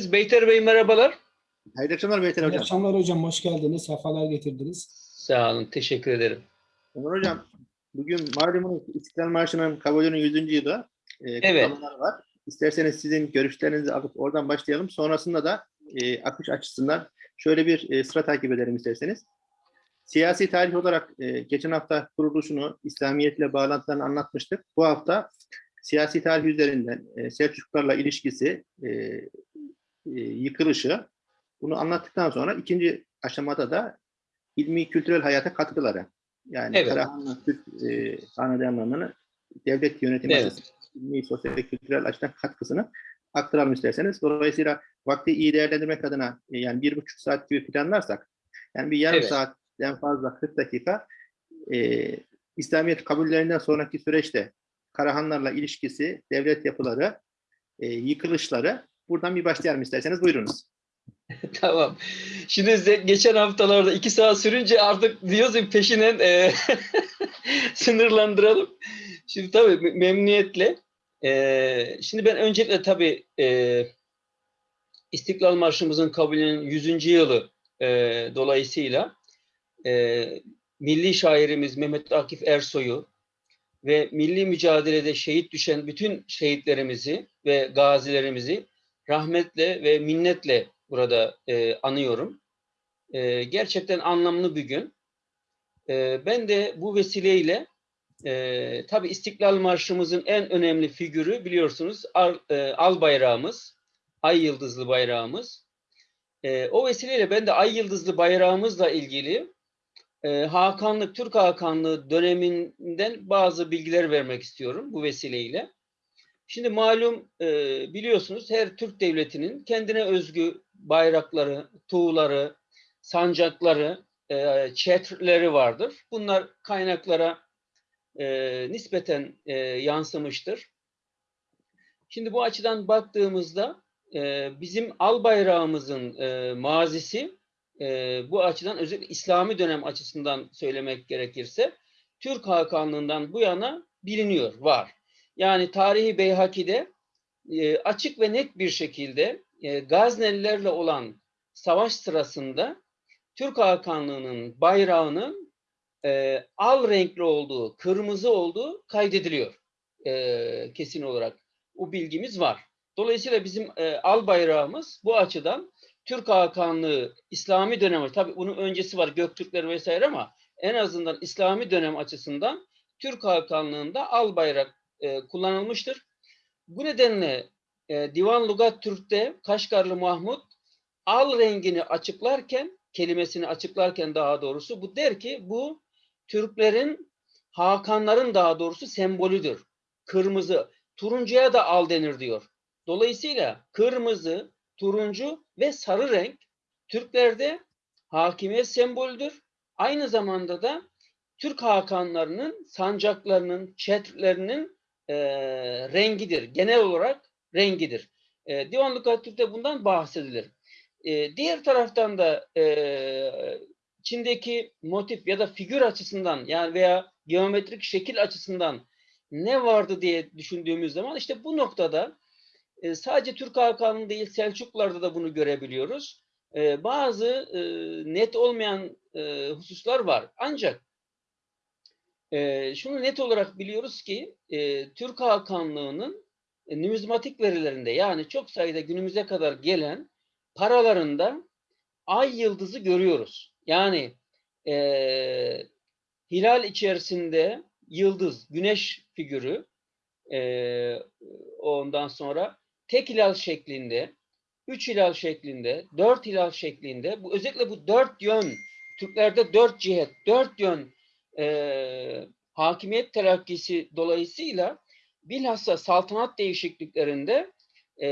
Beyter Bey merhabalar. Hayırlı akşamlar Beyten İyi Hocam. akşamlar hocam, hoş geldiniz, sefalar getirdiniz. Sağ olun, teşekkür ederim. Ömer Hocam, bugün malumunuz İstiklal Marşı'nın kabulünün 100. yılı e, Evet. kutlamalar var. İsterseniz sizin görüşlerinizi alıp oradan başlayalım. Sonrasında da e, akış açısından şöyle bir e, sıra takip edelim isterseniz. Siyasi tarih olarak e, geçen hafta kuruluşunu, İslamiyetle bağlantılarını anlatmıştık. Bu hafta siyasi tarih üzerinden e, Selçuklularla ilişkisi, e, e, yıkılışı, bunu anlattıktan sonra ikinci aşamada da ilmi kültürel hayata katkıları. Yani Evet. Karahanlı Türk e, devlet yönetimi Evet. açısından ilmi, sosyal ve kültürel açıdan katkısını aktaralım isterseniz. Dolayısıyla vakti iyi değerlendirmek adına e, yani bir buçuk saat gibi planlarsak yani bir yarım Evet. saatten fazla 40 dakika e, İslamiyet kabullerinden sonraki süreçte Karahanlarla ilişkisi, devlet yapıları, e, yıkılışları buradan bir başlayalım isterseniz buyurunuz. tamam. Şimdi geçen haftalarda iki saat sürünce artık diyoruz peşinen e, sınırlandıralım. Şimdi tabii me- memnuniyetle. E, şimdi ben öncelikle tabii e, İstiklal Marşımızın kabulünün 100. yılı e, dolayısıyla e, milli şairimiz Mehmet Akif Ersoy'u ve milli mücadelede şehit düşen bütün şehitlerimizi ve gazilerimizi rahmetle ve minnetle burada e, anıyorum. E, gerçekten anlamlı bir gün. E, ben de bu vesileyle e, tabii İstiklal Marşımızın en önemli figürü biliyorsunuz al, e, al bayrağımız, ay yıldızlı bayrağımız. E, o vesileyle ben de ay yıldızlı bayrağımızla ilgili e, Hakanlık, Türk Hakanlığı döneminden bazı bilgiler vermek istiyorum bu vesileyle. Şimdi malum e, biliyorsunuz her Türk devletinin kendine özgü bayrakları, tuğları, sancakları, e, çetrleri vardır. Bunlar kaynaklara e, nispeten e, yansımıştır. Şimdi bu açıdan baktığımızda e, bizim al bayrağımızın e, mazisi e, bu açıdan özellikle İslami dönem açısından söylemek gerekirse Türk Hakanlığından bu yana biliniyor, var. Yani tarihi Beyhaki'de e, açık ve net bir şekilde e, Gaznelilerle olan savaş sırasında Türk Hakanlığı'nın bayrağının e, al renkli olduğu, kırmızı olduğu kaydediliyor e, kesin olarak. O bilgimiz var. Dolayısıyla bizim e, al bayrağımız bu açıdan Türk Hakanlığı İslami dönemi, tabii bunun öncesi var Göktürkler vesaire ama en azından İslami dönem açısından Türk Hakanlığı'nda al bayrak e, kullanılmıştır. Bu nedenle e, Divan Lugat Türk'te Kaşgarlı Mahmut al rengini açıklarken, kelimesini açıklarken daha doğrusu bu der ki bu Türklerin, Hakanların daha doğrusu sembolüdür. Kırmızı, turuncuya da al denir diyor. Dolayısıyla kırmızı, turuncu ve sarı renk Türklerde hakimiyet sembolüdür. Aynı zamanda da Türk hakanlarının, sancaklarının, çetrlerinin e, rengidir. Genel olarak rengidir. E, Divanlık Türk'te bundan bahsedilir. E, diğer taraftan da e, Çin'deki motif ya da figür açısından yani veya geometrik şekil açısından ne vardı diye düşündüğümüz zaman işte bu noktada e, sadece Türk Hakanlığı değil Selçuklularda da bunu görebiliyoruz. E, bazı e, net olmayan e, hususlar var. Ancak e, şunu net olarak biliyoruz ki e, Türk Hakanlığı'nın e, numizmatik verilerinde yani çok sayıda günümüze kadar gelen paralarında ay yıldızı görüyoruz. Yani e, hilal içerisinde yıldız, güneş figürü e, ondan sonra tek hilal şeklinde, üç hilal şeklinde, dört hilal şeklinde, bu özellikle bu dört yön, Türklerde dört cihet, dört yön e, hakimiyet terakkisi dolayısıyla bilhassa saltanat değişikliklerinde e,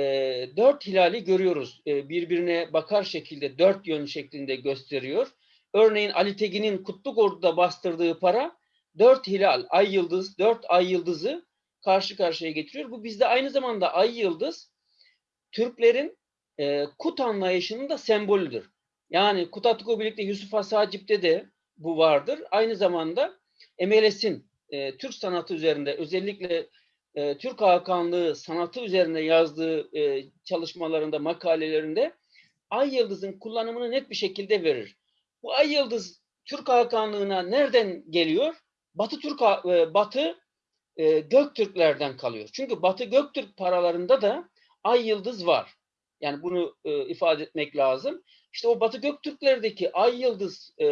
dört hilali görüyoruz. E, birbirine bakar şekilde dört yön şeklinde gösteriyor. Örneğin Ali Tegin'in Kutluk Ordu'da bastırdığı para dört hilal, ay yıldız, dört ay yıldızı karşı karşıya getiriyor. Bu bizde aynı zamanda ay yıldız Türklerin e, kut anlayışının da sembolüdür. Yani Kutatko birlikte Yusuf Has Hacip'te de bu vardır. Aynı zamanda MLS'in e, Türk sanatı üzerinde özellikle e, Türk Hakanlığı sanatı üzerine yazdığı e, çalışmalarında, makalelerinde ay yıldızın kullanımını net bir şekilde verir. Bu ay yıldız Türk Hakanlığı'na nereden geliyor? Batı Türk e, Batı e, Göktürklerden kalıyor. Çünkü Batı Göktürk paralarında da ay yıldız var. Yani bunu e, ifade etmek lazım. İşte o Batı Göktürklerdeki ay yıldız e,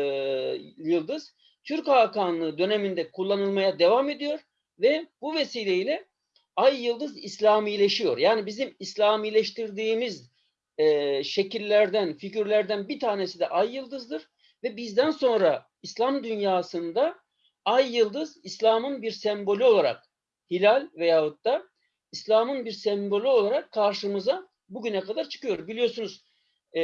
yıldız Türk Hakanlığı döneminde kullanılmaya devam ediyor ve bu vesileyle ay yıldız İslamileşiyor. Yani bizim İslamileştirdiğimiz e, şekillerden, figürlerden bir tanesi de ay yıldızdır ve bizden sonra İslam dünyasında ay yıldız İslam'ın bir sembolü olarak hilal veyahut da İslam'ın bir sembolü olarak karşımıza bugüne kadar çıkıyor. Biliyorsunuz e,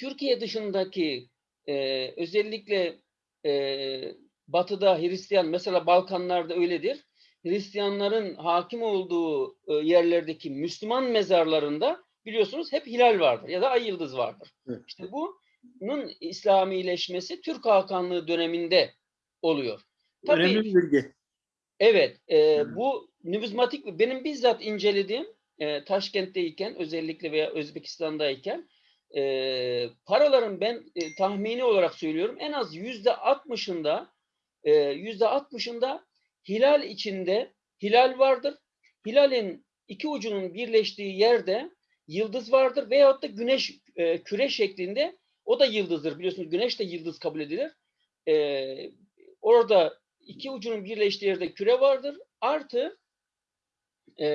Türkiye dışındaki e, özellikle e, batıda Hristiyan mesela Balkanlarda öyledir. Hristiyanların hakim olduğu e, yerlerdeki Müslüman mezarlarında biliyorsunuz hep hilal vardır ya da ay yıldız vardır. Evet. İşte bunun İslamileşmesi Türk Hakanlığı döneminde oluyor. Tabii, Önemli bilgi. Evet, e, Hı. bu numizmatik benim bizzat incelediğim e, Taşkent'teyken özellikle veya Özbekistan'dayken e, paraların ben e, tahmini olarak söylüyorum en az yüzde altmışında e, yüzde altmışında hilal içinde hilal vardır. Hilalin iki ucunun birleştiği yerde yıldız vardır veyahut da güneş e, küre şeklinde o da yıldızdır biliyorsunuz güneş de yıldız kabul edilir. E, orada iki ucunun birleştiği yerde küre vardır. Artı e,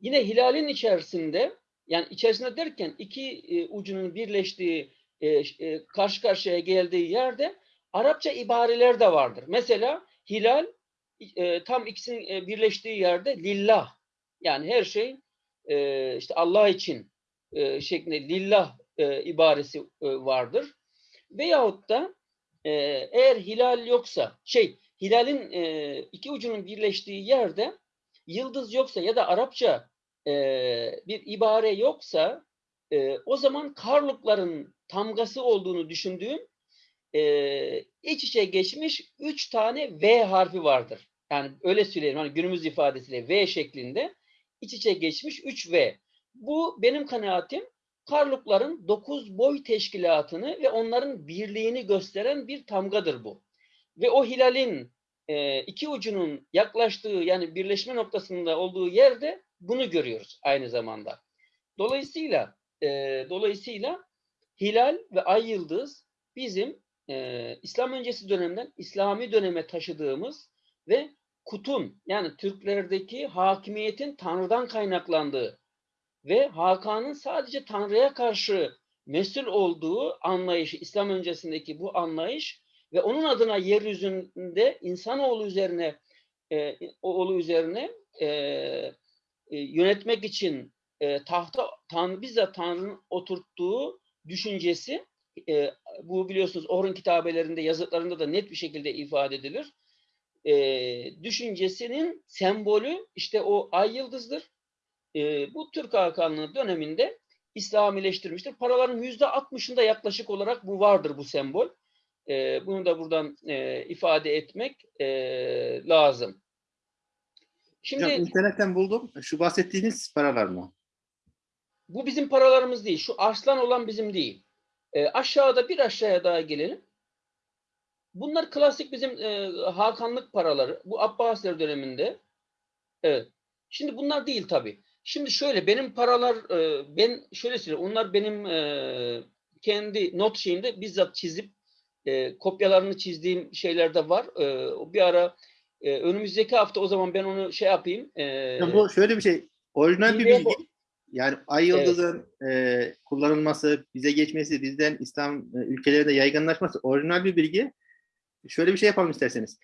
yine hilalin içerisinde yani içerisinde derken iki e, ucunun birleştiği e, e, karşı karşıya geldiği yerde Arapça ibareler de vardır. Mesela hilal e, tam ikisinin e, birleştiği yerde lillah yani her şey e, işte Allah için e, şeklinde lillah e, ibaresi e, vardır. Veyahut da e, eğer hilal yoksa şey hilalin e, iki ucunun birleştiği yerde yıldız yoksa ya da Arapça e, bir ibare yoksa e, o zaman karlukların tamgası olduğunu düşündüğüm e, iç içe geçmiş üç tane V harfi vardır. Yani öyle söyleyelim hani günümüz ifadesiyle V şeklinde iç içe geçmiş 3 V. Bu benim kanaatim Karlukların dokuz boy teşkilatını ve onların birliğini gösteren bir tamgadır bu. Ve o hilalin e, iki ucunun yaklaştığı yani birleşme noktasında olduğu yerde bunu görüyoruz aynı zamanda. Dolayısıyla e, dolayısıyla hilal ve ay yıldız bizim e, İslam öncesi dönemden İslami döneme taşıdığımız ve kutun yani Türklerdeki hakimiyetin Tanrı'dan kaynaklandığı ve Hakan'ın sadece Tanrı'ya karşı mesul olduğu anlayışı, İslam öncesindeki bu anlayış ve onun adına yeryüzünde insanoğlu üzerine e, oğlu üzerine e, e, yönetmek için e, tahta Tanrı bizzat Tanrı'nın oturttuğu düşüncesi e, bu biliyorsunuz Orhun kitabelerinde yazıtlarında da net bir şekilde ifade edilir. E, düşüncesinin sembolü işte o ay yıldızdır. E, bu Türk Hakanlığı döneminde İslamileştirmiştir. Paraların yüzde 60'ında yaklaşık olarak bu vardır bu sembol. E, bunu da buradan e, ifade etmek e, lazım. Şimdi Hocam internetten buldum. Şu bahsettiğiniz paralar mı? bu bizim paralarımız değil. Şu arslan olan bizim değil. E, aşağıda bir aşağıya daha gelelim. Bunlar klasik bizim e, Hakanlık paraları. Bu Abbasiler döneminde. Evet. Şimdi bunlar değil tabii. Şimdi şöyle benim paralar e, ben şöyle söyleyeyim. Onlar benim e, kendi not şeyimde bizzat çizip e, kopyalarını çizdiğim şeyler de var. E, bir ara e, önümüzdeki hafta o zaman ben onu şey yapayım. E, Ya bu şöyle bir şey. Orijinal bir bilgi. bu- Yani ay yıldızın e, kullanılması, bize geçmesi, bizden İslam e, ülkelerinde yaygınlaşması orijinal bir bilgi. Şöyle bir şey yapalım isterseniz.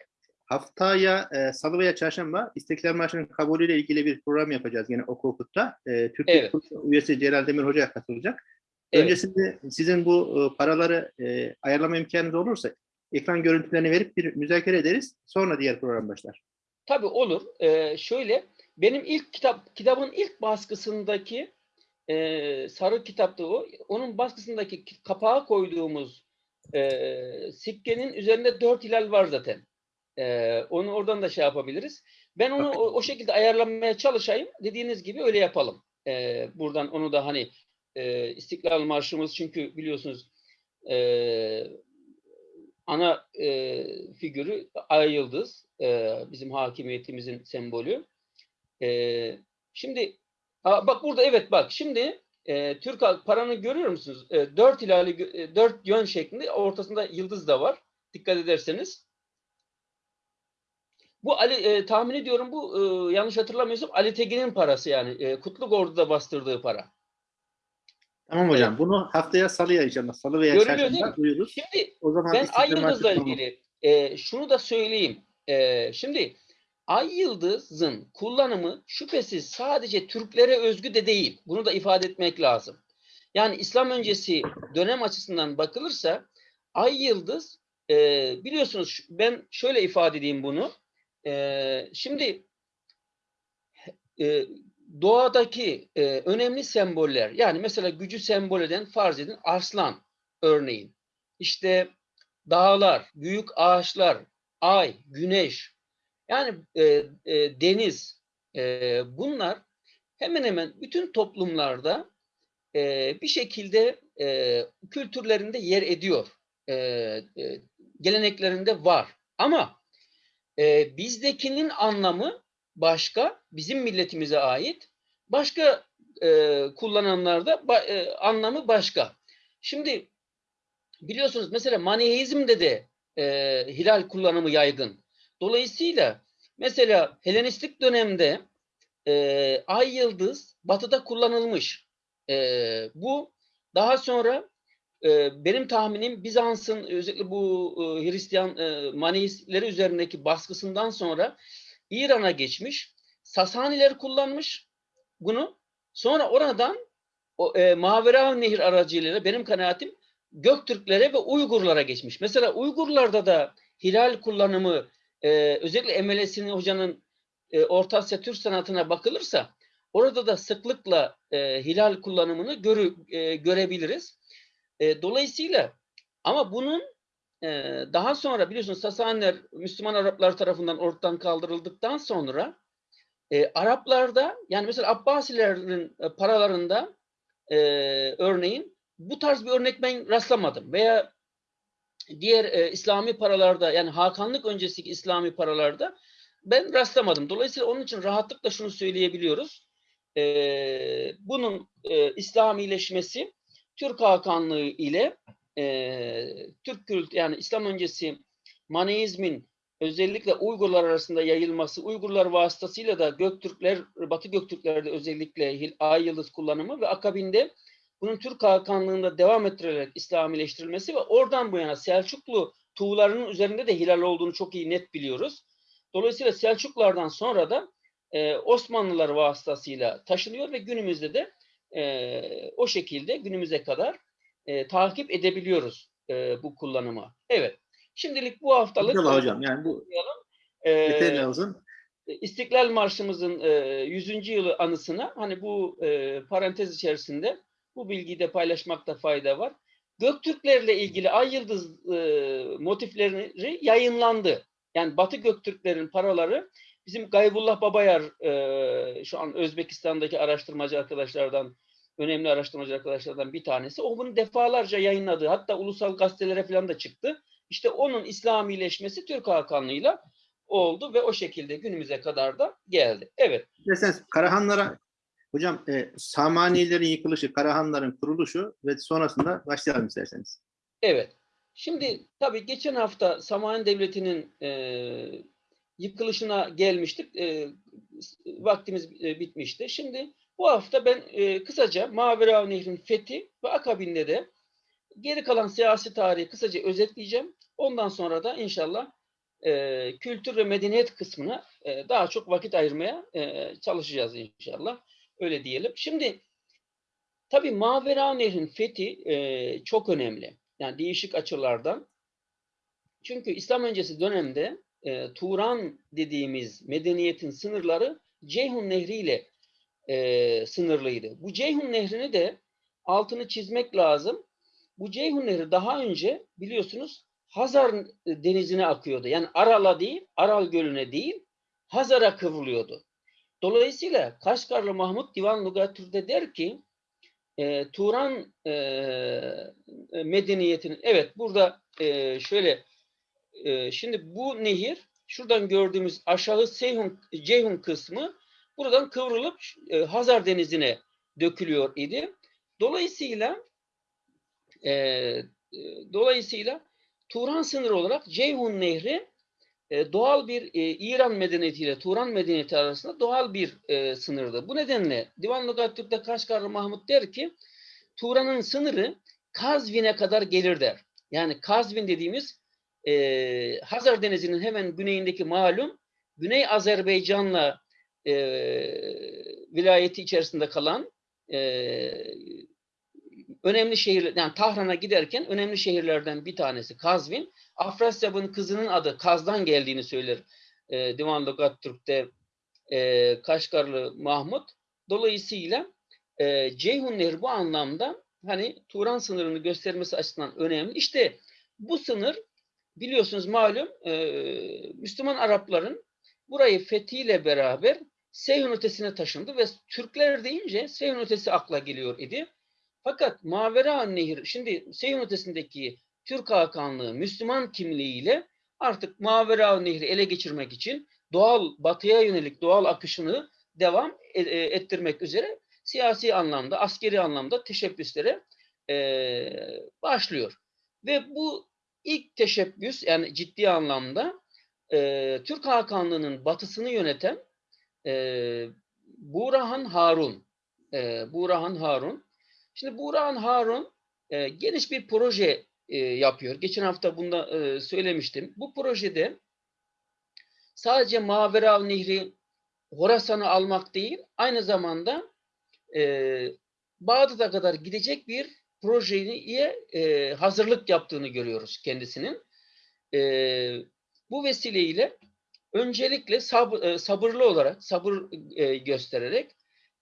Haftaya e, salı veya çarşamba İstiklal Marşı'nın kabulüyle ilgili bir program yapacağız yine Oku Okut'ta. E, Türkiye Evet. Üyesi Celal Demir Hoca katılacak. Evet. Öncesinde sizin bu e, paraları e, ayarlama imkanınız olursa ekran görüntülerini verip bir müzakere ederiz. Sonra diğer program başlar. Tabii olur. Ee, şöyle benim ilk kitap kitabın ilk baskısındaki e, sarı kitapta o. Onun baskısındaki ki- kapağa koyduğumuz e, sikkenin üzerinde dört hilal var zaten. E, onu oradan da şey yapabiliriz. Ben onu o, o şekilde ayarlamaya çalışayım. Dediğiniz gibi öyle yapalım. Ee, buradan onu da hani e, İstiklal Marşımız çünkü biliyorsunuz e, ana e, figürü Ay Yıldız. e, bizim hakimiyetimizin sembolü. E, şimdi aa, bak burada evet bak şimdi e, Türk halk paranı görüyor musunuz? E, dört hilali e, dört yön şeklinde ortasında yıldız da var. Dikkat ederseniz. Bu Ali e, tahmin ediyorum bu e, yanlış hatırlamıyorsam Ali Tegin'in parası yani. E, Kutluk Ordu'da bastırdığı para. Tamam hocam. Bunu haftaya salıya inşallah. Salı veya Görülüyor çarşamba mi? duyururuz. Şimdi O zaman ben Ay Yıldız'la ilgili e, şunu da söyleyeyim. E, şimdi Ay Yıldız'ın kullanımı şüphesiz sadece Türklere özgü de değil. Bunu da ifade etmek lazım. Yani İslam öncesi dönem açısından bakılırsa Ay Yıldız e, biliyorsunuz ben şöyle ifade edeyim bunu. E, şimdi e, doğadaki e, önemli semboller yani mesela gücü sembol eden farz edin arslan örneğin. İşte dağlar, büyük ağaçlar, ay, güneş, yani e, e, deniz, e, bunlar hemen hemen bütün toplumlarda e, bir şekilde e, kültürlerinde yer ediyor, e, e, geleneklerinde var. Ama e, bizdekinin anlamı başka, bizim milletimize ait, başka e, kullananlarda ba- e, anlamı başka. Şimdi biliyorsunuz mesela Maniheizm'de de e, hilal kullanımı yaygın. Dolayısıyla mesela Helenistik dönemde e, ay yıldız batıda kullanılmış. E, bu daha sonra e, benim tahminim Bizans'ın özellikle bu e, Hristiyan e, Maniheistleri üzerindeki baskısından sonra İran'a geçmiş. Sasaniler kullanmış bunu. Sonra oradan o, e, Mavera Nehir aracılığıyla benim kanaatim Göktürklere ve Uygurlara geçmiş. Mesela Uygurlarda da hilal kullanımı e, özellikle Emelesini hocanın e, Orta Asya Türk sanatına bakılırsa orada da sıklıkla e, hilal kullanımını görü, e, görebiliriz. E, dolayısıyla ama bunun e, daha sonra biliyorsunuz Sasaniler Müslüman Araplar tarafından ortadan kaldırıldıktan sonra e, Araplarda yani mesela Abbasilerin e, paralarında e, örneğin bu tarz bir örnek ben rastlamadım veya diğer e, İslami paralarda yani Hakanlık öncesindeki İslami paralarda ben rastlamadım. Dolayısıyla onun için rahatlıkla şunu söyleyebiliyoruz. E, bunun e, İslamileşmesi Türk Hakanlığı ile e, Türk kült yani İslam öncesi Maneizmin özellikle Uygurlar arasında yayılması, Uygurlar vasıtasıyla da Göktürkler, Batı Göktürklerde özellikle Ay Yıldız kullanımı ve akabinde bunun Türk Hakanlığı'nda devam ettirilerek İslamileştirilmesi ve oradan bu yana Selçuklu tuğlarının üzerinde de hilal olduğunu çok iyi net biliyoruz. Dolayısıyla Selçuklardan sonra da e, Osmanlılar vasıtasıyla taşınıyor ve günümüzde de e, o şekilde günümüze kadar e, takip edebiliyoruz e, bu kullanımı. Evet. Şimdilik bu haftalık İnşallah hocam. Yani bu e, lazım. İstiklal Marşımızın e, 100. yılı anısına hani bu e, parantez içerisinde bu bilgiyi de paylaşmakta fayda var. Göktürklerle ilgili ay yıldız e, motifleri yayınlandı. Yani Batı Göktürklerin paraları bizim Gaybullah Babayar e, şu an Özbekistan'daki araştırmacı arkadaşlardan önemli araştırmacı arkadaşlardan bir tanesi. O bunu defalarca yayınladı. Hatta ulusal gazetelere falan da çıktı. İşte onun İslamileşmesi Türk Hakanlığı'yla oldu ve o şekilde günümüze kadar da geldi. Evet. İsterseniz Karahanlara hocam e, Samanilerin yıkılışı, Karahanların kuruluşu ve sonrasında başlayalım isterseniz. Evet. Şimdi tabii geçen hafta Samani Devleti'nin e, yıkılışına gelmiştik. E, vaktimiz e, bitmişti. Şimdi bu hafta ben e, kısaca Mavera Nehri'nin fethi ve akabinde de geri kalan siyasi tarihi kısaca özetleyeceğim. Ondan sonra da inşallah e, kültür ve medeniyet kısmına e, daha çok vakit ayırmaya e, çalışacağız inşallah. Öyle diyelim. Şimdi tabii Mavera Nehri'nin fethi e, çok önemli. Yani değişik açılardan. Çünkü İslam öncesi dönemde e, Turan dediğimiz medeniyetin sınırları Ceyhun Nehri ile e, sınırlıydı. Bu Ceyhun Nehri'ni de altını çizmek lazım. Bu Ceyhun Nehri daha önce biliyorsunuz Hazar denizine akıyordu. Yani Aral'a değil, Aral Gölü'ne değil, Hazar'a kıvrılıyordu. Dolayısıyla Kaşgarlı Mahmut Divan Lugatür'de der ki e, Turan e, medeniyetinin evet burada e, şöyle e, şimdi bu nehir şuradan gördüğümüz aşağı Seyhun Ceyhun kısmı buradan kıvrılıp e, Hazar Denizi'ne dökülüyor idi. Dolayısıyla e, e, dolayısıyla Turan sınırı olarak Ceyhun Nehri e, doğal bir e, İran medeniyetiyle Turan medeniyeti arasında doğal bir e, sınırdı. Bu nedenle Divan Lugatürk'te Kaşgarlı Mahmut der ki Turan'ın sınırı Kazvin'e kadar gelir der. Yani Kazvin dediğimiz e, Hazar Denizi'nin hemen güneyindeki malum Güney Azerbaycan'la e, vilayeti içerisinde kalan e, önemli şehir, yani Tahran'a giderken önemli şehirlerden bir tanesi Kazvin. Afrasyab'ın kızının adı Kaz'dan geldiğini söyler e, Divan Lugattürk'te e, Kaşgarlı Mahmut. Dolayısıyla e, Ceyhun Nehri bu anlamda hani Turan sınırını göstermesi açısından önemli. İşte bu sınır biliyorsunuz malum e, Müslüman Arapların burayı fethiyle beraber Seyhun ötesine taşındı ve Türkler deyince Seyhun ötesi akla geliyor idi. Fakat Mavera Nehir, şimdi Seyhun ötesindeki Türk Hakanlığı Müslüman kimliğiyle artık Mavera Nehri ele geçirmek için doğal batıya yönelik doğal akışını devam e- e- ettirmek üzere siyasi anlamda, askeri anlamda teşebbüslere e, başlıyor. Ve bu ilk teşebbüs yani ciddi anlamda Türk Hakanlığı'nın batısını yöneten e, Burahan Harun. E, Burahan Harun. Şimdi Burahan Harun e, geniş bir proje e, yapıyor. Geçen hafta bunda e, söylemiştim. Bu projede sadece Maverav Nehri Horasan'ı almak değil, aynı zamanda e, Bağdat'a kadar gidecek bir projeye e, hazırlık yaptığını görüyoruz kendisinin. E, bu vesileyle öncelikle sab- e, sabırlı olarak, sabır e, göstererek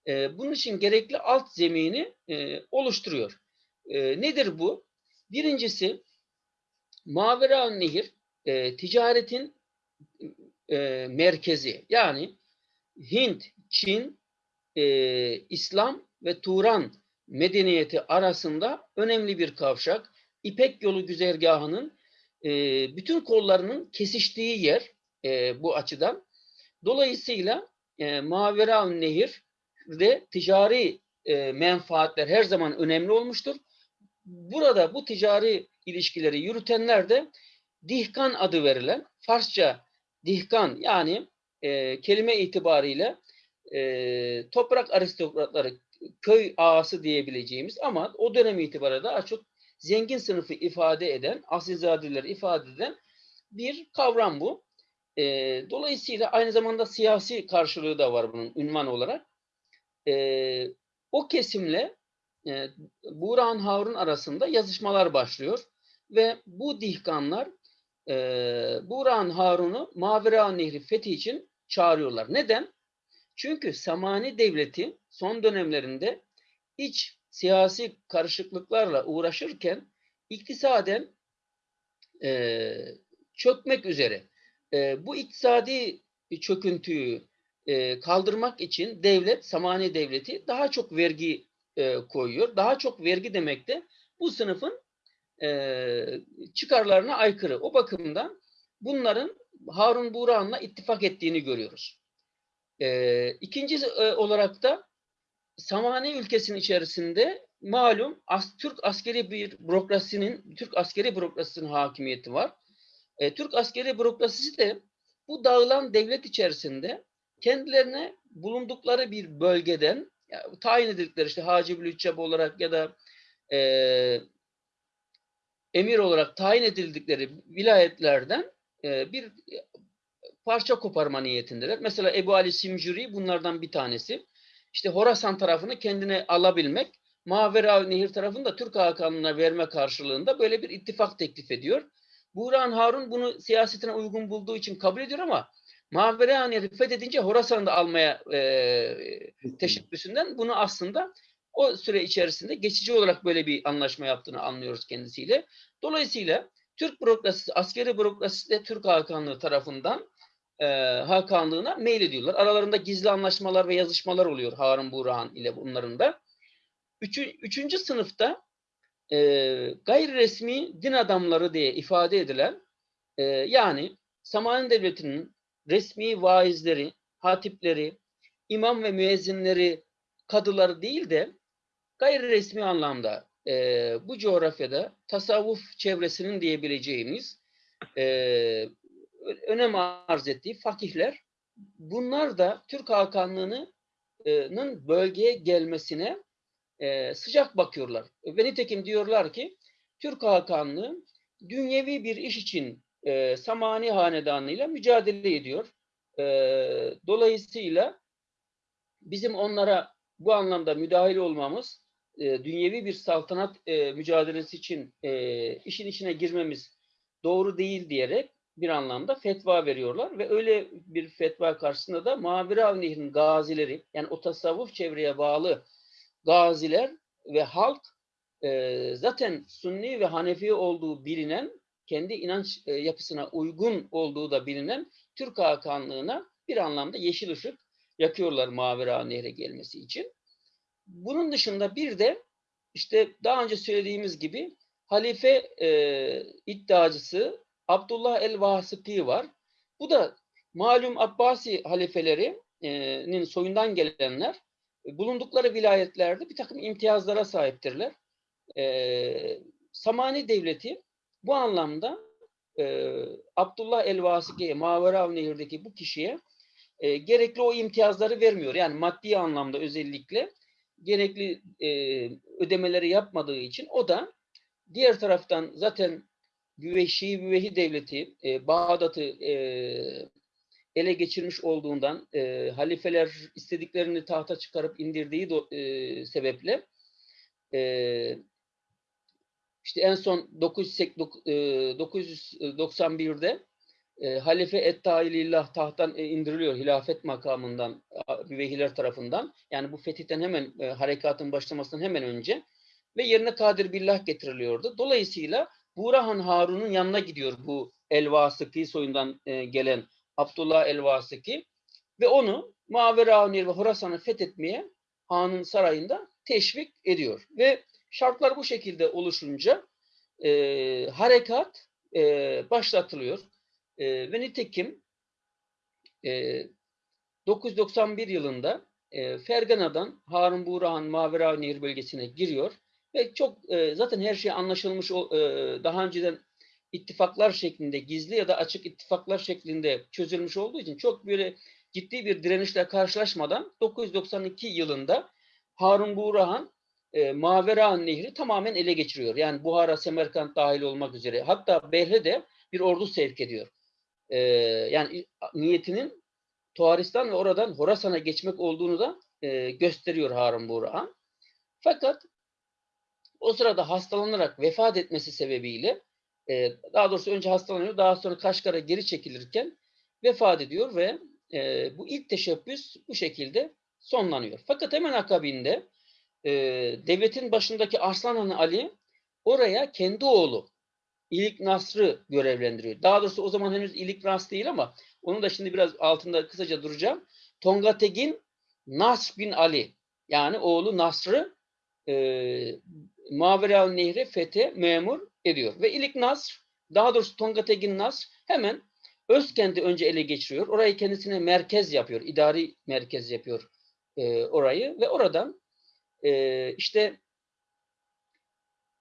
e, bunun için gerekli alt zemini e, oluşturuyor. E, nedir bu? Birincisi Mavera Nehir e, ticaretin e, merkezi. Yani Hint, Çin, e, İslam ve Turan medeniyeti arasında önemli bir kavşak. İpek yolu güzergahının e, bütün kollarının kesiştiği yer e, bu açıdan. Dolayısıyla e, Mavera Nehir'de ticari e, menfaatler her zaman önemli olmuştur. Burada bu ticari ilişkileri yürütenler de Dihkan adı verilen Farsça Dihkan yani e, kelime itibariyle e, toprak aristokratları köy ağası diyebileceğimiz ama o dönem itibariyle daha çok zengin sınıfı ifade eden, asilzadeleri ifade eden bir kavram bu. E, dolayısıyla aynı zamanda siyasi karşılığı da var bunun ünvan olarak. E, o kesimle e, Buğrahan Harun arasında yazışmalar başlıyor ve bu dihkanlar e, Buğrahan Harun'u Mavera Nehri fethi için çağırıyorlar. Neden? Çünkü Samani Devleti son dönemlerinde iç siyasi karışıklıklarla uğraşırken iktisaden e, çökmek üzere. E, bu iktisadi çöküntüyü e, kaldırmak için devlet, Samani Devleti daha çok vergi e, koyuyor. Daha çok vergi demek de bu sınıfın e, çıkarlarına aykırı. O bakımdan bunların Harun Buğrahan'la ittifak ettiğini görüyoruz. E, ikinci e, olarak da Samani ülkesinin içerisinde malum as, Türk askeri bir bürokrasinin, Türk askeri bürokrasisinin hakimiyeti var. E, Türk askeri bürokrasisi de bu dağılan devlet içerisinde kendilerine bulundukları bir bölgeden yani tayin edildikleri işte Hacı Lütçeb olarak ya da e, emir olarak tayin edildikleri vilayetlerden e, bir parça koparma niyetindeler. Mesela Ebu Ali Simcuri bunlardan bir tanesi. İşte Horasan tarafını kendine alabilmek, Mavera Nehir tarafını da Türk Hakanlığı'na verme karşılığında böyle bir ittifak teklif ediyor. Buğrahan Harun bunu siyasetine uygun bulduğu için kabul ediyor ama Mavera Nehri fethedince Horasan'ı da almaya e, teşebbüsünden bunu aslında o süre içerisinde geçici olarak böyle bir anlaşma yaptığını anlıyoruz kendisiyle. Dolayısıyla Türk bürokrasisi, askeri bürokrasisi de Türk Hakanlığı tarafından e, Hakanlığına meylediyorlar. Aralarında gizli anlaşmalar ve yazışmalar oluyor Harun Burhan ile bunların da. Üçü, üçüncü sınıfta e, gayri resmi din adamları diye ifade edilen e, yani Samani Devleti'nin resmi vaizleri, hatipleri, imam ve müezzinleri, kadıları değil de gayri resmi anlamda e, bu coğrafyada tasavvuf çevresinin diyebileceğimiz e, önem arz ettiği fakihler bunlar da Türk Hakanlığı'nın bölgeye gelmesine e, sıcak bakıyorlar. Ve nitekim diyorlar ki Türk Hakanlığı dünyevi bir iş için e, Samani Hanedanı'yla mücadele ediyor. E, dolayısıyla bizim onlara bu anlamda müdahil olmamız, e, dünyevi bir saltanat e, mücadelesi için e, işin içine girmemiz doğru değil diyerek bir anlamda fetva veriyorlar ve öyle bir fetva karşısında da Maverav Nehri'nin gazileri yani o tasavvuf çevreye bağlı gaziler ve halk e, zaten Sünni ve Hanefi olduğu bilinen kendi inanç e, yapısına uygun olduğu da bilinen Türk Hakanlığı'na bir anlamda yeşil ışık yakıyorlar Mavera Nehre gelmesi için. Bunun dışında bir de işte daha önce söylediğimiz gibi halife e, iddiacısı Abdullah el-Vasıki var. Bu da malum Abbasi halifelerinin soyundan gelenler bulundukları vilayetlerde bir takım imtiyazlara sahiptirler. E, Samani Devleti bu anlamda e, Abdullah el-Vasiki'ye, Maverav Nehir'deki bu kişiye e, gerekli o imtiyazları vermiyor. Yani maddi anlamda özellikle gerekli e, ödemeleri yapmadığı için o da diğer taraftan zaten Büveşi Büvehi Devleti e, Bağdat'ı e, ele geçirmiş olduğundan e, halifeler istediklerini tahta çıkarıp indirdiği do, e, sebeple e, işte en son 991'de e, Halife Etta'ilillah tahttan indiriliyor hilafet makamından Büvehiler tarafından. Yani bu fetihten hemen e, harekatın başlamasından hemen önce ve yerine Kadir Billah getiriliyordu. Dolayısıyla Burahan Harun'un yanına gidiyor bu El-Vasıki soyundan e, gelen Abdullah el-Vasiki ve onu Maveraunir ve Horasan'ı fethetmeye Han'ın sarayında teşvik ediyor. Ve şartlar bu şekilde oluşunca e, harekat e, başlatılıyor. E, ve nitekim e, 991 yılında e, Fergana'dan Harun Burahan Maveraunir bölgesine giriyor ve çok e, zaten her şey anlaşılmış o, e, daha önceden ittifaklar şeklinde gizli ya da açık ittifaklar şeklinde çözülmüş olduğu için çok böyle ciddi bir direnişle karşılaşmadan 992 yılında Harun Burahan e, Mavera Nehri tamamen ele geçiriyor. Yani Buhara, Semerkant dahil olmak üzere. Hatta Berhe de bir ordu sevk ediyor. E, yani niyetinin Tuharistan ve oradan Horasan'a geçmek olduğunu da e, gösteriyor Harun Burahan. Fakat o sırada hastalanarak vefat etmesi sebebiyle e, daha doğrusu önce hastalanıyor, daha sonra Kaşgar'a geri çekilirken vefat ediyor ve e, bu ilk teşebbüs bu şekilde sonlanıyor. Fakat hemen akabinde e, devletin başındaki Arslan Ali oraya kendi oğlu İlik Nasr'ı görevlendiriyor. Daha doğrusu o zaman henüz İlik Nasr değil ama onu da şimdi biraz altında kısaca duracağım. Tongategin Nasr bin Ali yani oğlu Nasr'ı e, Mavera Nehri fethe memur ediyor. Ve İlik Nasr, daha doğrusu Tongategin Nasr hemen Özkent'i önce ele geçiriyor. Orayı kendisine merkez yapıyor, idari merkez yapıyor e, orayı ve oradan e, işte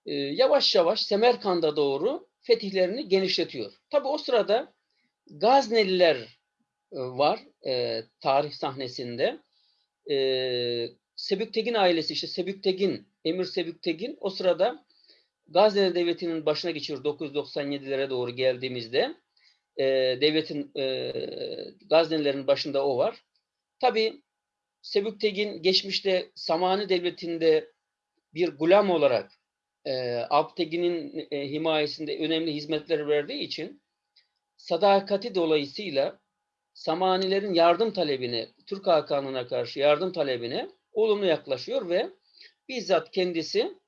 e, yavaş yavaş Semerkand'a doğru fetihlerini genişletiyor. Tabi o sırada Gazneliler e, var e, tarih sahnesinde. E, Sebüktegin ailesi işte Sebüktegin, Emir Sebüktegin o sırada Gazneli Devleti'nin başına geçiyor 997'lere doğru geldiğimizde. E, devletin e, Gaznelilerin başında o var. Tabi Sebüktegin geçmişte Samani Devleti'nde bir gulam olarak e, Alptegin'in e, himayesinde önemli hizmetler verdiği için sadakati dolayısıyla Samanilerin yardım talebine, Türk Hakanlığı'na karşı yardım talebine olumlu yaklaşıyor ve bizzat kendisi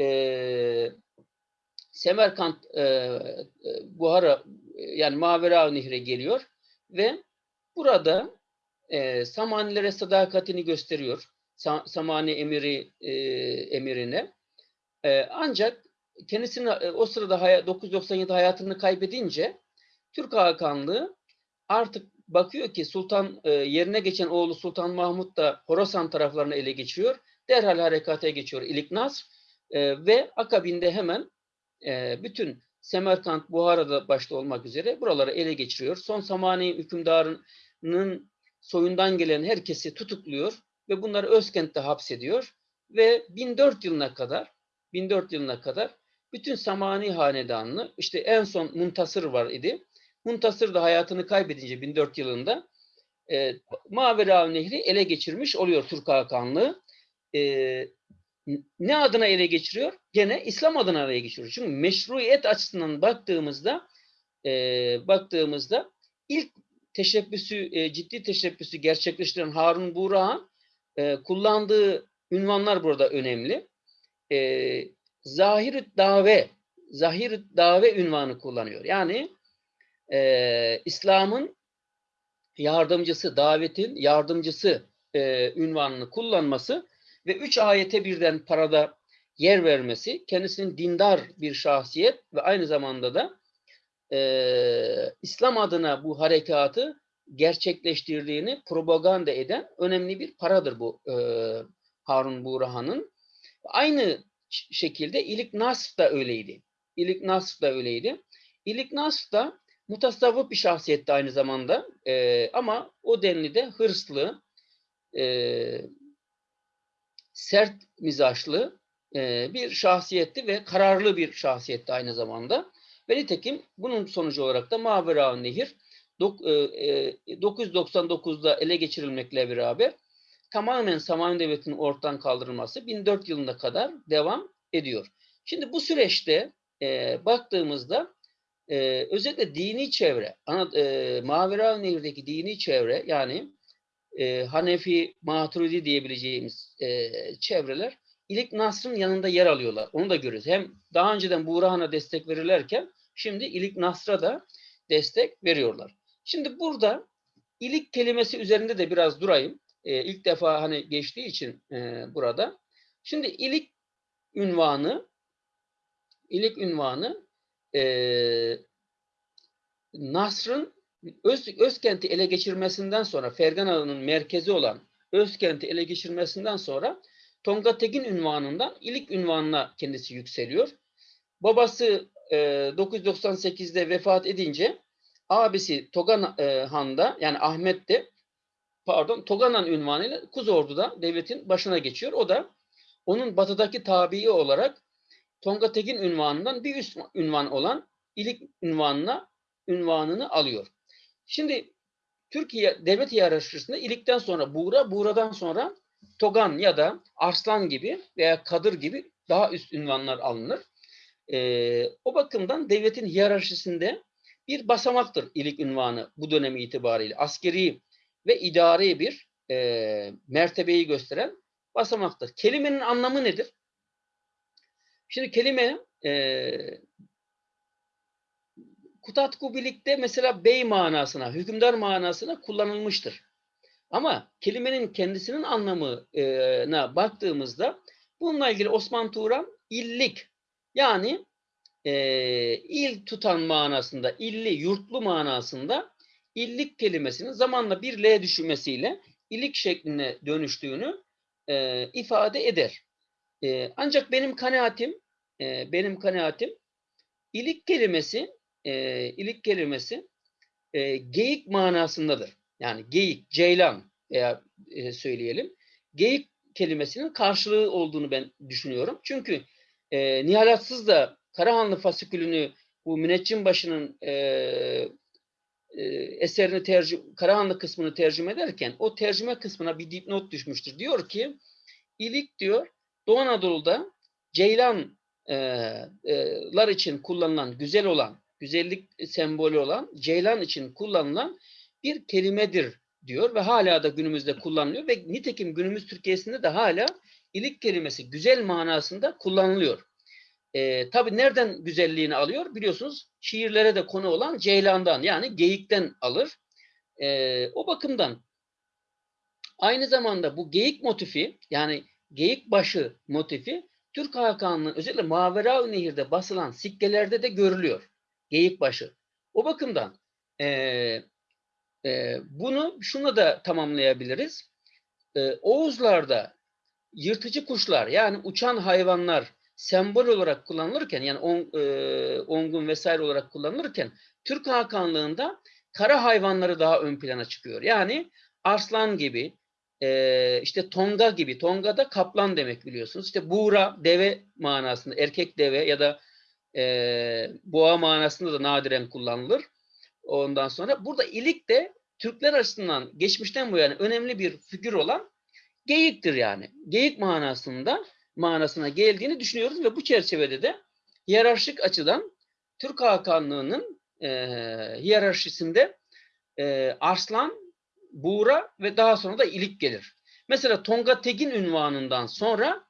e, Semerkant e, Buhara yani Mavera Nehri'ne geliyor ve burada e, Samanilere sadakatini gösteriyor. Sa- Samani emiri e, emirine. E, ancak kendisinin e, o sırada haya- 997 hayatını kaybedince Türk Hakanlığı artık bakıyor ki Sultan e, yerine geçen oğlu Sultan Mahmut da Horasan taraflarını ele geçiriyor. Derhal harekata geçiyor İlik Nasr e, ve akabinde hemen e, bütün Semerkant, Buhara'da başta olmak üzere buraları ele geçiriyor. Son Samani hükümdarının soyundan gelen herkesi tutukluyor ve bunları Özkent'te hapsediyor ve 1004 yılına kadar 1004 yılına kadar bütün Samani hanedanını işte en son Muntasır var idi. Muntasır da hayatını kaybedince 1004 yılında e, Mavera Nehri ele geçirmiş oluyor Türk Hakanlığı. E, ne adına ele geçiriyor? Gene İslam adına ele geçiriyor. Çünkü meşruiyet açısından baktığımızda e, baktığımızda ilk teşebbüsü, e, ciddi teşebbüsü gerçekleştiren Harun Burak'ın e, kullandığı ünvanlar burada önemli. E, zahir dave, zahir dave ünvanı kullanıyor. Yani e, İslam'ın yardımcısı, davetin yardımcısı e, ünvanını kullanması ve üç ayete birden parada yer vermesi, kendisinin dindar bir şahsiyet ve aynı zamanda da e, İslam adına bu harekatı gerçekleştirdiğini propaganda eden önemli bir paradır bu e, Harun Burhan'ın. Aynı şekilde İlik Nasr da öyleydi. İlik Nasr da öyleydi. İlik Nasr da mutasavvıf bir şahsiyetti aynı zamanda E, ama o denli de hırslı, e, sert mizaçlı e, bir şahsiyetti ve kararlı bir şahsiyetti aynı zamanda. Ve nitekim bunun sonucu olarak da Mavera Nehir dok- e, e, 999'da ele geçirilmekle beraber tamamen Samanyolu Devleti'nin ortadan kaldırılması 1004 yılına kadar devam ediyor. Şimdi bu süreçte e, baktığımızda e, özellikle dini çevre, ana, e, Mavera Nehir'deki dini çevre yani e, Hanefi, Maturidi diyebileceğimiz e, çevreler İlik Nasr'ın yanında yer alıyorlar. Onu da görüyoruz. Hem daha önceden Burhan'a destek verirlerken şimdi İlik Nasr'a da destek veriyorlar. Şimdi burada ilik kelimesi üzerinde de biraz durayım. E, ilk defa hani geçtiği için e, burada. Şimdi ilik ünvanı ilik ünvanı e, Nasr'ın Öz, Özkent'i ele geçirmesinden sonra Fergan Ağı'nın merkezi olan Özkent'i ele geçirmesinden sonra Tonga Tekin ünvanından İlik ünvanına kendisi yükseliyor. Babası e, 998'de vefat edince abisi Togan e, Han'da yani Ahmet de pardon Toganan ünvanıyla Kuzordu'da devletin başına geçiyor. O da onun batıdaki tabii olarak Tonga Tekin ünvanından bir üst ünvan olan İlik ünvanına ünvanını alıyor. Şimdi Türkiye devlet hiyerarşisinde İlik'ten sonra Buğra, Buğra'dan sonra Togan ya da Arslan gibi veya Kadır gibi daha üst ünvanlar alınır. Ee, o bakımdan devletin hiyerarşisinde bir basamaktır ilik ünvanı bu dönemi itibariyle. Askeri ve idari bir e, mertebeyi gösteren basamaktır. Kelimenin anlamı nedir? Şimdi kelime e, Kutatku birlikte mesela bey manasına, hükümdar manasına kullanılmıştır. Ama kelimenin kendisinin anlamına baktığımızda bununla ilgili Osman Turan illik yani e, il tutan manasında, illi, yurtlu manasında illik kelimesinin zamanla bir L düşmesiyle ilik şekline dönüştüğünü e, ifade eder. E, ancak benim kanaatim, e, benim kanaatim ilik kelimesi, e, ilik kelimesi e, geyik manasındadır. Yani geyik, ceylan veya e, söyleyelim. Geyik kelimesinin karşılığı olduğunu ben düşünüyorum. Çünkü e, Nihalatsız da Karahanlı fasikülünü bu müneccim başının e, e, eserini tercih, Karahanlı kısmını tercüme ederken o tercüme kısmına bir dipnot düşmüştür. Diyor ki ilik diyor Doğu Anadolu'da ceylanlar için kullanılan güzel olan güzellik sembolü olan ceylan için kullanılan bir kelimedir diyor ve hala da günümüzde kullanılıyor ve nitekim günümüz Türkiye'sinde de hala ilik kelimesi güzel manasında kullanılıyor. Ee, Tabi nereden güzelliğini alıyor? Biliyorsunuz şiirlere de konu olan ceylandan yani geyikten alır. E, o bakımdan aynı zamanda bu geyik motifi yani geyik başı motifi Türk Hakanlığı'nın özellikle Mavera Nehir'de basılan sikkelerde de görülüyor. Geyik başı. O bakımdan e, e, bunu şuna da tamamlayabiliriz. E, Oğuzlarda yırtıcı kuşlar yani uçan hayvanlar sembol olarak kullanılırken yani on, e, ongun vesaire olarak kullanılırken Türk Hakanlığı'nda kara hayvanları daha ön plana çıkıyor. Yani arslan gibi, e, işte tonga gibi, tonga da kaplan demek biliyorsunuz. İşte buğra, deve manasında, erkek deve ya da e, boğa manasında da nadiren kullanılır. Ondan sonra burada ilik de Türkler açısından geçmişten bu yani önemli bir figür olan geyiktir yani. Geyik manasında manasına geldiğini düşünüyoruz ve bu çerçevede de hiyerarşik açıdan Türk Hakanlığı'nın e, hiyerarşisinde e, Arslan, Buğra ve daha sonra da İlik gelir. Mesela Tonga Tegin ünvanından sonra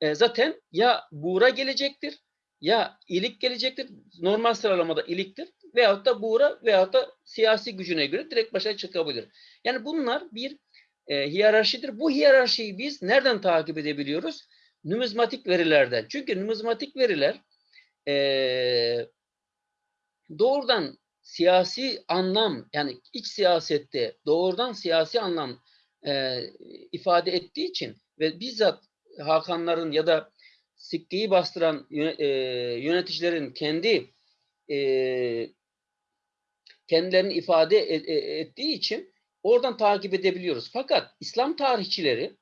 e, zaten ya Buğra gelecektir ya İlik gelecektir. Normal sıralamada İlik'tir. Veyahut da Buğra veyahut da siyasi gücüne göre direkt başa çıkabilir. Yani bunlar bir e, hiyerarşidir. Bu hiyerarşiyi biz nereden takip edebiliyoruz? Numizmatik verilerden. Çünkü numizmatik veriler e, doğrudan siyasi anlam yani iç siyasette doğrudan siyasi anlam e, ifade ettiği için ve bizzat Hakanların ya da sikkeyi bastıran e, yöneticilerin kendi e, kendilerini ifade e- e- ettiği için oradan takip edebiliyoruz. Fakat İslam tarihçileri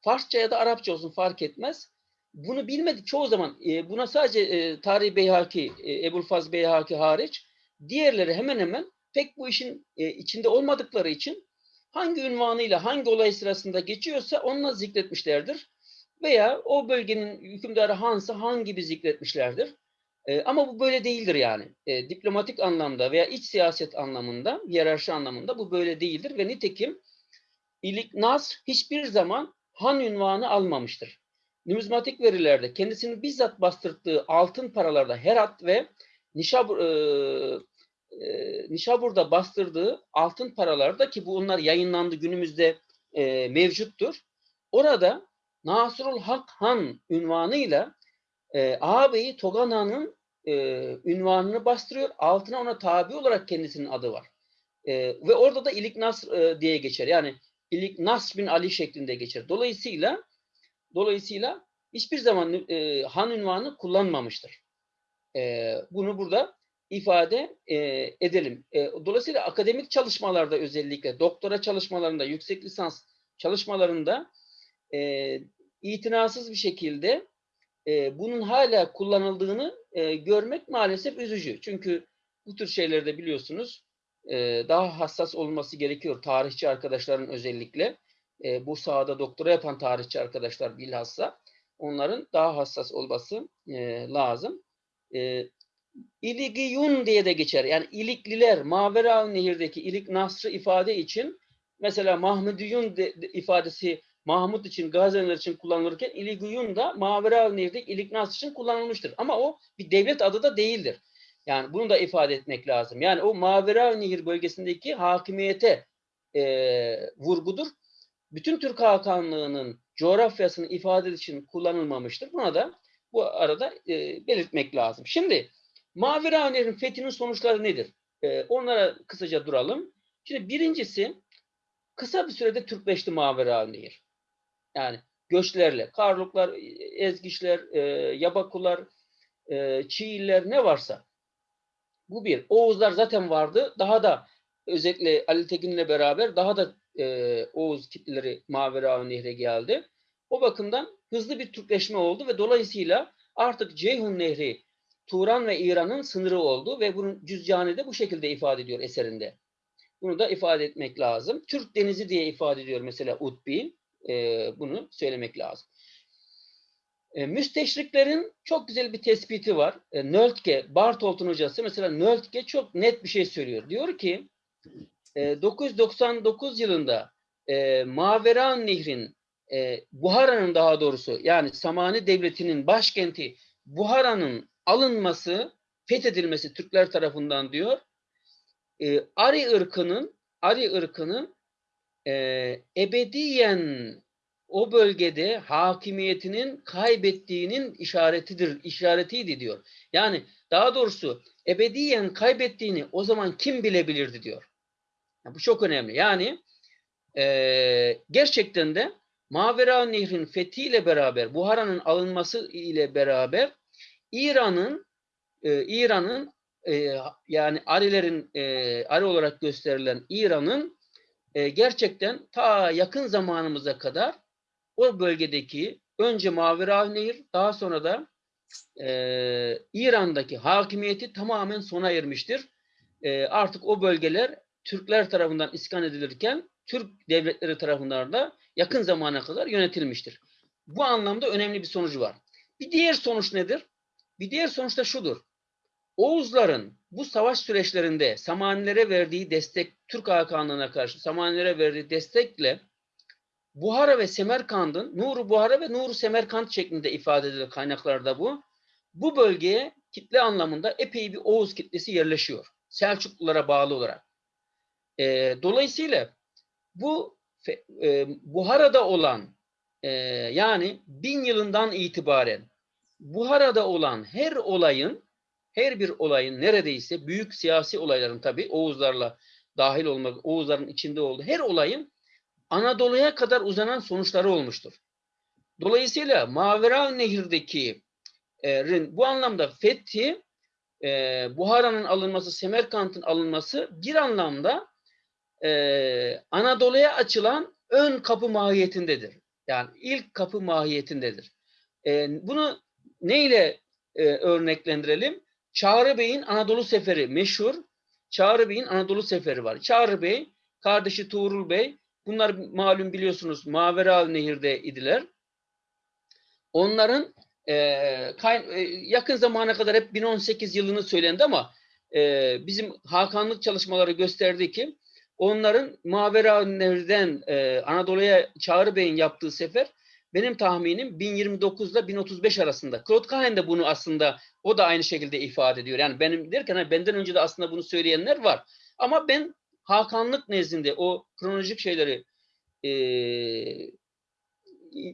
Farsça ya da Arapça olsun fark etmez. Bunu bilmedi çoğu zaman e, buna sadece e, Tarih Beyhaki, e, Ebu'l-Faz Beyhaki hariç diğerleri hemen hemen pek bu işin e, içinde olmadıkları için hangi ünvanıyla hangi olay sırasında geçiyorsa onunla zikretmişlerdir. Veya o bölgenin hükümdarı Hansa hangi bir zikretmişlerdir. E, ama bu böyle değildir yani. E, diplomatik anlamda veya iç siyaset anlamında, hiyerarşi anlamında bu böyle değildir ve nitekim İlik Nasr hiçbir zaman han ünvanı almamıştır. Numizmatik verilerde kendisini bizzat bastırdığı altın paralarda Herat ve Nişabur, e, e, Nişabur'da bastırdığı altın paralarda ki bu onlar yayınlandı günümüzde e, mevcuttur. Orada Nasrul Hak Han ünvanıyla e, ağabeyi Togan Han'ın e, ünvanını bastırıyor. Altına ona tabi olarak kendisinin adı var. E, ve orada da İlik Nasr e, diye geçer. Yani İlik Nasr bin Ali şeklinde geçer. Dolayısıyla dolayısıyla hiçbir zaman e, han ünvanı kullanmamıştır. E, bunu burada ifade e, edelim. E, dolayısıyla akademik çalışmalarda özellikle doktora çalışmalarında, yüksek lisans çalışmalarında e, itinasız bir şekilde e, bunun hala kullanıldığını e, görmek maalesef üzücü. Çünkü bu tür şeylerde biliyorsunuz e, daha hassas olması gerekiyor tarihçi arkadaşların özellikle. E, bu sahada doktora yapan tarihçi arkadaşlar bilhassa onların daha hassas olması e, lazım. E, İligiyun diye de geçer. Yani İlikliler, Mavera Nehir'deki İlik Nasr'ı ifade için mesela Mahmudiyun de, de, ifadesi Mahmut için, Gaziler için kullanılırken İligiyun da Mavera Nehir'deki İlik Nasr için kullanılmıştır. Ama o bir devlet adı da değildir. Yani bunu da ifade etmek lazım. Yani o Mavera Nehir bölgesindeki hakimiyete e, vurgudur. Bütün Türk Hakanlığı'nın coğrafyasını ifade için kullanılmamıştır. Buna da bu arada e, belirtmek lazım. Şimdi Mavera Nehri'nin fethinin sonuçları nedir? E, onlara kısaca duralım. Şimdi birincisi kısa bir sürede Türkleşti Mavera Nehir. Yani göçlerle, Karluklar, Ezgiçler, e, Yabakular, e, Çiğiller ne varsa. Bu bir. Oğuzlar zaten vardı. Daha da özellikle Ali Tekin'le beraber daha da e, Oğuz kitleleri Mavera Nehre geldi. O bakımdan hızlı bir Türkleşme oldu ve dolayısıyla artık Ceyhun Nehri Turan ve İran'ın sınırı oldu ve bunun cüzcanı da bu şekilde ifade ediyor eserinde. Bunu da ifade etmek lazım. Türk Denizi diye ifade ediyor mesela Utbi. E, bunu söylemek lazım. E, müsteşriklerin çok güzel bir tespiti var. E, Nöltke, Bartolt'un hocası mesela Nöltke çok net bir şey söylüyor. Diyor ki e, 999 yılında e, Maveran Nehrin e, Buhara'nın daha doğrusu yani Samani Devleti'nin başkenti Buhara'nın alınması, fethedilmesi Türkler tarafından diyor. E, Ari ırkının Ari ırkının e, ebediyen o bölgede hakimiyetinin kaybettiğinin işaretidir, işaretiydi diyor. Yani daha doğrusu ebediyen kaybettiğini o zaman kim bilebilirdi diyor. Ya bu çok önemli. Yani e, gerçekten de Mavera Nehri'nin fethiyle beraber, Buhara'nın alınması ile beraber İran'ın e, İran'ın e, yani Arilerin e, Ari olarak gösterilen İran'ın e, gerçekten ta yakın zamanımıza kadar o bölgedeki önce Mavera Nehir daha sonra da e, İran'daki hakimiyeti tamamen sona ermiştir. E, artık o bölgeler Türkler tarafından iskan edilirken Türk devletleri tarafından da yakın zamana kadar yönetilmiştir. Bu anlamda önemli bir sonucu var. Bir diğer sonuç nedir? Bir diğer sonuç da şudur. Oğuzların bu savaş süreçlerinde Samanilere verdiği destek, Türk Hakanlığı'na karşı Samanilere verdiği destekle Buhara ve Semerkant'ın Nuru Buhara ve Nuru Semerkant şeklinde ifade edilir kaynaklarda bu. Bu bölgeye kitle anlamında epey bir Oğuz kitlesi yerleşiyor. Selçuklulara bağlı olarak. E, dolayısıyla bu e, Buhara'da olan e, yani bin yılından itibaren Buhara'da olan her olayın her bir olayın neredeyse büyük siyasi olayların tabi Oğuzlarla dahil olmak, Oğuzların içinde olduğu her olayın Anadolu'ya kadar uzanan sonuçları olmuştur. Dolayısıyla Mavera Nehir'deki e, bu anlamda fethi e, Buhara'nın alınması, Semerkant'ın alınması bir anlamda e, Anadolu'ya açılan ön kapı mahiyetindedir. Yani ilk kapı mahiyetindedir. E, bunu neyle e, örneklendirelim? Çağrı Bey'in Anadolu Seferi meşhur. Çağrı Bey'in Anadolu Seferi var. Çağrı Bey, kardeşi Tuğrul Bey, bunlar malum biliyorsunuz Mavera Nehir'de idiler. Onların e, kay, e, yakın zamana kadar hep 1018 yılını söylendi ama e, bizim Hakanlık çalışmaları gösterdi ki onların Mavera Nehir'den e, Anadolu'ya Çağrı Bey'in yaptığı sefer benim tahminim 1029 ile 1035 arasında. Claude Cahen de bunu aslında o da aynı şekilde ifade ediyor. Yani benim derken hani benden önce de aslında bunu söyleyenler var. Ama ben Hakanlık nezdinde o kronolojik şeyleri e,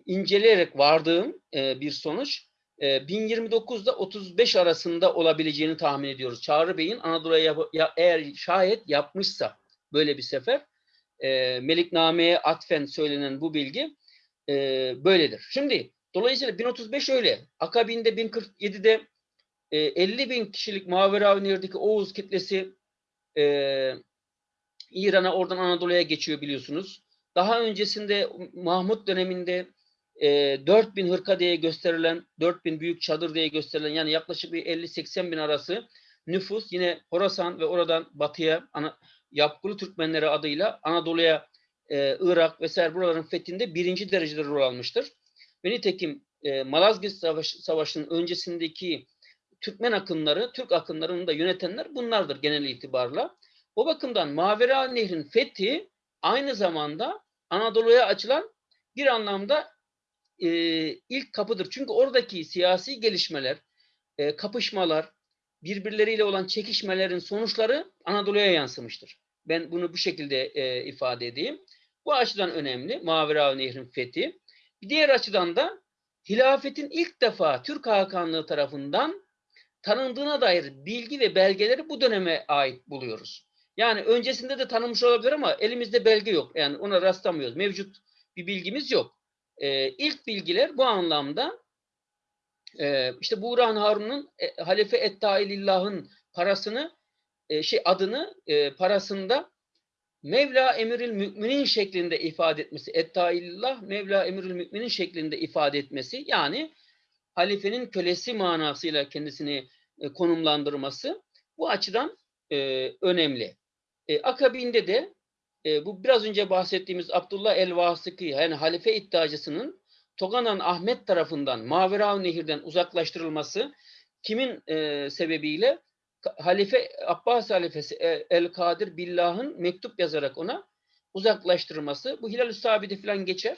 inceleyerek vardığım e, bir sonuç e, 1029 ile 35 arasında olabileceğini tahmin ediyoruz. Çağrı Bey'in Anadolu'ya ya, eğer şayet yapmışsa böyle bir sefer e, Melikname'ye atfen söylenen bu bilgi e, böyledir. Şimdi dolayısıyla 1035 öyle. Akabinde 1047'de e, 50 bin kişilik Mavera Nehir'deki Oğuz kitlesi e, İran'a oradan Anadolu'ya geçiyor biliyorsunuz. Daha öncesinde Mahmut döneminde e, 4 bin hırka diye gösterilen, 4 bin büyük çadır diye gösterilen yani yaklaşık bir 50-80 bin arası nüfus yine Horasan ve oradan batıya ana, Yapgılı Türkmenleri adıyla Anadolu'ya, e, Irak vesaire buraların fethinde birinci derecede rol almıştır. Ve nitekim e, Malazgirt Savaş, Savaşı'nın öncesindeki Türkmen akınları, Türk akınlarını da yönetenler bunlardır genel itibarla. O bakımdan Mavera Nehri'nin fethi aynı zamanda Anadolu'ya açılan bir anlamda e, ilk kapıdır. Çünkü oradaki siyasi gelişmeler, e, kapışmalar, birbirleriyle olan çekişmelerin sonuçları Anadolu'ya yansımıştır. Ben bunu bu şekilde e, ifade edeyim. Bu açıdan önemli Mavera Nehri'nin fethi. Bir diğer açıdan da hilafetin ilk defa Türk Hakanlığı tarafından tanındığına dair bilgi ve belgeleri bu döneme ait buluyoruz. Yani öncesinde de tanınmış olabilir ama elimizde belge yok. Yani ona rastlamıyoruz. Mevcut bir bilgimiz yok. Ee, ilk bilgiler bu anlamda e, işte Buğrahan Harun'un e, Halife Ettailillah'ın parasını e, şey adını e, parasında Mevla Emirül Müminin şeklinde ifade etmesi, Ettailillah Mevla Emirül Müminin şeklinde ifade etmesi yani halifenin kölesi manasıyla kendisini e, konumlandırması bu açıdan e, önemli. E, akabinde de e, bu biraz önce bahsettiğimiz Abdullah el-Vasıkı yani halife iddiacısının Toganan Ahmet tarafından Mavera Nehir'den uzaklaştırılması kimin e, sebebiyle? Halife Abbas halifesi e, El-Kadir Billah'ın mektup yazarak ona uzaklaştırması. Bu Hilal-i Sabit'e falan geçer.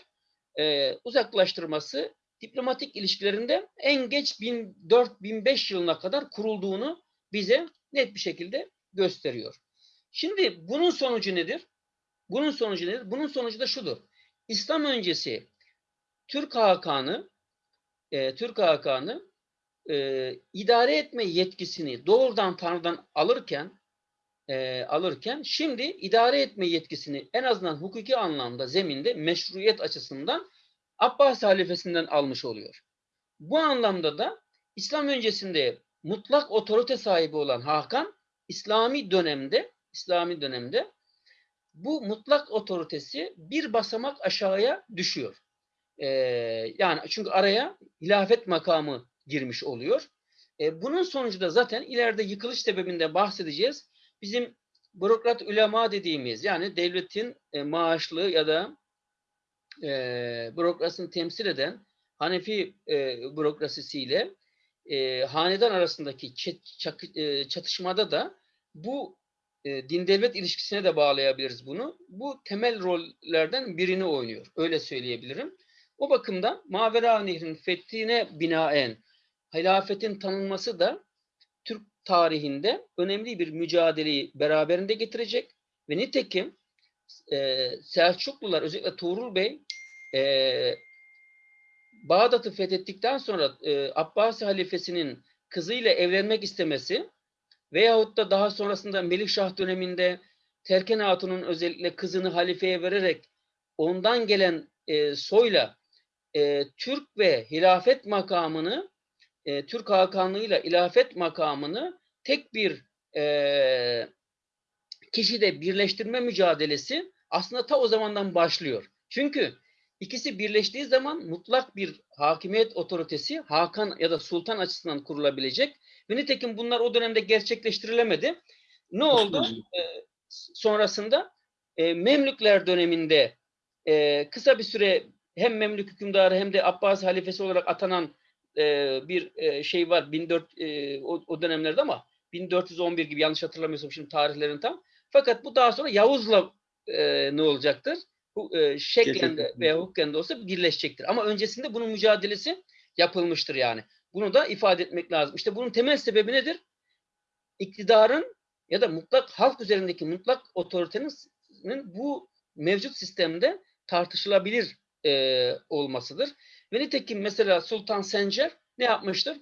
E, uzaklaştırması diplomatik ilişkilerinde en geç 1004-1005 yılına kadar kurulduğunu bize net bir şekilde gösteriyor. Şimdi bunun sonucu nedir? Bunun sonucu nedir? Bunun sonucu da şudur. İslam öncesi Türk Hakanı e, Türk Hakanı e, idare etme yetkisini doğrudan Tanrı'dan alırken e, alırken şimdi idare etme yetkisini en azından hukuki anlamda zeminde meşruiyet açısından Abbas halifesinden almış oluyor. Bu anlamda da İslam öncesinde mutlak otorite sahibi olan Hakan İslami dönemde İslami dönemde bu mutlak otoritesi bir basamak aşağıya düşüyor. Ee, yani çünkü araya hilafet makamı girmiş oluyor. Ee, bunun sonucu da zaten ileride yıkılış sebebinde bahsedeceğiz. Bizim bürokrat ulema dediğimiz yani devletin e, maaşlı ya da e, bürokrasini temsil eden Hanefi e, bürokrasisiyle e, hanedan arasındaki e, çatışmada da bu e, din devlet ilişkisine de bağlayabiliriz bunu. Bu temel rollerden birini oynuyor. Öyle söyleyebilirim. O bakımdan Mavera Nehri'nin fethine binaen hilafetin tanınması da Türk tarihinde önemli bir mücadeleyi beraberinde getirecek ve nitekim e, Selçuklular özellikle Tuğrul Bey e, Bağdat'ı fethettikten sonra e, Abbasi halifesinin kızıyla evlenmek istemesi veyahut da daha sonrasında Melikşah döneminde Terken Hatun'un özellikle kızını halifeye vererek ondan gelen e, soyla e, Türk ve hilafet makamını e, Türk Hakanlığı'yla ilafet makamını tek bir e, kişide birleştirme mücadelesi aslında ta o zamandan başlıyor. Çünkü ikisi birleştiği zaman mutlak bir hakimiyet otoritesi Hakan ya da Sultan açısından kurulabilecek. Ve nitekim bunlar o dönemde gerçekleştirilemedi. Ne oldu? E, sonrasında e, Memlükler döneminde e, kısa bir süre hem Memlük hükümdarı hem de Abbas halifesi olarak atanan e, bir e, şey var 1400 e, o, o dönemlerde ama 1411 gibi yanlış hatırlamıyorsam şimdi tarihlerin tam. Fakat bu daha sonra Yavuz'la e, ne olacaktır? Bu e, şeklen de veya hukuken de olsa birleşecektir. Ama öncesinde bunun mücadelesi yapılmıştır yani. Bunu da ifade etmek lazım. İşte bunun temel sebebi nedir? İktidarın ya da mutlak halk üzerindeki mutlak otoritenin bu mevcut sistemde tartışılabilir e, olmasıdır. Ve nitekim mesela Sultan Sencer ne yapmıştır?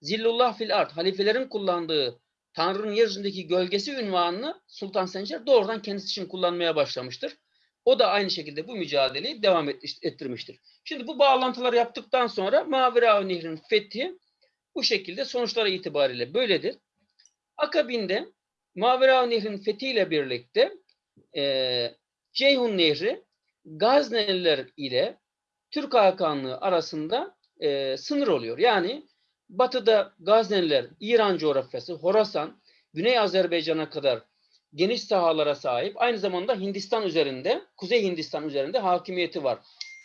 Zillullah fil art, halifelerin kullandığı Tanrı'nın yeryüzündeki gölgesi ünvanını Sultan Sencer doğrudan kendisi için kullanmaya başlamıştır. O da aynı şekilde bu mücadeleyi devam et- ettirmiştir. Şimdi bu bağlantıları yaptıktan sonra Mavera Nehri'nin fethi bu şekilde sonuçlara itibariyle böyledir. Akabinde Mavera Nehri'nin fethiyle birlikte e, Ceyhun Nehri Gazneliler ile Türk Hakanlığı arasında e, sınır oluyor. Yani batıda Gazneliler, İran coğrafyası, Horasan, Güney Azerbaycan'a kadar geniş sahalara sahip. Aynı zamanda Hindistan üzerinde, Kuzey Hindistan üzerinde hakimiyeti var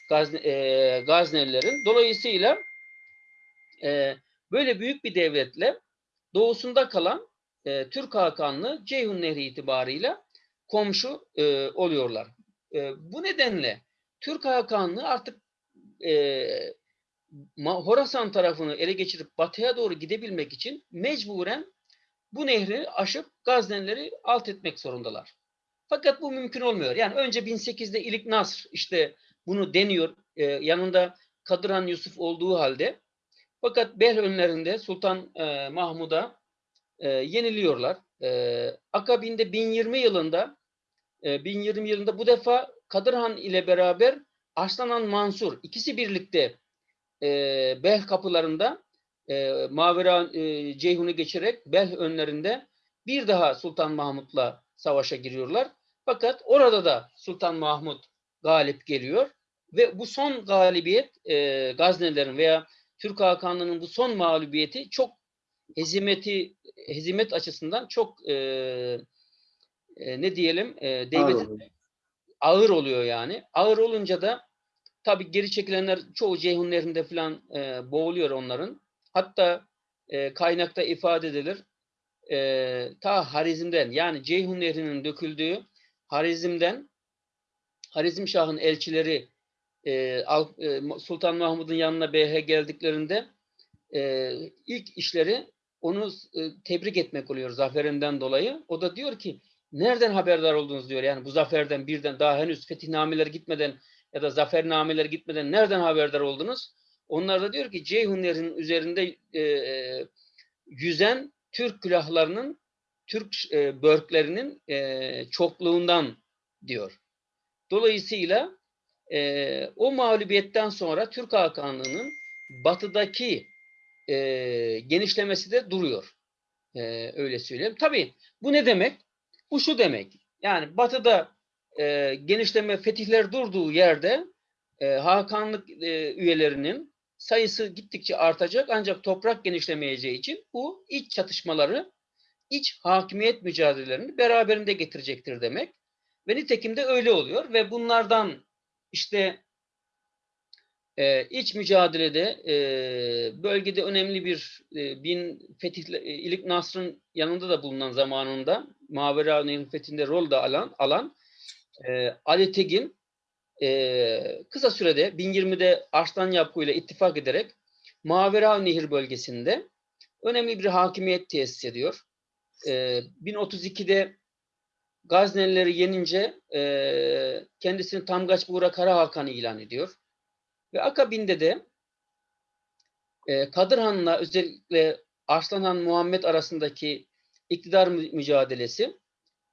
Gazne, e, Gaznelilerin. Dolayısıyla e, böyle büyük bir devletle doğusunda kalan e, Türk Hakanlığı Ceyhun Nehri itibarıyla komşu e, oluyorlar. E, bu nedenle Türk Hakanlığı artık e, Horasan tarafını ele geçirip batıya doğru gidebilmek için mecburen bu nehri aşıp Gaznelileri alt etmek zorundalar. Fakat bu mümkün olmuyor. Yani önce 1008'de İlik Nasr işte bunu deniyor. e, yanında Kadıran Yusuf olduğu halde. Fakat Bel önlerinde Sultan e, Mahmud'a e, yeniliyorlar. E, akabinde 1020 yılında e, 1020 yılında bu defa Kadırhan ile beraber Arslan Mansur ikisi birlikte e, Bel kapılarında e, Mavera e, Ceyhun'u geçerek Bel önlerinde bir daha Sultan Mahmut'la savaşa giriyorlar. Fakat orada da Sultan Mahmut galip geliyor ve bu son galibiyet e, Gaznelilerin veya Türk Hakanlığı'nın bu son mağlubiyeti çok hezimeti hezimet açısından çok e, e, ne diyelim e, devletin. Ağır oluyor yani. Ağır olunca da tabii geri çekilenler çoğu Ceyhun falan e, boğuluyor onların. Hatta e, kaynakta ifade edilir. E, ta Harizm'den yani Ceyhun Nehri'nin döküldüğü Harizm'den Harizm Şah'ın elçileri e, e, Sultan Mahmud'un yanına BH geldiklerinde e, ilk işleri onu e, tebrik etmek oluyor zaferinden dolayı. O da diyor ki Nereden haberdar oldunuz diyor. Yani bu zaferden birden daha henüz fetihnameler gitmeden ya da zafernameler gitmeden nereden haberdar oldunuz? Onlar da diyor ki Ceyhun Nehri'nin üzerinde e, e, yüzen Türk külahlarının, Türk e, börklerinin e, çokluğundan diyor. Dolayısıyla e, o mağlubiyetten sonra Türk Hakanlığı'nın batıdaki e, genişlemesi de duruyor. E, öyle söyleyeyim. Tabii bu ne demek? Bu şu demek. Yani batıda e, genişleme fetihler durduğu yerde e, Hakanlık e, üyelerinin sayısı gittikçe artacak ancak toprak genişlemeyeceği için bu iç çatışmaları, iç hakimiyet mücadelelerini beraberinde getirecektir demek. Ve nitekim de öyle oluyor ve bunlardan işte e, iç mücadelede e, bölgede önemli bir e, bin fetihle, e, İlik Nasr'ın yanında da bulunan zamanında Mavera Nehri'nin fethinde rol da alan, alan e, Ali Tegin e, kısa sürede 1020'de Arslan Yapku ile ittifak ederek Mavera Nehir bölgesinde önemli bir hakimiyet tesis ediyor. E, 1032'de Gaznelileri yenince e, kendisini Tamgaç Buğra Kara Hakan'ı ilan ediyor. Ve akabinde de e, Kadir Han'la özellikle Arslan Han Muhammed arasındaki iktidar mü- mücadelesi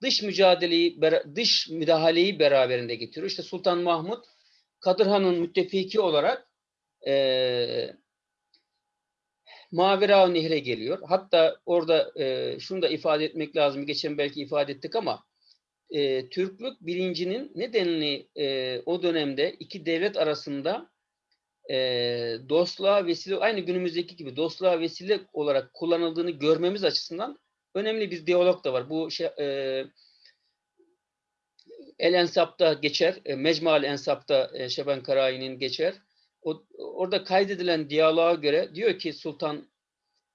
dış mücadeleyi dış müdahaleyi beraberinde getiriyor. İşte Sultan Mahmut Kadir Han'ın müttefiki olarak e, Mavera Nehre geliyor. Hatta orada e, şunu da ifade etmek lazım. Geçen belki ifade ettik ama e, Türklük bilincinin nedenli e, o dönemde iki devlet arasında e, dostluğa vesile, aynı günümüzdeki gibi dostluğa vesile olarak kullanıldığını görmemiz açısından önemli bir diyalog da var. Bu şey, e, El Ensap'ta geçer, e, Mecmual Ensap'ta e, Şeben Karayi'nin geçer. O, orada kaydedilen diyaloğa göre diyor ki Sultan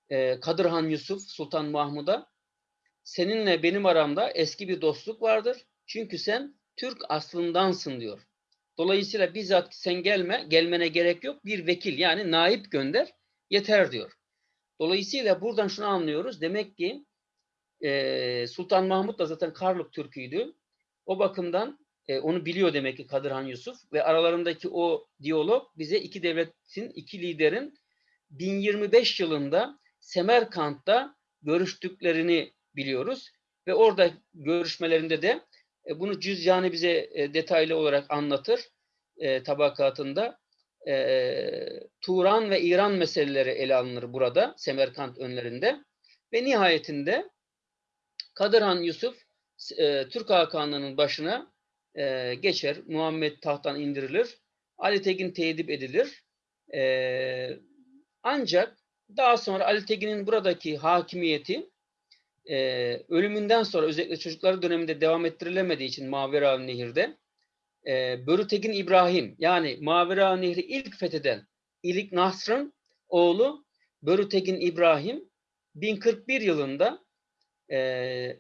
e, Kadir Yusuf, Sultan Mahmud'a seninle benim aramda eski bir dostluk vardır. Çünkü sen Türk aslındansın diyor. Dolayısıyla bizzat sen gelme, gelmene gerek yok. Bir vekil yani naip gönder yeter diyor. Dolayısıyla buradan şunu anlıyoruz. Demek ki e, Sultan Mahmut da zaten Karluk Türk'üydü. O bakımdan e, onu biliyor demek ki Kadir Yusuf ve aralarındaki o diyalog bize iki devletin, iki liderin 1025 yılında Semerkant'ta görüştüklerini biliyoruz ve orada görüşmelerinde de e, bunu Cüzcani bize e, detaylı olarak anlatır e, tabakatında. E, Turan ve İran meseleleri ele alınır burada Semerkant önlerinde ve nihayetinde Kadir Han Yusuf e, Türk Hakanlığı'nın başına e, geçer. Muhammed tahttan indirilir. Ali Tekin teyidip edilir. E, ancak daha sonra Ali Tekin'in buradaki hakimiyeti e, ölümünden sonra özellikle çocukları döneminde devam ettirilemediği için Mavera Nehir'de e, Börütekin İbrahim yani Mavera Nehri ilk fetheden İlik Nasr'ın oğlu Börütekin İbrahim 1041 yılında e,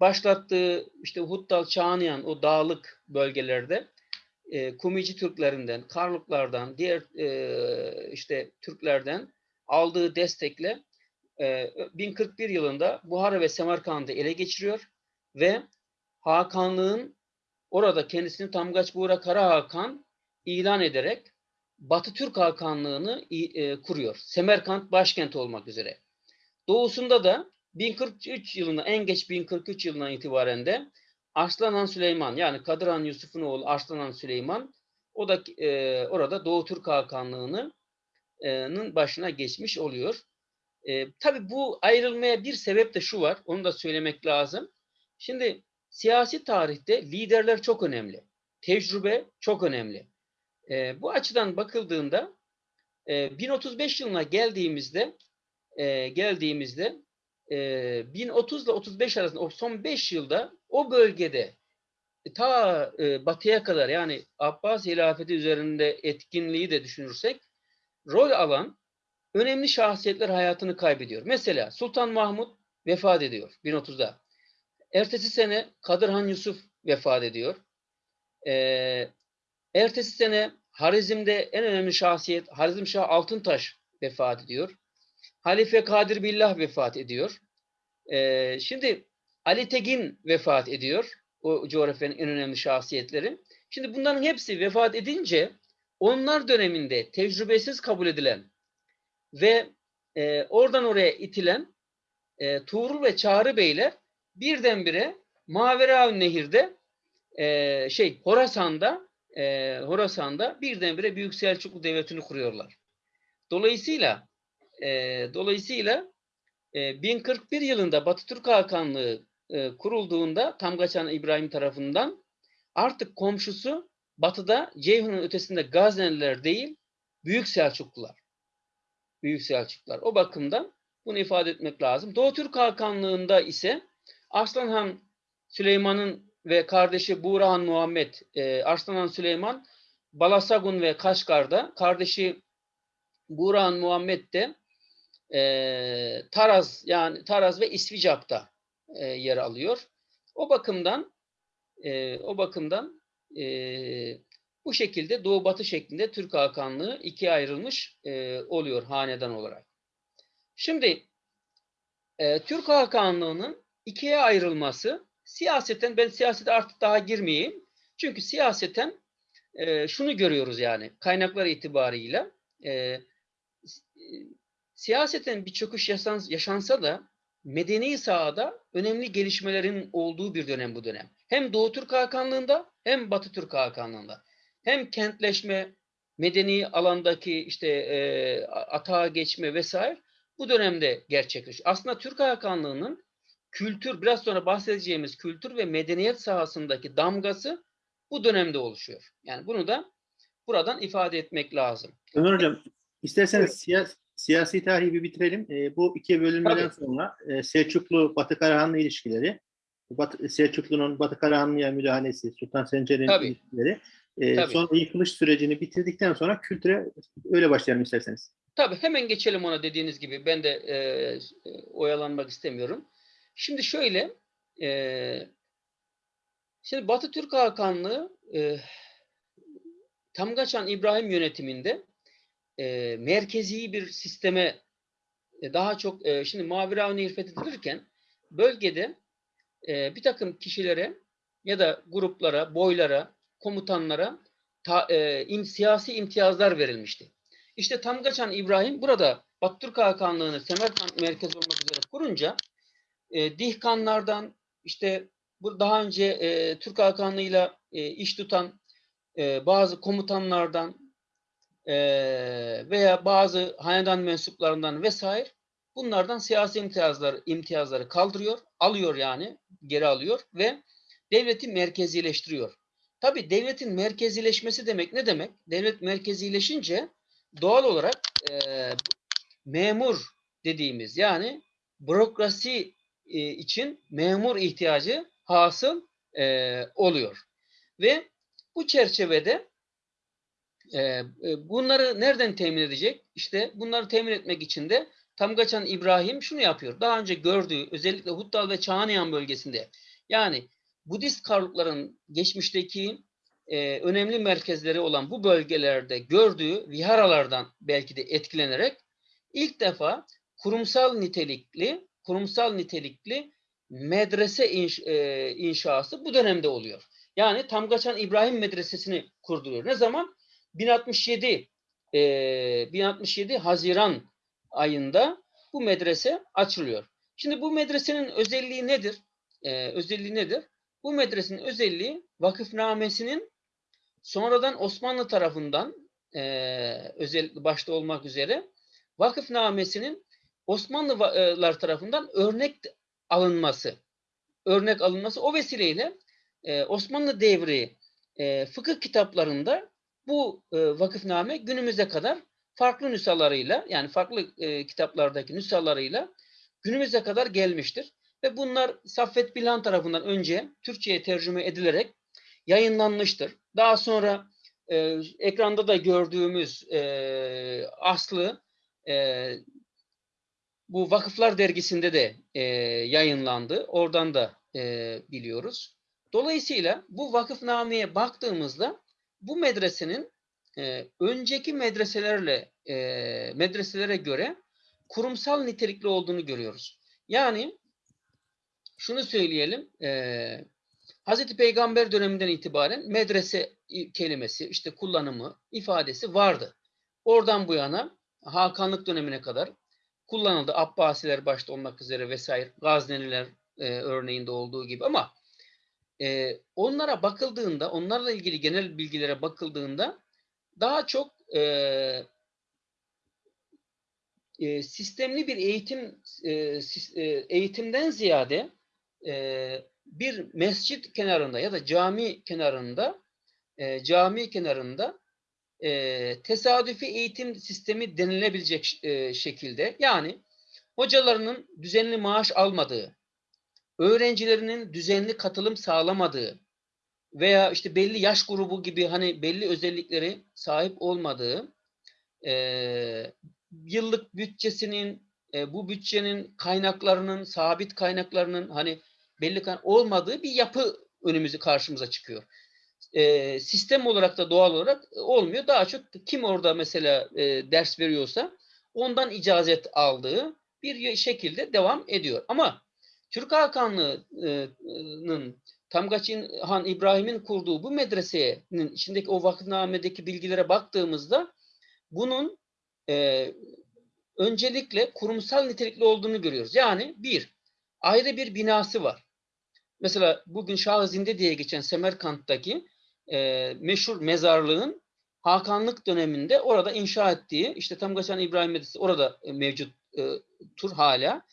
başlattığı işte Huttal Çağlayan o dağlık bölgelerde e, Kumici Türklerinden, Karluklardan, diğer e, işte Türklerden aldığı destekle e, 1041 yılında Buhara ve Semerkant'ı ele geçiriyor ve Hakanlığın orada kendisini Tamgaç Buğra Kara Hakan ilan ederek Batı Türk Hakanlığını e, kuruyor. Semerkant başkent olmak üzere. Doğusunda da 1043 yılında en geç 1043 yılından itibaren de Arslan Han Süleyman yani Kadir Han Yusuf'un oğlu Arslan Han Süleyman o da e, orada Doğu Türk Hakanlığı'nın başına geçmiş oluyor. E, tabii bu ayrılmaya bir sebep de şu var. Onu da söylemek lazım. Şimdi siyasi tarihte liderler çok önemli. Tecrübe çok önemli. E, bu açıdan bakıldığında e, 1035 yılına geldiğimizde e, geldiğimizde e, 1030 ile 35 arasında o son 5 yılda o bölgede ta e, batıya kadar yani Abbas hilafeti üzerinde etkinliği de düşünürsek rol alan önemli şahsiyetler hayatını kaybediyor. Mesela Sultan Mahmut vefat ediyor 1030'da. Ertesi sene Kadir Yusuf vefat ediyor. Ee, ertesi sene Harizm'de en önemli şahsiyet Harizm Şah Altıntaş vefat ediyor. Halife Kadir Billah vefat ediyor. Ee, şimdi Ali Tegin vefat ediyor. O coğrafyanın en önemli şahsiyetleri. Şimdi bunların hepsi vefat edince onlar döneminde tecrübesiz kabul edilen ve e, oradan oraya itilen e, Tuğrul ve Çağrı Beyler birdenbire Maveraun Nehir'de e, şey Horasan'da e, Horasan'da birdenbire Büyük Selçuklu Devleti'ni kuruyorlar. Dolayısıyla e, dolayısıyla e, 1041 yılında Batı Türk Hakanlığı e, kurulduğunda Tamgaçan İbrahim tarafından artık komşusu batıda Ceyhun'un ötesinde Gazneliler değil Büyük Selçuklular. Büyük Selçuklular. O bakımdan bunu ifade etmek lazım. Doğu Türk Hakanlığı'nda ise Arslanhan Süleyman'ın ve kardeşi Buğrahan Muhammed, e, Arslanhan Süleyman Balasagun ve Kaşgar'da, kardeşi Buğrahan Muhammed de e, Taraz yani Taraz ve İsvicap'ta e, yer alıyor. O bakımdan e, o bakımdan e, bu şekilde Doğu Batı şeklinde Türk Hakanlığı ikiye ayrılmış e, oluyor hanedan olarak. Şimdi e, Türk Hakanlığı'nın ikiye ayrılması siyaseten ben siyasete artık daha girmeyeyim. Çünkü siyaseten e, şunu görüyoruz yani kaynaklar itibarıyla e, siyaseten bir çöküş yaşans, yaşansa da medeni sahada önemli gelişmelerin olduğu bir dönem bu dönem. Hem Doğu Türk Hakanlığı'nda hem Batı Türk Hakanlığı'nda. Hem kentleşme, medeni alandaki işte e, atağa geçme vesaire bu dönemde gerçekleşiyor. Aslında Türk Hakanlığı'nın kültür, biraz sonra bahsedeceğimiz kültür ve medeniyet sahasındaki damgası bu dönemde oluşuyor. Yani bunu da buradan ifade etmek lazım. Ömer Hocam, isterseniz siya- siyasi tarihi bir bitirelim. E, bu ikiye bölünmeden Tabii. sonra e, Selçuklu Batı Karahanlı ilişkileri, Batı, Selçuklu'nun Batı Karahanlı'ya müdahalesi, Sultan Sencer'in ilişkileri, e, Tabii. sonra yıkılış sürecini bitirdikten sonra kültüre öyle başlayalım isterseniz. Tabii hemen geçelim ona dediğiniz gibi. Ben de e, oyalanmak istemiyorum. Şimdi şöyle, e, şimdi Batı Türk Hakanlığı e, Tamgaçan İbrahim yönetiminde e, merkezi bir sisteme e, daha çok e, şimdi Maveraun Nehir fethedilirken bölgede e, bir takım kişilere ya da gruplara, boylara, komutanlara ta, e, im- siyasi imtiyazlar verilmişti. İşte Tamgaçan İbrahim burada Batı Türk Hakanlığı'nı Semerkant merkez olmak üzere kurunca e, Dihkanlardan işte bu daha önce e, Türk Hakanlığı'yla e, iş tutan e, bazı komutanlardan e, veya bazı hanedan mensuplarından vesaire bunlardan siyasi imtiyazlar imtiyazları kaldırıyor, alıyor yani geri alıyor ve devleti merkezileştiriyor. Tabii devletin merkezileşmesi demek ne demek? Devlet merkezileşince doğal olarak e, memur dediğimiz yani bürokrasi e, için memur ihtiyacı hasıl e, oluyor. Ve bu çerçevede e, e, bunları nereden temin edecek? İşte bunları temin etmek için de Tamgaçan İbrahim şunu yapıyor. Daha önce gördüğü özellikle Huttal ve Çağlayan bölgesinde yani Budist karlıkların geçmişteki e, önemli merkezleri olan bu bölgelerde gördüğü viharalardan belki de etkilenerek ilk defa kurumsal nitelikli kurumsal nitelikli medrese inş, e, inşası bu dönemde oluyor. Yani Tamgaçan İbrahim Medresesi'ni kurduruyor. Ne zaman? 1067 e, 1067 Haziran ayında bu medrese açılıyor. Şimdi bu medresenin özelliği nedir? E, özelliği nedir? Bu medresenin özelliği vakıfnamesinin sonradan Osmanlı tarafından e, özellikle başta olmak üzere vakıfnamesinin Osmanlılar tarafından örnek alınması. Örnek alınması o vesileyle e, Osmanlı devri e, fıkıh kitaplarında bu e, vakıfname günümüze kadar farklı nüshalarıyla yani farklı e, kitaplardaki nüshalarıyla günümüze kadar gelmiştir. Ve bunlar Saffet Bilhan tarafından önce Türkçe'ye tercüme edilerek yayınlanmıştır. Daha sonra e, ekranda da gördüğümüz e, aslı e, bu Vakıflar Dergisi'nde de e, yayınlandı. Oradan da e, biliyoruz. Dolayısıyla bu vakıfnameye baktığımızda bu medresenin e, önceki medreselerle e, medreselere göre kurumsal nitelikli olduğunu görüyoruz. Yani şunu söyleyelim. E, Hazreti Peygamber döneminden itibaren medrese kelimesi, işte kullanımı, ifadesi vardı. Oradan bu yana Hakanlık dönemine kadar kullanıldı. Abbasiler başta olmak üzere vesaire, Gazneliler e, örneğinde olduğu gibi ama e, onlara bakıldığında, onlarla ilgili genel bilgilere bakıldığında daha çok e, e, sistemli bir eğitim e, eğitimden ziyade e, bir mescit kenarında ya da cami kenarında e, cami kenarında e, tesadüfi eğitim sistemi denilebilecek e, şekilde yani hocalarının düzenli maaş almadığı, öğrencilerinin düzenli katılım sağlamadığı veya işte belli yaş grubu gibi hani belli özellikleri sahip olmadığı e, yıllık bütçesinin e, bu bütçenin kaynaklarının sabit kaynaklarının hani belli olmadığı bir yapı önümüzü karşımıza çıkıyor. E, sistem olarak da doğal olarak olmuyor. Daha çok kim orada mesela e, ders veriyorsa ondan icazet aldığı bir şekilde devam ediyor. Ama Türk Hakanlığı'nın Tamgaçin Han İbrahim'in kurduğu bu medresenin içindeki o vakıfnamedeki bilgilere baktığımızda bunun e, öncelikle kurumsal nitelikli olduğunu görüyoruz. Yani bir, ayrı bir binası var. Mesela bugün Şah Zinde diye geçen Semerkant'taki e, meşhur mezarlığın Hakanlık döneminde orada inşa ettiği, işte Tamgaçan İbrahim Medresi orada e, mevcut e, tur hala.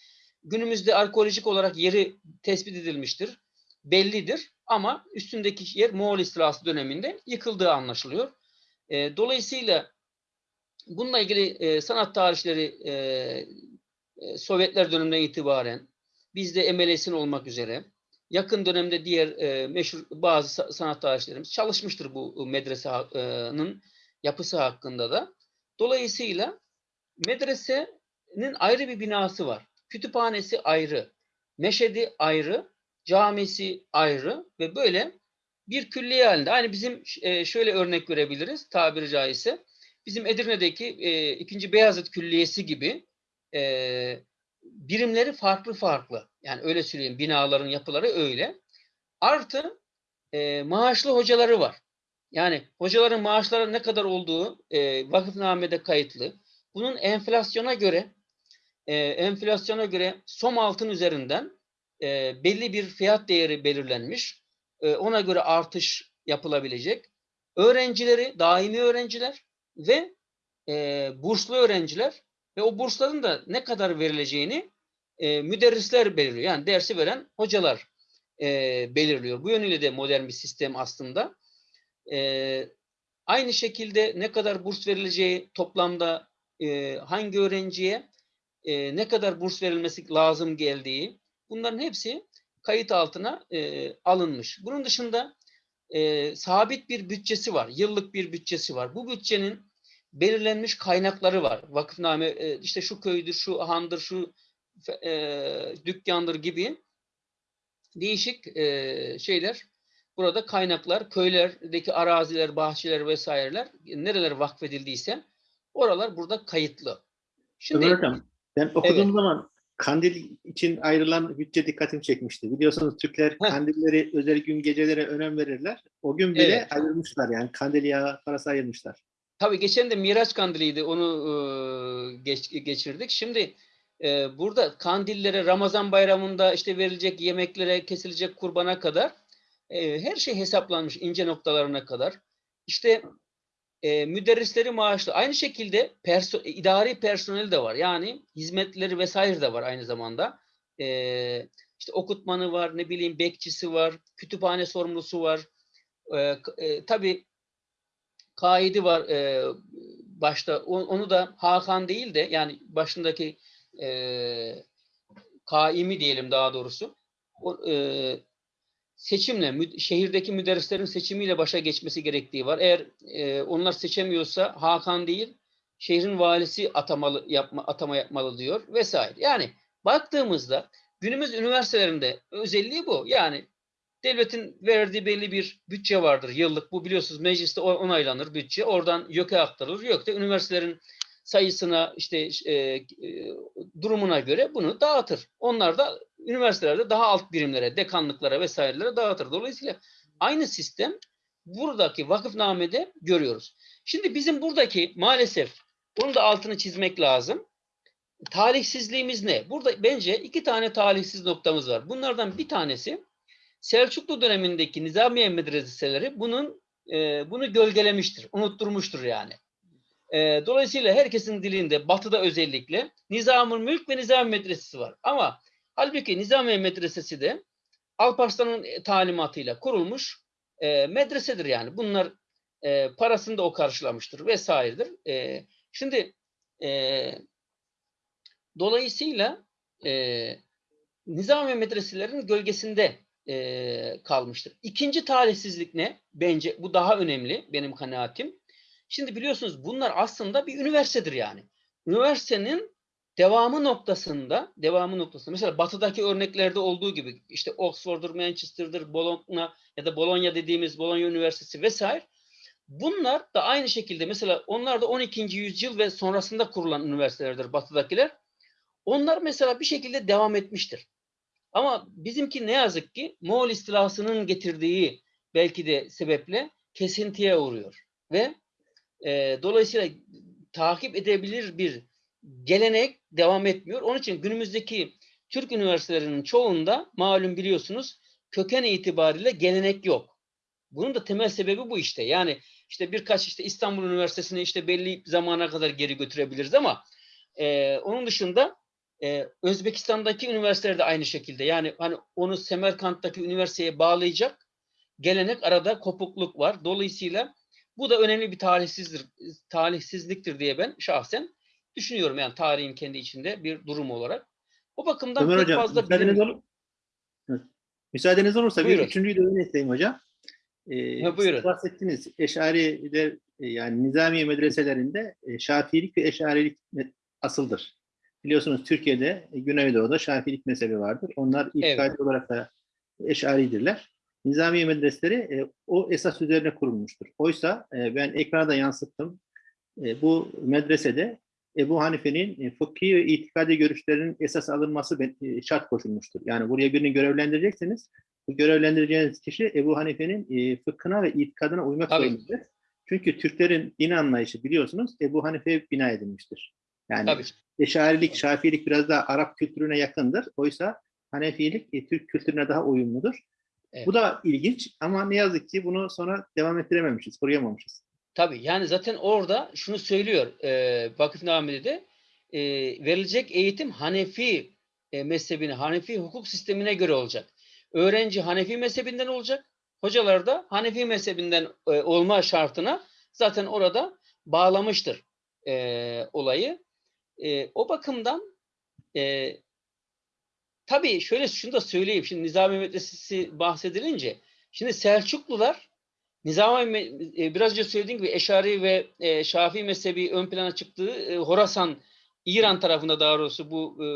Günümüzde arkeolojik olarak yeri tespit edilmiştir, bellidir ama üstündeki yer Moğol istilası döneminde yıkıldığı anlaşılıyor. E, dolayısıyla bununla ilgili e, sanat tarihçileri e, e, Sovyetler döneminden itibaren bizde MLS'in olmak üzere yakın dönemde diğer e, meşhur bazı sa- sanat tarihçilerimiz çalışmıştır bu medresenin yapısı hakkında da. Dolayısıyla medresenin ayrı bir binası var. Kütüphanesi ayrı, meşedi ayrı, camisi ayrı ve böyle bir külliye halinde. Aynı bizim e, şöyle örnek verebiliriz tabiri caizse. Bizim Edirne'deki e, 2. Beyazıt Külliyesi gibi e, birimleri farklı farklı. Yani öyle söyleyeyim binaların yapıları öyle. Artı e, maaşlı hocaları var. Yani hocaların maaşları ne kadar olduğu e, vakıfnamede kayıtlı. Bunun enflasyona göre e, enflasyona göre som altın üzerinden e, belli bir fiyat değeri belirlenmiş. E, ona göre artış yapılabilecek. Öğrencileri daimi öğrenciler ve e, burslu öğrenciler ve o bursların da ne kadar verileceğini e, müderrisler belirliyor. Yani dersi veren hocalar e, belirliyor. Bu yönüyle de modern bir sistem aslında. E, aynı şekilde ne kadar burs verileceği toplamda e, hangi öğrenciye e, ne kadar burs verilmesi lazım geldiği bunların hepsi kayıt altına e, alınmış. Bunun dışında e, sabit bir bütçesi var. Yıllık bir bütçesi var. Bu bütçenin belirlenmiş kaynakları var. Vakıfname e, işte şu köydür, şu handır, şu e, dükkandır gibi değişik e, şeyler burada kaynaklar, köylerdeki araziler, bahçeler vesaireler nereler vakfedildiyse oralar burada kayıtlı. Şimdi Ömer Hocam, ben okuduğum Evet. zaman kandil için ayrılan bütçe dikkatimi çekmişti. Biliyorsunuz Türkler Heh. kandilleri özel gün gecelere önem verirler. O gün bile Evet. ayırmışlar yani kandil yağı parası ayırmışlar. Tabii geçen de Miraç Kandili'ydi. Onu e, geç, geçirdik. Şimdi e, burada kandillere, Ramazan bayramında işte verilecek yemeklere, kesilecek kurbana kadar e, her şey hesaplanmış ince noktalarına kadar. İşte e, müderrisleri maaşlı. Aynı şekilde perso- idari personel de var. Yani hizmetleri vesaire de var aynı zamanda. E, işte okutmanı var, ne bileyim bekçisi var, kütüphane sorumlusu var. E, e, tabii kaidi var e, başta. O- Onu da Hakan değil de yani başındaki e, kaimi diyelim daha doğrusu. O, e, seçimle, mü- şehirdeki müderrislerin seçimiyle başa geçmesi gerektiği var. Eğer e, onlar seçemiyorsa Hakan değil, şehrin valisi atamalı yapma atama yapmalı diyor vesaire. Yani baktığımızda günümüz üniversitelerinde özelliği bu. Yani devletin verdiği belli bir bütçe vardır yıllık. Bu biliyorsunuz mecliste onaylanır bütçe. Oradan YÖK'e aktarılır. YÖK de üniversitelerin sayısına işte e, e, durumuna göre bunu dağıtır. Onlar da üniversitelerde daha alt birimlere, dekanlıklara vesairelere dağıtır. Dolayısıyla aynı sistem buradaki vakıfnamede görüyoruz. Şimdi bizim buradaki maalesef bunun da altını çizmek lazım. Talihsizliğimiz ne? Burada bence iki tane talihsiz noktamız var. Bunlardan bir tanesi Selçuklu dönemindeki Nizamiye medreseleri bunun e, bunu gölgelemiştir, unutturmuştur yani. E, dolayısıyla herkesin dilinde, batıda özellikle Nizamül Mülk ve Nizami Medresesi var. Ama halbuki Nizamiye Medresesi de Alparslan'ın talimatıyla kurulmuş e, medresedir yani. Bunlar e, parasını da o karşılamıştır vesairedir. E, şimdi e, dolayısıyla e, Nizami medreselerin gölgesinde e, kalmıştır. İkinci talihsizlik ne? Bence bu daha önemli benim kanaatim. Şimdi biliyorsunuz bunlar aslında bir üniversitedir yani. Üniversitenin devamı noktasında, devamı noktasında mesela batıdaki örneklerde olduğu gibi işte Oxford'dur, Manchester'dır, Bologna ya da Bologna dediğimiz Bologna Üniversitesi vesaire Bunlar da aynı şekilde mesela onlar da 12. yüzyıl ve sonrasında kurulan üniversitelerdir batıdakiler. Onlar mesela bir şekilde devam etmiştir. Ama bizimki ne yazık ki Moğol istilasının getirdiği belki de sebeple kesintiye uğruyor. Ve e, dolayısıyla takip edebilir bir gelenek devam etmiyor. Onun için günümüzdeki Türk üniversitelerinin çoğunda malum biliyorsunuz köken itibariyle gelenek yok. Bunun da temel sebebi bu işte. Yani işte birkaç işte İstanbul Üniversitesi'ni işte belli zamana kadar geri götürebiliriz ama e, onun dışında e, Özbekistan'daki üniversiteler de aynı şekilde. Yani hani onu Semerkant'taki üniversiteye bağlayacak gelenek arada kopukluk var. Dolayısıyla bu da önemli bir talihsizdir, talihsizliktir diye ben şahsen düşünüyorum. Yani tarihin kendi içinde bir durum olarak. O bakımdan Ömer pek Hocam, fazla müsaadeniz, bilim- olur, Hı. müsaadeniz olursa Buyurun. bir üçüncüyü de öne hocam. Ee, Ha, buyurun. bahsettiniz Eşari'de e, yani Nizamiye medreselerinde e, Şafiilik ve Eşarilik asıldır. Biliyorsunuz Türkiye'de e, Güneydoğu'da Şafiilik mezhebi vardır. Onlar itikadi olarak da Eşaridirler. Nizamiye medreseleri e, o esas üzerine kurulmuştur. Oysa e, ben ekrana da yansıttım. E, bu medresede Ebu Hanife'nin e, fıkhi ve itikadi görüşlerinin esas alınması e, şart koşulmuştur. Yani buraya birini görevlendirecekseniz bu görevlendireceğiniz kişi Ebu Hanife'nin e, fıkhına ve itikadına uymak Tabii. zorundadır. Çünkü Türklerin din anlayışı biliyorsunuz Ebu Hanife'ye bina edilmiştir. Yani Tabii. Eşarilik, Şafiilik biraz daha Arap kültürüne yakındır. Oysa Hanefilik e, Türk kültürüne daha uyumludur. Evet. Bu da ilginç ama ne yazık ki bunu sonra devam ettirememişiz, koruyamamışız. Tabii yani zaten orada şunu söylüyor e, vakıfnamede de e, verilecek eğitim Hanefi e, mezhebine, Hanefi hukuk sistemine göre olacak. Öğrenci Hanefi mezhebinden olacak. Hocalar da Hanefi mezhebinden e, olma şartına zaten orada bağlamıştır e, olayı. E, o bakımdan e, tabii şöyle şunu da söyleyeyim. Şimdi Nizami Medresesi bahsedilince şimdi Selçuklular Nizami e, biraz önce söylediğim gibi Eşari ve e, Şafii mezhebi ön plana çıktığı e, Horasan İran tarafında daha doğrusu bu e,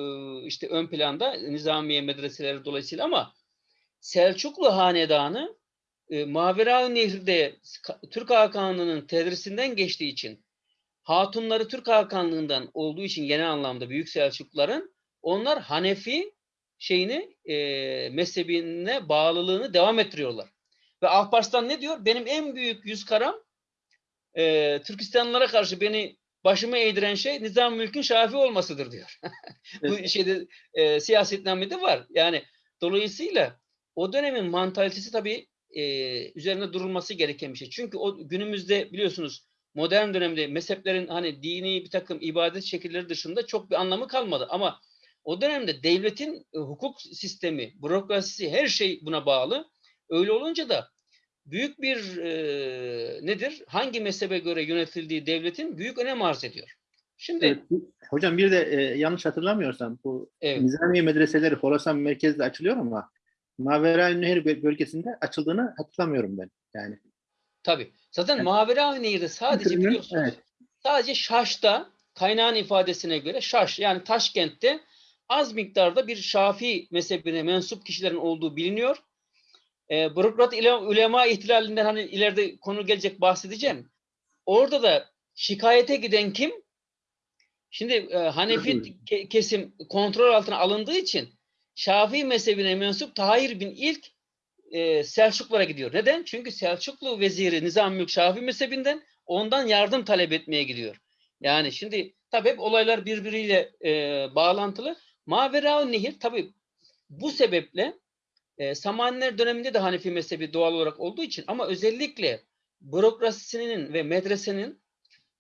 işte ön planda Nizamiye medreseleri dolayısıyla ama Selçuklu hanedanı e, Mavera Nehri'de Ka- Türk Hakanlığı'nın tedrisinden geçtiği için hatunları Türk Hakanlığı'ndan olduğu için genel anlamda Büyük Selçukluların onlar Hanefi şeyini e, mezhebine bağlılığını devam ettiriyorlar. Ve Alparslan ne diyor? Benim en büyük yüz karam e, Türkistanlılara karşı beni başıma eğdiren şey Nizam Mülk'ün Şafi olmasıdır diyor. Bu şeyde e, siyasetnamede var. Yani dolayısıyla o dönemin mantalitesi tabii e, üzerine durulması gereken bir şey. Çünkü o günümüzde biliyorsunuz modern dönemde mezheplerin hani dini bir takım ibadet şekilleri dışında çok bir anlamı kalmadı. Ama o dönemde devletin e, hukuk sistemi, bürokrasisi her şey buna bağlı. Öyle olunca da büyük bir e, nedir? Hangi mezhebe göre yönetildiği devletin büyük önem arz ediyor. Şimdi Evet, hocam bir de e, yanlış hatırlamıyorsam bu evet. Nizamiye medreseleri Horasan merkezde açılıyor ama Mavera Nehir bö- bölgesinde açıldığını hatırlamıyorum ben. Yani Tabii. Zaten Evet. Mavera Nehir'de sadece Kültürünün- biliyorsunuz evet. sadece Şaş'ta kaynağın ifadesine göre Şaş yani Taşkent'te az miktarda bir Şafii mezhebine mensup kişilerin olduğu biliniyor. E, Bürokrat ile ulema ihtilalinden hani ileride konu gelecek bahsedeceğim. Orada da şikayete giden kim? Şimdi e, Hanefi ke- kesim kontrol altına alındığı için Şafii mezhebine mensup Tahir bin İlk e, Selçuklara gidiyor. Neden? Çünkü Selçuklu veziri Nizam Mülk Şafii mezhebinden ondan yardım talep etmeye gidiyor. Yani şimdi tabii hep olaylar birbiriyle e, bağlantılı. Mavera Nehir tabii bu sebeple e, Samaniler döneminde de Hanefi mezhebi doğal olarak olduğu için ama özellikle bürokrasisinin ve medresenin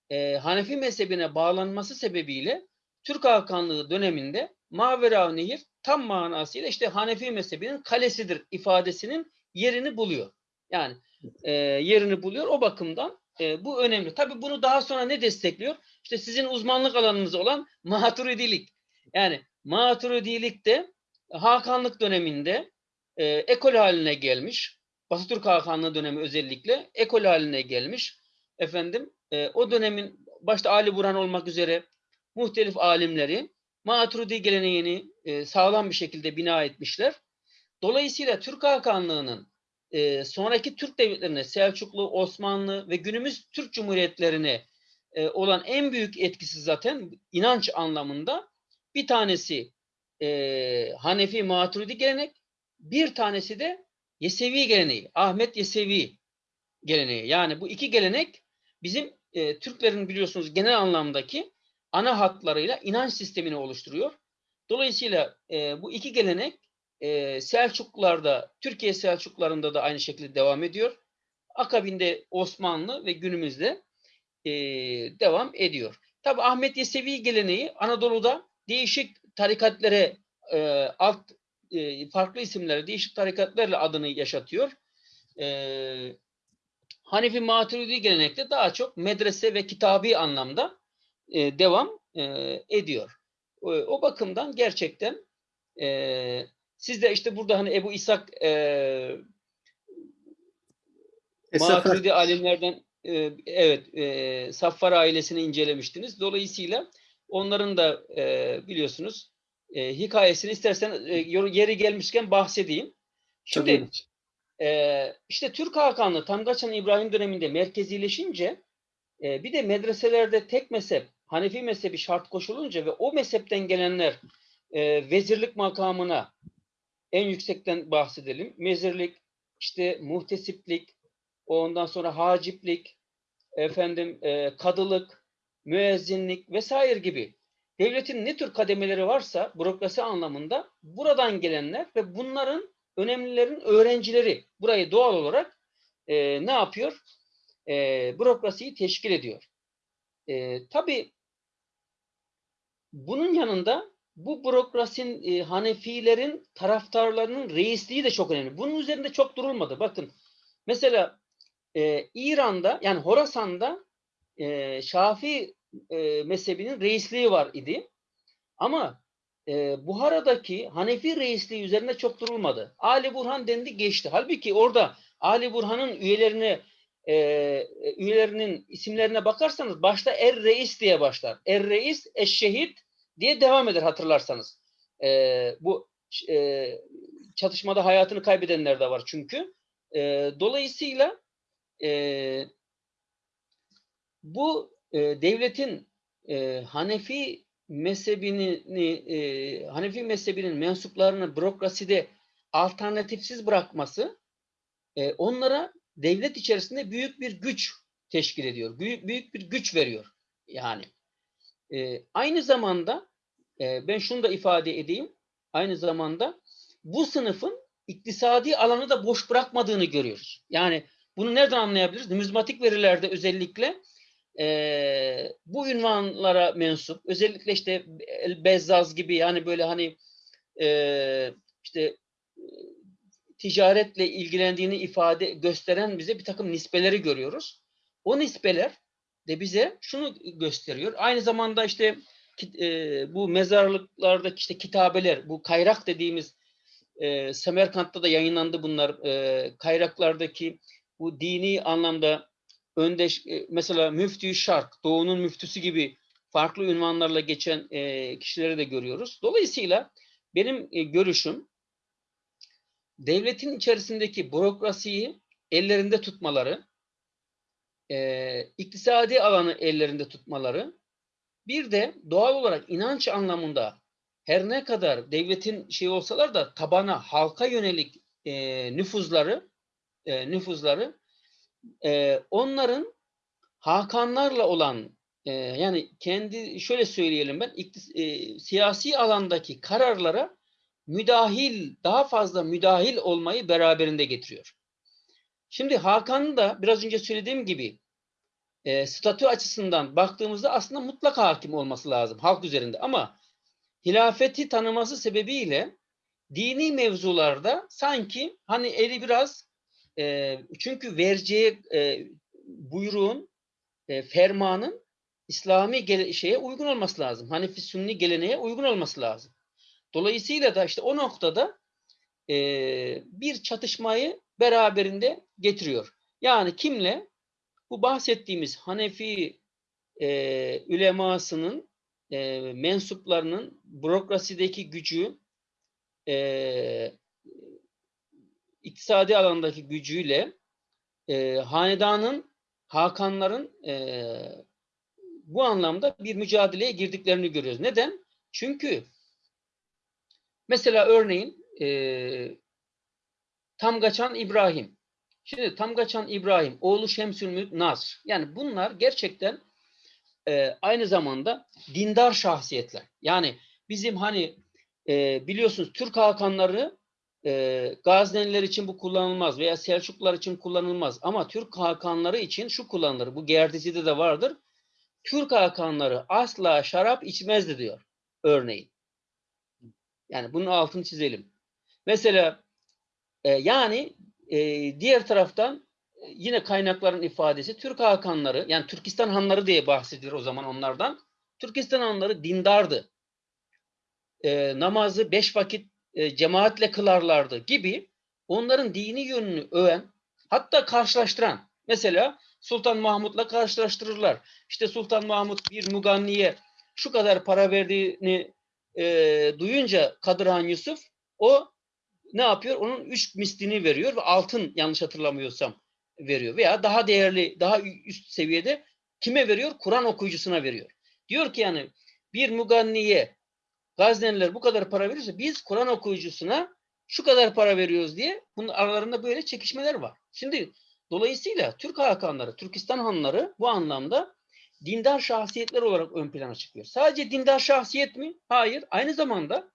e, Hanefi mezhebine bağlanması sebebiyle Türk Hakanlığı döneminde Mavera Nehir tam manasıyla işte Hanefi mezhebinin kalesidir ifadesinin yerini buluyor. Yani e, yerini buluyor. O bakımdan e, bu önemli. Tabii bunu daha sonra ne destekliyor? İşte sizin uzmanlık alanınız olan maturidilik. Yani maturidilik de Hakanlık döneminde e, ekol haline gelmiş. Batı Türk Hakanlığı dönemi özellikle ekol haline gelmiş. Efendim e, o dönemin başta Ali Burhan olmak üzere muhtelif alimleri Maturidi geleneğini e, sağlam bir şekilde bina etmişler. Dolayısıyla Türk Hakanlığı'nın e, sonraki Türk devletlerine Selçuklu, Osmanlı ve günümüz Türk Cumhuriyetlerine e, olan en büyük etkisi zaten inanç anlamında bir tanesi e, Hanefi Maturidi gelenek, bir tanesi de Yesevi geleneği, Ahmet Yesevi geleneği. Yani bu iki gelenek bizim e, Türklerin biliyorsunuz genel anlamdaki ana hatlarıyla inanç sistemini oluşturuyor. Dolayısıyla e, bu iki gelenek e, Selçuklularda, Türkiye Selçuklularında da aynı şekilde devam ediyor. Akabinde Osmanlı ve günümüzde e, devam ediyor. Tabi Ahmet Yesevi geleneği Anadolu'da değişik tarikatlere e, alt e, farklı isimlerle değişik tarikatlarla adını yaşatıyor. E, Hanefi Maturidi gelenekte daha çok medrese ve kitabi anlamda e, devam e, ediyor. O, o bakımdan gerçekten e, siz de işte burada hani Ebu İshak e, Maturidi alimlerden e, evet e, Saffar ailesini incelemiştiniz. Dolayısıyla onların da e, biliyorsunuz e, hikayesini istersen e, yeri gelmişken bahsedeyim. Şimdi Tabii. ee, işte Türk Hakanlığı Tamgaçan İbrahim döneminde merkezileşince e, bir de medreselerde tek mezhep Hanefi mezhebi şart koşulunca ve o mezhepten gelenler e, vezirlik makamına en yüksekten bahsedelim. Mezirlik, işte muhtesiplik, ondan sonra haciplik, efendim e, kadılık, müezzinlik vesaire gibi devletin ne tür kademeleri varsa bürokrasi anlamında buradan gelenler ve bunların önemlilerin öğrencileri burayı doğal olarak e, ne yapıyor? E, bürokrasiyi teşkil ediyor. E, tabii bunun yanında bu bürokrasinin e, Hanefilerin taraftarlarının reisliği de çok önemli. Bunun üzerinde çok durulmadı. Bakın mesela e, İran'da yani Horasan'da e, Şafii e, mezhebinin reisliği var idi. Ama e, Buhara'daki Hanefi reisliği üzerinde çok durulmadı. Ali Burhan dendi geçti. Halbuki orada Ali Burhan'ın üyelerine e, üyelerinin isimlerine bakarsanız başta Er Reis diye başlar. Er Reis Eşşehit diye devam eder hatırlarsanız. E, bu e, çatışmada hayatını kaybedenler de var çünkü. E, dolayısıyla e, bu e, devletin e, Hanefi mezhebini e, Hanefi mezhebinin mensuplarını bürokraside alternatifsiz bırakması e, onlara devlet içerisinde büyük bir güç teşkil ediyor. Büyük, büyük bir güç veriyor. Yani e, aynı zamanda e, ben şunu da ifade edeyim. Aynı zamanda bu sınıfın iktisadi alanı da boş bırakmadığını görüyoruz. Yani bunu nereden anlayabiliriz? Numizmatik verilerde özellikle e, bu ünvanlara mensup özellikle işte Bezzaz gibi yani böyle hani e, işte ticaretle ilgilendiğini ifade gösteren bize bir takım nispeleri görüyoruz. O nispeler de bize şunu gösteriyor. Aynı zamanda işte e, bu mezarlıklardaki işte kitabeler, bu kayrak dediğimiz e, Semerkant'ta da yayınlandı bunlar. E, kayraklardaki bu dini anlamda öndeş e, mesela müftü şark, doğunun müftüsü gibi farklı ünvanlarla geçen e, kişileri de görüyoruz. Dolayısıyla benim e, görüşüm devletin içerisindeki bürokrasiyi ellerinde tutmaları, e, iktisadi alanı ellerinde tutmaları, bir de doğal olarak inanç anlamında her ne kadar devletin şey olsalar da tabana halka yönelik e, nüfuzları e, nüfuzları e, onların Hakanlarla olan e, yani kendi şöyle söyleyelim ben iktis- e, siyasi alandaki kararlara müdahil daha fazla müdahil olmayı beraberinde getiriyor. Şimdi Hakan'ın da biraz önce söylediğim gibi e, statü açısından baktığımızda aslında mutlak hakim olması lazım halk üzerinde ama hilafeti tanıması sebebiyle dini mevzularda sanki hani eli biraz e, çünkü vereceği e, buyruğun e, fermanın İslami şeye uygun olması lazım. Hanefi Sünni geleneğe uygun olması lazım. Dolayısıyla da işte o noktada e, bir çatışmayı beraberinde getiriyor. Yani kimle? Bu bahsettiğimiz Hanefi e, ülemasının e, mensuplarının bürokrasideki gücü e, iktisadi alandaki gücüyle e, hanedanın Hakanların e, bu anlamda bir mücadeleye girdiklerini görüyoruz. Neden? Çünkü mesela örneğin e, Tamgaçan İbrahim. Şimdi Tamgaçan İbrahim, oğlu Şemsül Mülk Nasr. Yani bunlar gerçekten e, aynı zamanda dindar şahsiyetler. Yani bizim hani e, biliyorsunuz Türk Hakanları e, Gazneliler için bu kullanılmaz veya Selçuklular için kullanılmaz. Ama Türk Hakanları için şu kullanılır. Bu Gerdisi'de de vardır. Türk Hakanları asla şarap içmezdi diyor örneğin. Yani bunun altını çizelim. Mesela e, yani e, diğer taraftan e, yine kaynakların ifadesi Türk Hakanları yani Türkistan Hanları diye bahsedilir o zaman onlardan. Türkistan Hanları dindardı. E, namazı beş vakit e, cemaatle kılarlardı gibi onların dini yönünü öven hatta karşılaştıran mesela Sultan Mahmut'la karşılaştırırlar. İşte Sultan Mahmut bir muganniye şu kadar para verdiğini e, duyunca Kadırhan Yusuf o ne yapıyor? Onun üç mislini veriyor ve altın yanlış hatırlamıyorsam veriyor. Veya daha değerli, daha üst seviyede kime veriyor? Kur'an okuyucusuna veriyor. Diyor ki yani bir muganniye Gazneliler bu kadar para veriyorsa biz Kur'an okuyucusuna şu kadar para veriyoruz diye bunun aralarında böyle çekişmeler var. Şimdi dolayısıyla Türk Hakanları, Türkistan Hanları bu anlamda dindar şahsiyetler olarak ön plana çıkıyor. Sadece dindar şahsiyet mi? Hayır. Aynı zamanda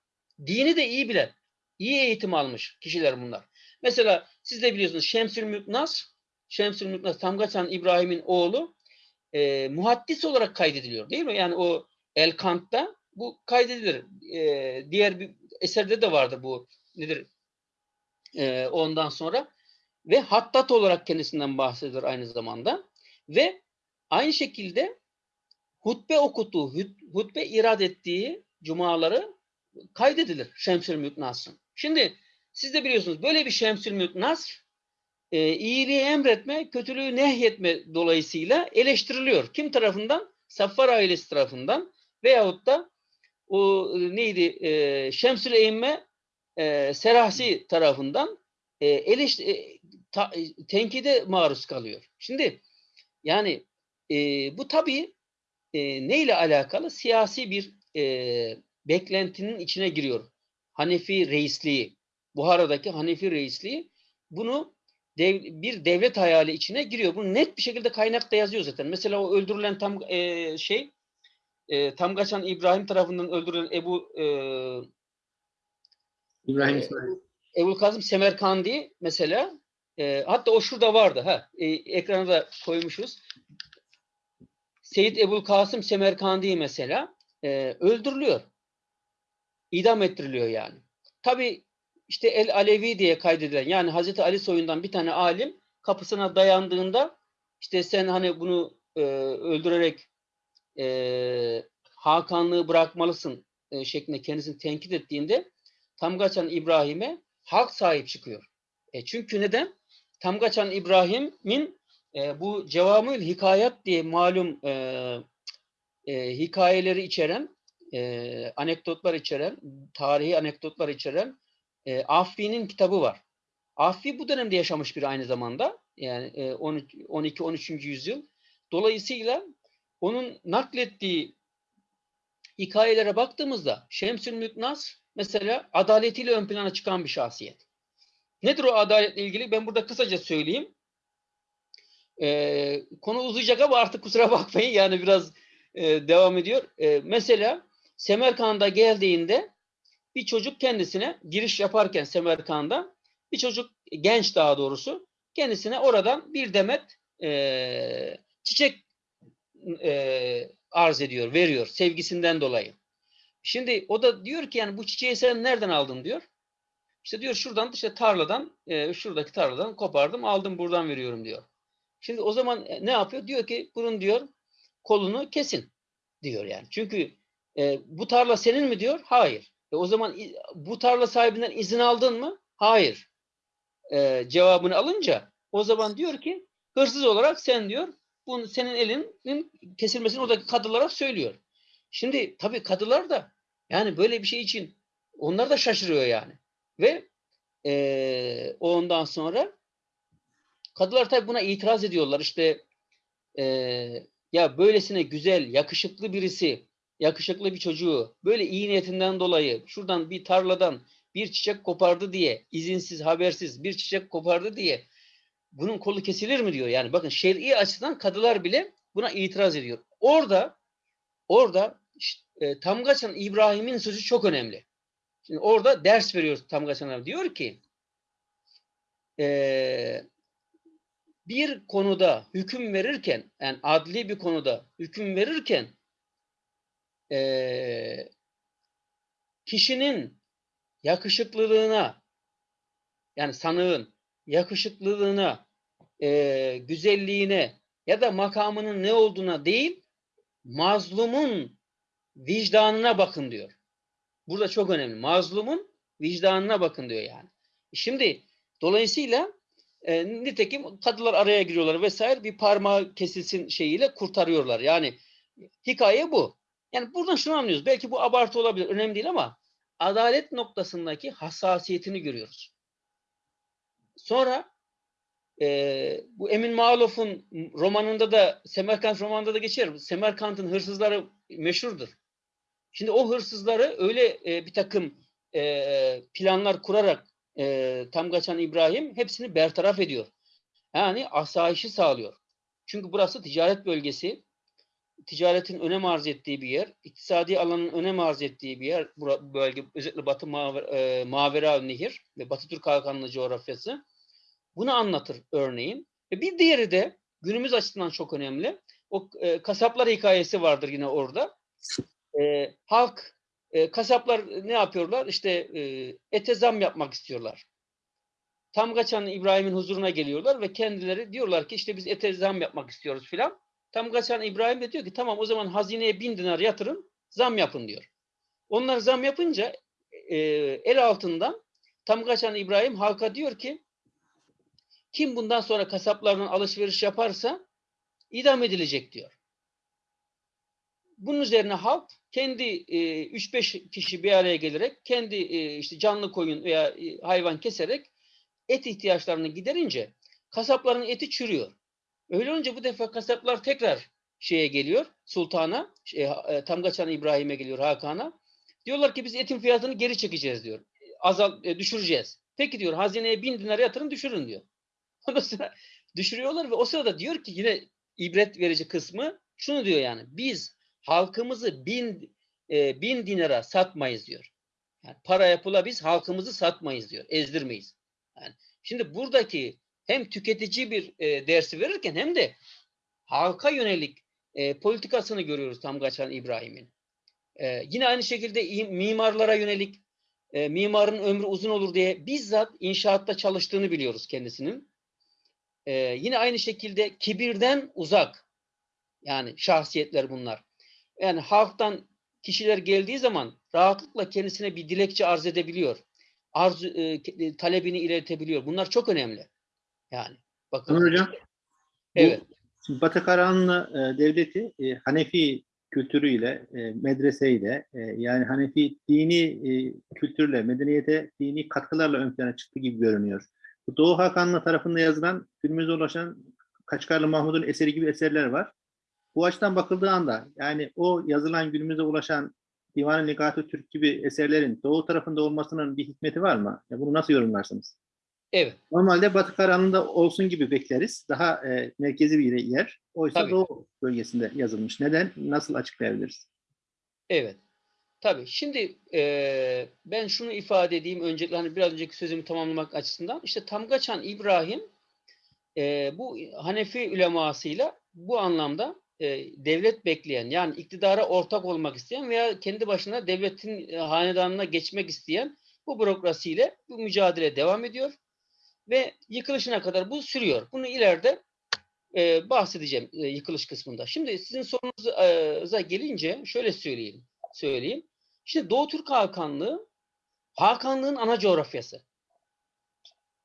dini de iyi bilen, iyi eğitim almış kişiler bunlar. Mesela siz de biliyorsunuz Şemsül Mülk Nasr, Şemsül Mülk Nasr, Tamgaçan İbrahim'in oğlu e, muhaddis olarak kaydediliyor değil mi? Yani o El Kant'ta bu kaydedilir. E, diğer bir eserde de vardır bu nedir? E, ondan sonra ve hattat olarak kendisinden bahsedilir aynı zamanda ve aynı şekilde hutbe okuduğu, hut- hutbe irad ettiği cumaları kaydedilir Şemsül Mülk Nasr'ın. Şimdi siz de biliyorsunuz böyle bir Şemsül Mülk Nasr e, iyiliği emretme, kötülüğü nehyetme dolayısıyla eleştiriliyor. Kim tarafından? Saffar ailesi tarafından veyahut da o e, neydi e, Şemsül Eymme e, Serahsi tarafından e, eleş, e, ta- e, tenkide maruz kalıyor. Şimdi yani e, bu tabii e, neyle alakalı? Siyasi bir e, beklentinin içine giriyor. Hanefi reisliği, Buhara'daki Hanefi reisliği bunu dev, bir devlet hayali içine giriyor. Bunu net bir şekilde kaynakta yazıyor zaten. Mesela o öldürülen tam e, şey e, Tamgaçan İbrahim tarafından öldürülen Ebu e, İbrahim İsmail. Ebu Kazım Semerkandi mesela e, hatta o şurada vardı ha e, ekrana da koymuşuz. Seyyid Ebu Kasım Semerkandi mesela e, öldürülüyor. İdam ettiriliyor yani. Tabi işte El Alevi diye kaydedilen yani Hazreti Ali soyundan bir tane alim kapısına dayandığında işte sen hani bunu e, öldürerek e, Hakanlığı bırakmalısın e, şeklinde kendisini tenkit ettiğinde Tamgaçan İbrahim'e halk sahip çıkıyor. E çünkü neden? Tamgaçan İbrahim'in e, bu Cevamül Hikayat diye malum e, e, hikayeleri içeren, e, anekdotlar içeren, tarihi anekdotlar içeren e, Affi'nin kitabı var. Affi bu dönemde yaşamış bir aynı zamanda. Yani e, 12-13. yüzyıl. Dolayısıyla onun naklettiği hikayelere baktığımızda Şemsül Mülk Nasr mesela adaletiyle ön plana çıkan bir şahsiyet. Nedir o adaletle ilgili? Ben burada kısaca söyleyeyim. Ee, konu uzayacak ama artık kusura bakmayın yani biraz e, devam ediyor. E, mesela Semerkant'a geldiğinde bir çocuk kendisine giriş yaparken Semerkant'a bir çocuk genç daha doğrusu kendisine oradan bir demet e, çiçek e, arz ediyor, veriyor sevgisinden dolayı. Şimdi o da diyor ki yani bu çiçeği sen nereden aldın diyor. İşte diyor şuradan işte tarladan e, şuradaki tarladan kopardım aldım buradan veriyorum diyor. Şimdi o zaman e, ne yapıyor? Diyor ki bunun diyor kolunu kesin diyor yani. Çünkü e, bu tarla senin mi diyor? Hayır. E, o zaman bu tarla sahibinden izin aldın mı? Hayır. E, cevabını alınca o zaman diyor ki hırsız olarak sen diyor bunu senin elinin kesilmesini oradaki kadılara söylüyor. Şimdi tabii kadılar da yani böyle bir şey için onlar da şaşırıyor yani. Ve e, ondan sonra kadılar tabii buna itiraz ediyorlar. İşte e, ya böylesine güzel, yakışıklı birisi, yakışıklı bir çocuğu böyle iyi niyetinden dolayı şuradan bir tarladan bir çiçek kopardı diye, izinsiz, habersiz bir çiçek kopardı diye bunun kolu kesilir mi diyor. Yani bakın şer'i açıdan kadılar bile buna itiraz ediyor. Orada orada e, Tamgaçan İbrahim'in sözü çok önemli. Şimdi orada ders veriyor Tamgaçan'a. Diyor ki e, bir konuda hüküm verirken yani adli bir konuda hüküm verirken e, kişinin yakışıklılığına yani sanığın yakışıklılığına, e, güzelliğine ya da makamının ne olduğuna değil, mazlumun vicdanına bakın diyor. Burada çok önemli. Mazlumun vicdanına bakın diyor yani. Şimdi dolayısıyla e, nitekim kadılar araya giriyorlar vesaire bir parmağı kesilsin şeyiyle kurtarıyorlar. Yani hikaye bu. Yani buradan şunu anlıyoruz. Belki bu abartı olabilir. Önemli değil ama adalet noktasındaki hassasiyetini görüyoruz. Sonra e, bu Emin Malof'un romanında da Semerkant romanında da geçer. Semerkant'ın hırsızları meşhurdur. Şimdi o hırsızları öyle e, bir takım e, planlar kurarak e, Tamgaçan İbrahim hepsini bertaraf ediyor. Yani asayişi sağlıyor. Çünkü burası ticaret bölgesi. Ticaretin önem arz ettiği bir yer. iktisadi alanın önem arz ettiği bir yer. Bu bölge özellikle Batı Maver, e, Mavera Nehir ve Batı Türk Hakanlı coğrafyası. Bunu anlatır örneğin. Ve bir diğeri de günümüz açısından çok önemli. O e, kasaplar hikayesi vardır yine orada. E, halk, e, kasaplar ne yapıyorlar? İşte e, ete zam yapmak istiyorlar. Tam kaçan İbrahim'in huzuruna geliyorlar ve kendileri diyorlar ki işte biz ete zam yapmak istiyoruz filan. Tam kaçan İbrahim de diyor ki tamam o zaman hazineye bin dinar yatırın zam yapın diyor. Onlar zam yapınca e, el altından tam kaçan İbrahim halka diyor ki kim bundan sonra kasaplardan alışveriş yaparsa idam edilecek diyor. Bunun üzerine halk kendi e, 3-5 kişi bir araya gelerek kendi e, işte canlı koyun veya e, hayvan keserek et ihtiyaçlarını giderince kasapların eti çürüyor. Öyle olunca bu defa kasaplar tekrar şeye geliyor sultana, şey, e, Tamgaçan İbrahim'e geliyor Hakan'a. Diyorlar ki biz etin fiyatını geri çekeceğiz diyor. Azal e, düşüreceğiz. Peki diyor hazineye bin dinar yatırın düşürün diyor. Ondan sonra düşürüyorlar ve o sırada diyor ki yine ibret verici kısmı şunu diyor yani biz halkımızı bin e, bin dinara satmayız diyor. Yani paraya pula biz halkımızı satmayız diyor. Ezdirmeyiz. Yani şimdi buradaki hem tüketici bir e, dersi verirken hem de halka yönelik e, politikasını görüyoruz Tamgaçan İbrahim'in. E, yine aynı şekilde im- mimarlara yönelik e, mimarın ömrü uzun olur diye bizzat inşaatta çalıştığını biliyoruz kendisinin. E, yine aynı şekilde kibirden uzak yani şahsiyetler bunlar. Yani halktan kişiler geldiği zaman rahatlıkla kendisine bir dilekçe arz edebiliyor. Arzu, e, ke- talebini iletebiliyor. Bunlar çok önemli. Yani bakın. Hocam, Evet. Batı Karahanlı e, Devleti e, Hanefi kültürüyle, e, medreseyle, e, yani Hanefi dini e, kültürle, medeniyete dini katkılarla ön plana çıktı gibi görünüyor. Bu Doğu Hakanlı tarafında yazılan, günümüze ulaşan Kaçkarlı Mahmud'un eseri gibi eserler var. Bu açıdan bakıldığı anda, yani o yazılan günümüze ulaşan Divan-ı Nigat-ı Türk gibi eserlerin doğu tarafında olmasının bir hikmeti var mı? Ya bunu nasıl yorumlarsınız? Evet. Normalde Batı Karahan'ında olsun gibi bekleriz. Daha e, merkezi bir yer. Oysa Tabii. Doğu bölgesinde yazılmış. Neden? Nasıl açıklayabiliriz? Evet. Tabii. Şimdi eee, ben şunu ifade edeyim öncelikle hani biraz önceki sözümü tamamlamak açısından. İşte Tamgaçan İbrahim eee, bu Hanefi ulemasıyla bu anlamda eee, devlet bekleyen yani iktidara ortak olmak isteyen veya kendi başına devletin e, hanedanına geçmek isteyen bu bürokrasiyle bu mücadele devam ediyor ve yıkılışına kadar bu sürüyor. Bunu ileride eee, bahsedeceğim e, yıkılış kısmında. Şimdi sizin sorunuza gelince şöyle söyleyeyim söyleyeyim. İşte Doğu Türk Hakanlığı Hakanlığın ana coğrafyası.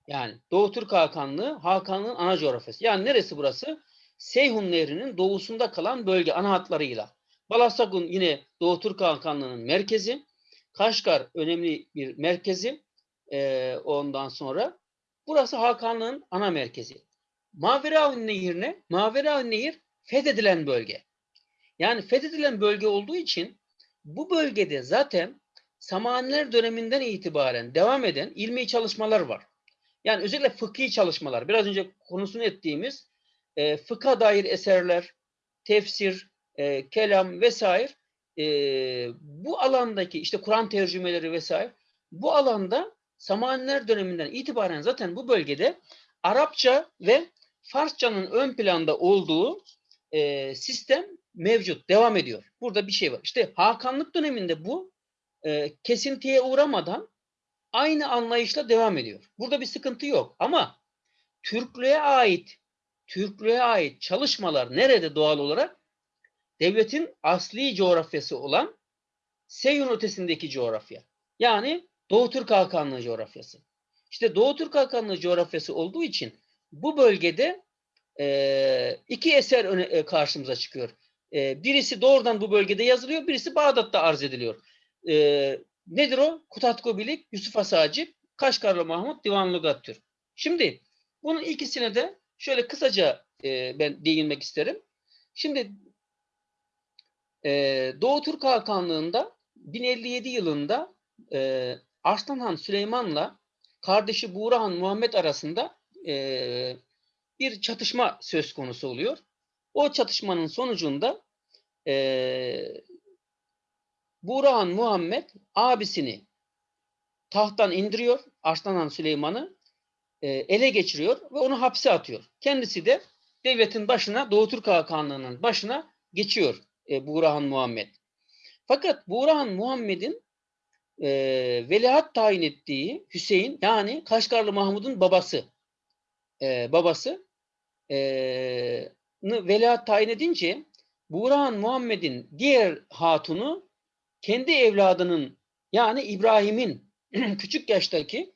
Yani Doğu Türk Hakanlığı Hakanlığın ana coğrafyası. Yani neresi burası? Seyhun Nehri'nin doğusunda kalan bölge ana hatlarıyla. Balasagun yine Doğu Türk Hakanlığı'nın merkezi. Kaşgar önemli bir merkezi. Ee, ondan sonra burası Hakanlığın ana merkezi. Maveraun Nehir ne? Maveraun Nehir fethedilen bölge. Yani fethedilen bölge olduğu için bu bölgede zaten Samaniler döneminden itibaren devam eden ilmi çalışmalar var. Yani özellikle fıkhi çalışmalar. Biraz önce konusunu ettiğimiz e, fıkha dair eserler, tefsir, e, kelam vesaire e, bu alandaki işte Kur'an tercümeleri vesaire bu alanda Samaniler döneminden itibaren zaten bu bölgede Arapça ve Farsçanın ön planda olduğu e, sistem mevcut, devam ediyor. Burada bir şey var. İşte Hakanlık döneminde bu e, kesintiye uğramadan aynı anlayışla devam ediyor. Burada bir sıkıntı yok. Ama Türklüğe ait Türklüğe ait çalışmalar nerede doğal olarak? Devletin asli coğrafyası olan Seyhun ötesindeki coğrafya. Yani Doğu Türk Hakanlığı coğrafyası. İşte Doğu Türk Hakanlığı coğrafyası olduğu için bu bölgede e, iki eser öne, e, karşımıza çıkıyor. E, birisi doğrudan bu bölgede yazılıyor, birisi Bağdat'ta arz ediliyor. E, nedir o? Kutatko Bilik, Yusuf Asacip, Kaşgarlı Mahmut, Divan Lugat. Şimdi bunun ikisine de şöyle kısaca e, ben değinmek isterim. Şimdi e, Doğu Türk Hakanlığı'nda 1057 yılında e, Arslan Han Süleyman'la kardeşi Buğra Han Muhammed arasında e, bir çatışma söz konusu oluyor. O çatışmanın sonucunda e, Burhan Muhammed abisini tahttan indiriyor. Arslan Han Süleyman'ı e, ele geçiriyor ve onu hapse atıyor. Kendisi de devletin başına, Doğu Türk Hakanlığı'nın başına geçiyor e, Burhan Muhammed. Fakat Burhan Muhammed'in e, veliaht tayin ettiği Hüseyin yani Kaşgarlı Mahmud'un babası e, babası e, veliaht tayin edince Burhan Muhammed'in diğer hatunu kendi evladının yani İbrahim'in küçük yaştaki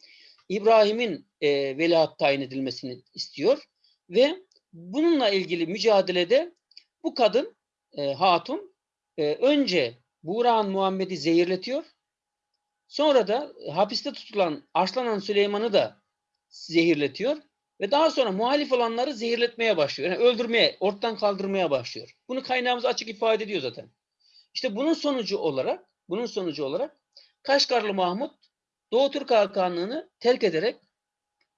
İbrahim'in e, veliaht tayin edilmesini istiyor ve bununla ilgili mücadelede bu kadın e, hatun e, önce Burhan Muhammed'i zehirletiyor. Sonra da hapiste tutulan Arslan Süleyman'ı da zehirletiyor ve daha sonra muhalif olanları zehirletmeye başlıyor. Yani öldürmeye, ortadan kaldırmaya başlıyor. Bunu kaynağımız açık ifade ediyor zaten. İşte bunun sonucu olarak, bunun sonucu olarak Kaşgarlı Mahmut Doğu Türk Hakanlığı'nı terk ederek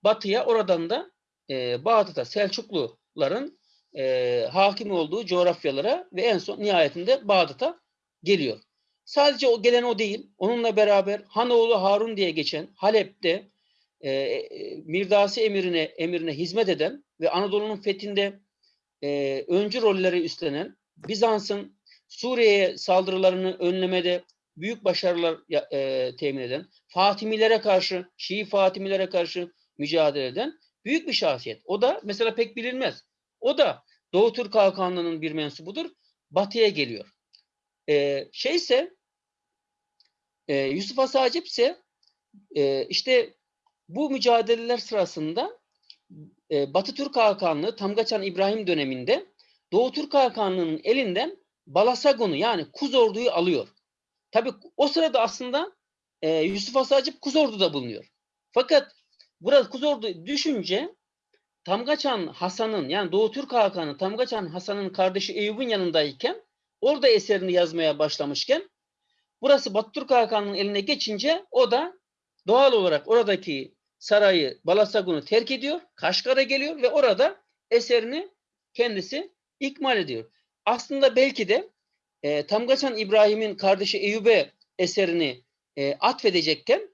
batıya oradan da e, Bağdat'a Selçukluların e, hakim olduğu coğrafyalara ve en son nihayetinde Bağdat'a geliyor. Sadece o gelen o değil. Onunla beraber Hanoğlu Harun diye geçen Halep'te e, Mirdasi emirine emrine hizmet eden ve Anadolu'nun fethinde e, öncü rolleri üstlenen Bizans'ın Suriye'ye saldırılarını önlemede büyük başarılar e, temin eden, Fatimilere karşı, Şii Fatimilere karşı mücadele eden büyük bir şahsiyet. O da mesela pek bilinmez. O da Doğu Türk Hakanlığı'nın bir mensubudur. Batı'ya geliyor. E, şeyse e, Yusuf Asacip ise e, işte bu mücadeleler sırasında e, Batı Türk Hakanlığı Tamgaçan İbrahim döneminde Doğu Türk Hakanlığı'nın elinden Balasagun'u yani Kuzordu'yu alıyor. Tabi o sırada aslında e, Yusuf Asacip Kuzordu'da bulunuyor. Fakat burada Kuzordu düşünce Tamgaçan Hasan'ın yani Doğu Türk Hakanı Tamgaçan Hasan'ın kardeşi Eyüp'ün yanındayken orada eserini yazmaya başlamışken Burası Batı Türk Hakanı'nın eline geçince o da doğal olarak oradaki sarayı Balasagun'u terk ediyor. Kaşgar'a geliyor ve orada eserini kendisi ikmal ediyor. Aslında belki de e, Tamgaçan İbrahim'in kardeşi Eyüp'e eserini e, atfedecekken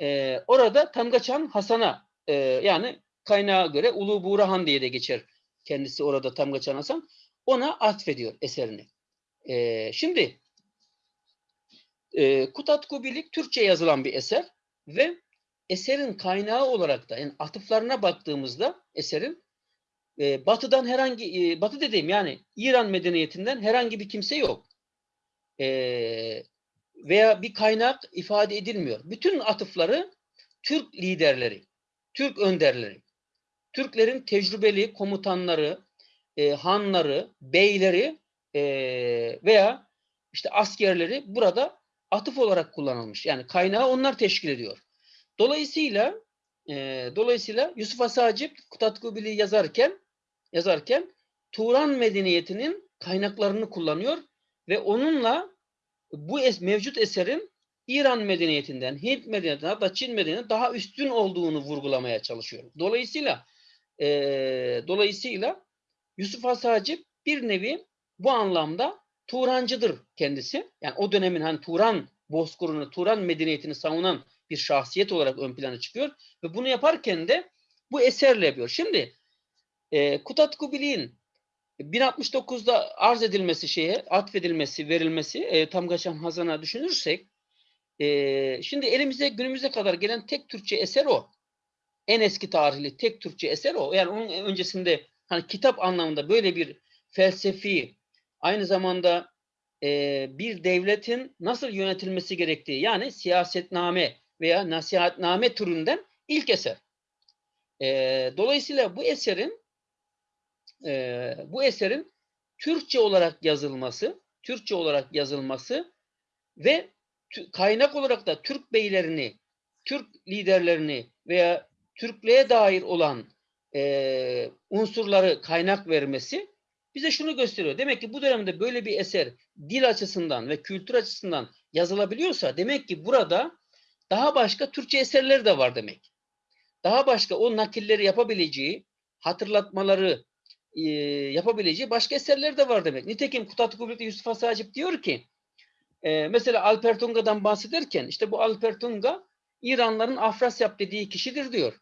e, orada Tamgaçan Hasan'a e, yani kaynağa göre Ulu Buğrahan diye de geçer kendisi orada Tamgaçan Hasan ona atfediyor eserini. E, şimdi e, Kutat Kubilik Türkçe yazılan bir eser ve eserin kaynağı olarak da yani atıflarına baktığımızda eserin e, batıdan herhangi e, batı dediğim yani İran medeniyetinden herhangi bir kimse yok. E, veya bir kaynak ifade edilmiyor. Bütün atıfları Türk liderleri, Türk önderleri, Türklerin tecrübeli komutanları, e, hanları, beyleri e, veya işte askerleri burada atıf olarak kullanılmış. Yani kaynağı onlar teşkil ediyor. Dolayısıyla e, dolayısıyla Yusuf Asacip Kutatkubil'i yazarken yazarken Turan medeniyetinin kaynaklarını kullanıyor ve onunla bu es, mevcut eserin İran medeniyetinden, Hint medeniyetinden hatta Çin medeniyetinden daha üstün olduğunu vurgulamaya çalışıyor. Dolayısıyla e, dolayısıyla Yusuf Asacip bir nevi bu anlamda Turancıdır kendisi. Yani o dönemin hani Turan bozkırını, Turan medeniyetini savunan bir şahsiyet olarak ön plana çıkıyor ve bunu yaparken de bu eserle yapıyor. Şimdi e, Kutat Kubili'nin 1069'da arz edilmesi şeye, atfedilmesi, verilmesi e, Tamgaçan Hazan'a düşünürsek e, şimdi elimize günümüze kadar gelen tek Türkçe eser o. En eski tarihli tek Türkçe eser o. Yani onun öncesinde hani kitap anlamında böyle bir felsefi aynı zamanda e, bir devletin nasıl yönetilmesi gerektiği yani siyasetname veya nasihatname türünden ilk eser. E, dolayısıyla bu eserin e, bu eserin Türkçe olarak yazılması, Türkçe olarak yazılması ve kaynak olarak da Türk beylerini, Türk liderlerini veya Türklüğe dair olan e, unsurları kaynak vermesi bize şunu gösteriyor. Demek ki bu dönemde böyle bir eser dil açısından ve kültür açısından yazılabiliyorsa demek ki burada daha başka Türkçe eserler de var demek. Daha başka o nakilleri yapabileceği, hatırlatmaları yapabileceği başka eserler de var demek. Nitekim Kutat Kubri'de Yusuf Asacip diyor ki e, mesela Alper Tunga'dan bahsederken işte bu Alper Tunga İranların Afrasyap dediği kişidir diyor.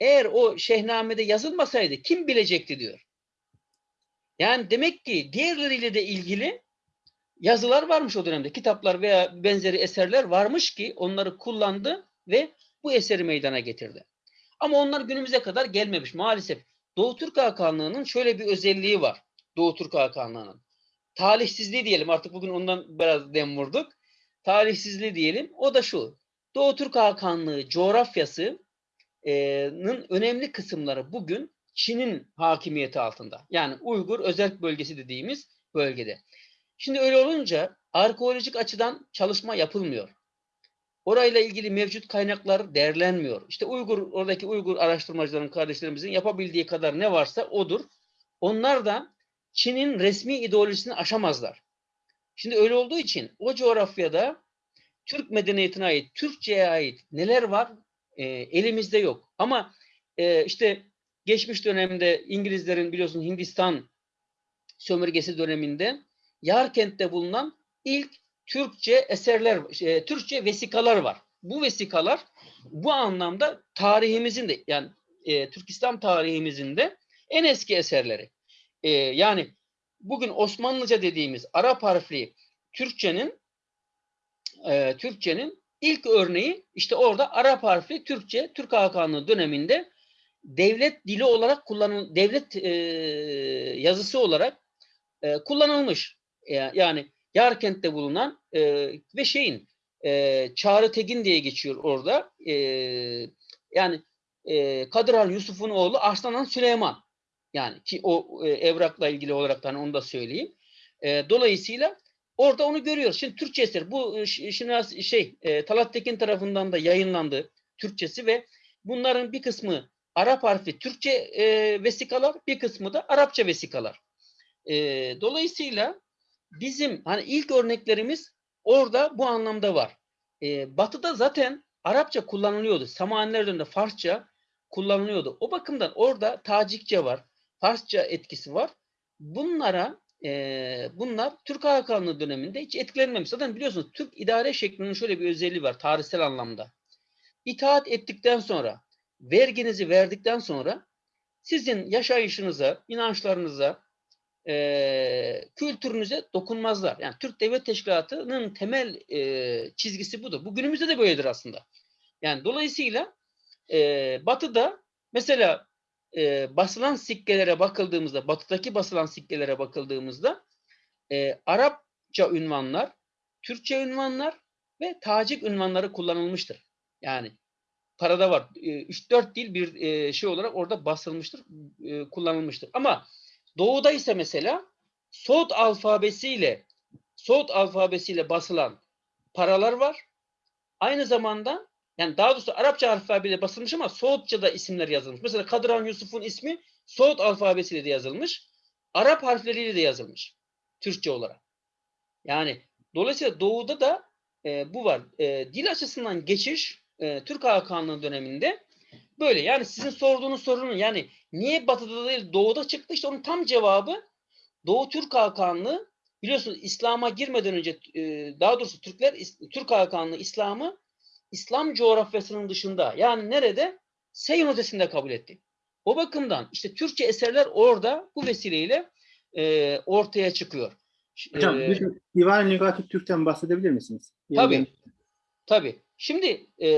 Eğer o şehnamede yazılmasaydı kim bilecekti diyor. Yani demek ki diğerleriyle de ilgili yazılar varmış o dönemde. Kitaplar veya benzeri eserler varmış ki onları kullandı ve bu eseri meydana getirdi. Ama onlar günümüze kadar gelmemiş maalesef. Doğu Türk Hakanlığı'nın şöyle bir özelliği var. Doğu Türk Hakanlığı'nın. Talihsizliği diyelim artık bugün ondan biraz dem vurduk. Talihsizliği diyelim. O da şu. Doğu Türk Hakanlığı coğrafyasının önemli kısımları bugün Çin'in hakimiyeti altında. Yani Uygur özel bölgesi dediğimiz bölgede. Şimdi öyle olunca arkeolojik açıdan çalışma yapılmıyor. Orayla ilgili mevcut kaynaklar değerlenmiyor. İşte Uygur, oradaki Uygur araştırmacıların, kardeşlerimizin yapabildiği kadar ne varsa odur. Onlar da Çin'in resmi ideolojisini aşamazlar. Şimdi öyle olduğu için o coğrafyada Türk medeniyetine ait, Türkçe'ye ait neler var e, elimizde yok. Ama e, işte geçmiş dönemde İngilizlerin biliyorsun Hindistan sömürgesi döneminde Yarkent'te bulunan ilk Türkçe eserler, e, Türkçe vesikalar var. Bu vesikalar bu anlamda tarihimizin de yani e, Türk İslam tarihimizin de en eski eserleri. E, yani bugün Osmanlıca dediğimiz Arap harfli Türkçenin e, Türkçenin ilk örneği işte orada Arap harfli Türkçe Türk Hakanlığı döneminde devlet dili olarak kullanıl devlet e, yazısı olarak e, kullanılmış. E, yani Yarkent'te bulunan e, ve şeyin e, Çağrı Tegin diye geçiyor orada. E, yani e, Kadir Yusuf'un oğlu Arslan Süleyman. Yani ki o e, evrakla ilgili olarak hani onu da söyleyeyim. E, dolayısıyla orada onu görüyoruz. Şimdi Türkçe eser bu şimdi şey e, Talat Tekin tarafından da yayınlandı Türkçesi ve bunların bir kısmı Arap harfi Türkçe e, vesikalar, bir kısmı da Arapça vesikalar. E, dolayısıyla bizim hani ilk örneklerimiz orada bu anlamda var. E, batı'da zaten Arapça kullanılıyordu. Samaniler döneminde Farsça kullanılıyordu. O bakımdan orada Tacikçe var, Farsça etkisi var. Bunlara e, bunlar Türk Hakanlığı döneminde hiç etkilenmemiş. Zaten biliyorsunuz Türk idare şeklinin şöyle bir özelliği var tarihsel anlamda. İtaat ettikten sonra, verginizi verdikten sonra sizin yaşayışınıza, inançlarınıza, e, kültürünüze dokunmazlar. Yani Türk Devlet Teşkilatı'nın temel e, çizgisi budur. Bu günümüzde de böyledir aslında. Yani dolayısıyla e, Batı'da mesela e, basılan sikkelere bakıldığımızda, Batı'daki basılan sikkelere bakıldığımızda e, Arapça ünvanlar, Türkçe ünvanlar ve Tacik ünvanları kullanılmıştır. Yani parada var. 3-4 dil bir şey olarak orada basılmıştır, kullanılmıştır. Ama Doğu'da ise mesela Soğut alfabesiyle Soğut alfabesiyle basılan paralar var. Aynı zamanda yani daha doğrusu Arapça alfabeyle basılmış ama Soğutça'da isimler yazılmış. Mesela Kadıran Yusuf'un ismi Soğut alfabesiyle de yazılmış. Arap harfleriyle de yazılmış. Türkçe olarak. Yani dolayısıyla Doğu'da da e, bu var. E, dil açısından geçiş e, Türk Hakanlığı döneminde böyle. Yani sizin sorduğunuz sorunun yani niye Batı'da değil Doğu'da çıktı işte onun tam cevabı Doğu Türk Hakanlığı biliyorsunuz İslam'a girmeden önce e, daha doğrusu Türkler Türk Hakanlığı İslam'ı İslam coğrafyasının dışında yani nerede? Seyhan ötesinde kabul etti. O bakımdan işte Türkçe eserler orada bu vesileyle e, ortaya çıkıyor. Hocam E, bir de Divan-ı Lügat-ı Türk'ten bahsedebilir misiniz? Tabii. Tabii. Şimdi e,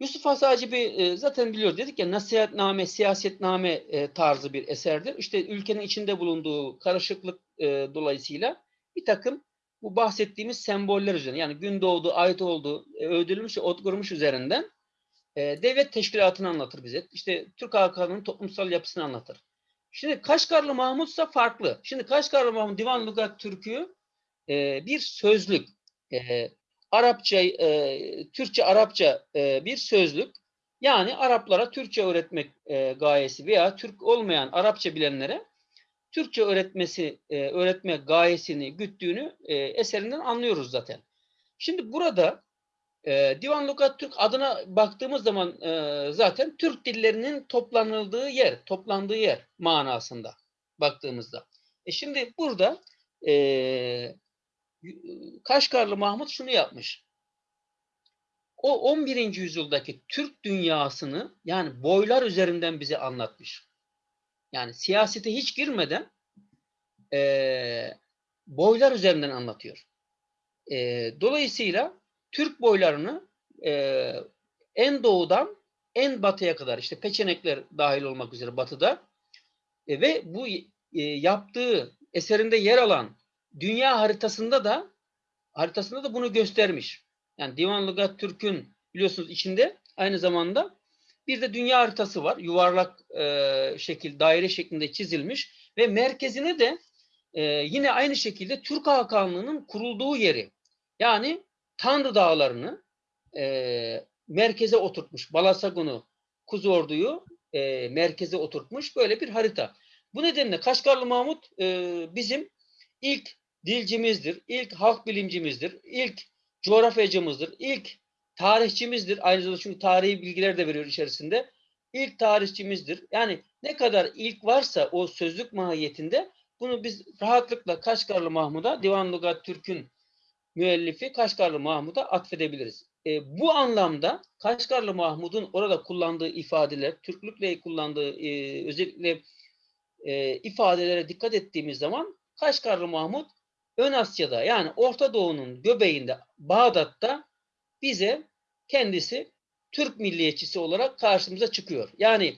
Yusuf Hasacı bir e, zaten biliyor dedik ya nasihatname, siyasetname e, tarzı bir eserdir. İşte ülkenin içinde bulunduğu karışıklık e, dolayısıyla bir takım bu bahsettiğimiz semboller üzerine yani gün doğdu, ait oldu, e, otgurmuş üzerinden e, devlet teşkilatını anlatır bize. İşte Türk halkının toplumsal yapısını anlatır. Şimdi Kaşgarlı Mahmutsa farklı. Şimdi Kaşgarlı Mahmut Divan Lugat Türk'ü bir sözlük. Arapça, e, Türkçe, Arapça e, bir sözlük. Yani Araplara Türkçe öğretmek e, gayesi veya Türk olmayan Arapça bilenlere Türkçe öğretmesi, e, öğretme gayesini güttüğünü e, eserinden anlıyoruz zaten. Şimdi burada e, Divan Lugat Türk adına baktığımız zaman e, zaten Türk dillerinin toplanıldığı yer, toplandığı yer manasında baktığımızda. E şimdi burada e, Kaşgarlı Mahmut şunu yapmış. O 11. yüzyıldaki Türk dünyasını yani boylar üzerinden bize anlatmış. Yani siyasete hiç girmeden e, boylar üzerinden anlatıyor. E, dolayısıyla Türk boylarını e, en doğudan en batıya kadar işte peçenekler dahil olmak üzere batıda e, ve bu e, yaptığı eserinde yer alan dünya haritasında da haritasında da bunu göstermiş. Yani Divan Lugat Türk'ün biliyorsunuz içinde aynı zamanda bir de dünya haritası var. Yuvarlak e, şekil, daire şeklinde çizilmiş ve merkezine de e, yine aynı şekilde Türk Hakanlığı'nın kurulduğu yeri. Yani Tanrı Dağları'nı e, merkeze oturtmuş. Balasagun'u, Kuzordu'yu e, merkeze oturtmuş. Böyle bir harita. Bu nedenle Kaşgarlı Mahmut e, bizim ilk dilcimizdir, ilk halk bilimcimizdir, ilk coğrafyacımızdır, ilk tarihçimizdir. Aynı zamanda çünkü tarihi bilgiler de veriyor içerisinde. İlk tarihçimizdir. Yani ne kadar ilk varsa o sözlük mahiyetinde bunu biz rahatlıkla Kaşgarlı Mahmud'a, Divan Lugat Türk'ün müellifi Kaşgarlı Mahmud'a atfedebiliriz. E, bu anlamda Kaşgarlı Mahmud'un orada kullandığı ifadeler, Türklükle kullandığı e, özellikle e, ifadelere dikkat ettiğimiz zaman Kaşgarlı Mahmud Ön Asya'da yani Orta Doğu'nun göbeğinde Bağdat'ta bize kendisi Türk milliyetçisi olarak karşımıza çıkıyor. Yani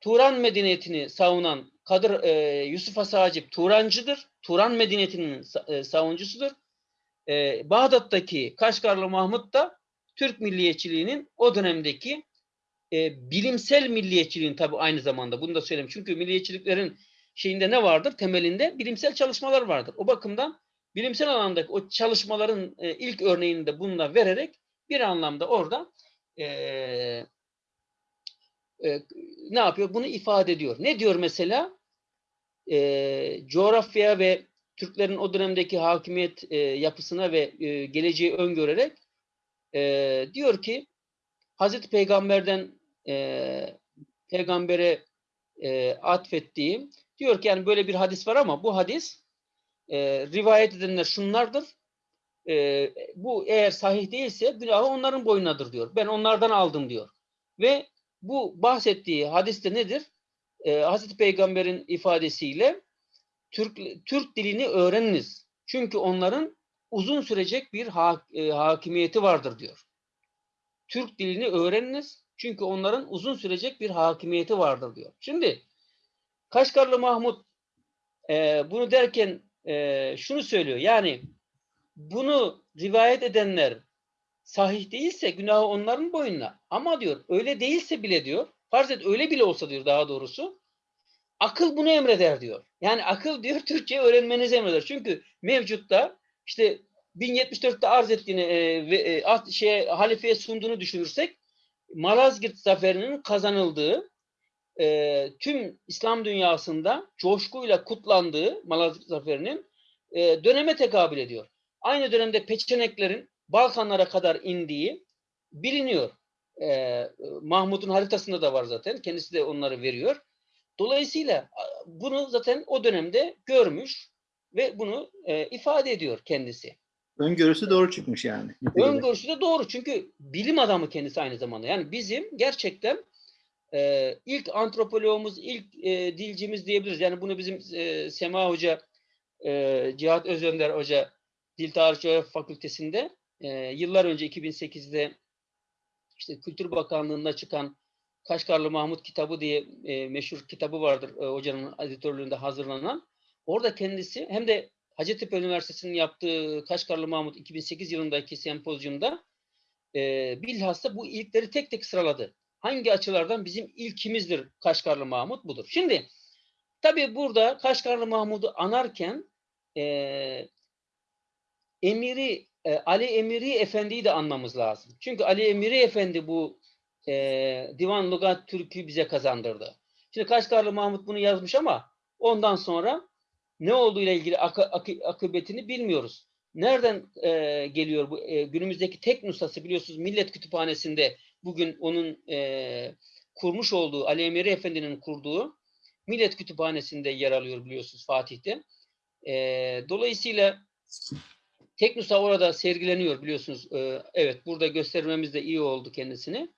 Turan medeniyetini savunan Kadir e, Yusuf Hasacip Turancıdır. Turan medeniyetinin e, savuncusudur. E, Bağdat'taki Kaşgarlı Mahmut da Türk milliyetçiliğinin o dönemdeki e, bilimsel milliyetçiliğin tabi aynı zamanda bunu da söyleyeyim. Çünkü milliyetçiliklerin şeyinde ne vardır? Temelinde bilimsel çalışmalar vardır. O bakımdan bilimsel alandaki o çalışmaların e, ilk örneğini de bununla vererek bir anlamda orada e, e, ne yapıyor? Bunu ifade ediyor. Ne diyor mesela? E, coğrafya ve Türklerin o dönemdeki hakimiyet e, yapısına ve e, geleceği öngörerek e, diyor ki Hazreti Peygamber'den e, peygambere e, atfettiğim diyor ki yani böyle bir hadis var ama bu hadis e, rivayet edenler şunlardır. E, bu eğer sahih değilse günahı onların boyunadır diyor. Ben onlardan aldım diyor. Ve bu bahsettiği hadiste nedir? E, Hazreti Peygamber'in ifadesiyle Türk Türk dilini öğreniniz. Çünkü onların uzun sürecek bir ha- e, hakimiyeti vardır diyor. Türk dilini öğreniniz. Çünkü onların uzun sürecek bir hakimiyeti vardır diyor. Şimdi Kaşgarlı Mahmut e, bunu derken e, şunu söylüyor. Yani bunu rivayet edenler sahih değilse günahı onların boynuna. Ama diyor öyle değilse bile diyor farz et öyle bile olsa diyor daha doğrusu akıl bunu emreder diyor. Yani akıl diyor Türkçe öğrenmenizi emreder. Çünkü mevcutta işte 1074'te arz ettiğini e, ve e, şeye, halifeye sunduğunu düşünürsek Malazgirt zaferinin kazanıldığı e, tüm İslam dünyasında coşkuyla kutlandığı Malazgirt zaferinin e, döneme tekabül ediyor. Aynı dönemde Peçeneklerin Balkanlara kadar indiği biliniyor. E, Mahmut'un haritasında da var zaten. Kendisi de onları veriyor. Dolayısıyla bunu zaten o dönemde görmüş ve bunu e, ifade ediyor kendisi. Öngörüsü doğru çıkmış yani. Öngörüsü de doğru çünkü bilim adamı kendisi aynı zamanda. Yani bizim gerçekten e, ilk antropoloğumuz, ilk e, dilcimiz diyebiliriz. Yani bunu bizim e, Sema Hoca, e, Cihat Özönder Hoca Dil Tarih Fakültesinde e, yıllar önce 2008'de işte Kültür Bakanlığı'nda çıkan Kaşgarlı Mahmut kitabı diye e, meşhur kitabı vardır e, hocanın editörlüğünde hazırlanan. Orada kendisi hem de Hacettepe Üniversitesi'nin yaptığı Kaşgarlı Mahmut 2008 yılındaki sempozyumda e, bilhassa bu ilkleri tek tek sıraladı. Hangi açılardan bizim ilkimizdir Kaşgarlı Mahmut budur. Şimdi tabii burada Kaşgarlı Mahmud'u anarken e, Emiri e, Ali Emiri Efendi'yi de anmamız lazım. Çünkü Ali Emiri Efendi bu e, Divan Lugat Türk'ü bize kazandırdı. Şimdi Kaşgarlı Mahmut bunu yazmış ama ondan sonra ne olduğu ile ilgili akı- akı- akıbetini bilmiyoruz. Nereden e, geliyor bu e, günümüzdeki tek nüshası biliyorsunuz Millet Kütüphanesi'nde bugün onun e, kurmuş olduğu Ali Emiri Efendi'nin kurduğu Millet Kütüphanesi'nde yer alıyor biliyorsunuz Fatih'te. E, dolayısıyla tek nüsha orada sergileniyor biliyorsunuz. E, evet burada göstermemiz de iyi oldu kendisini.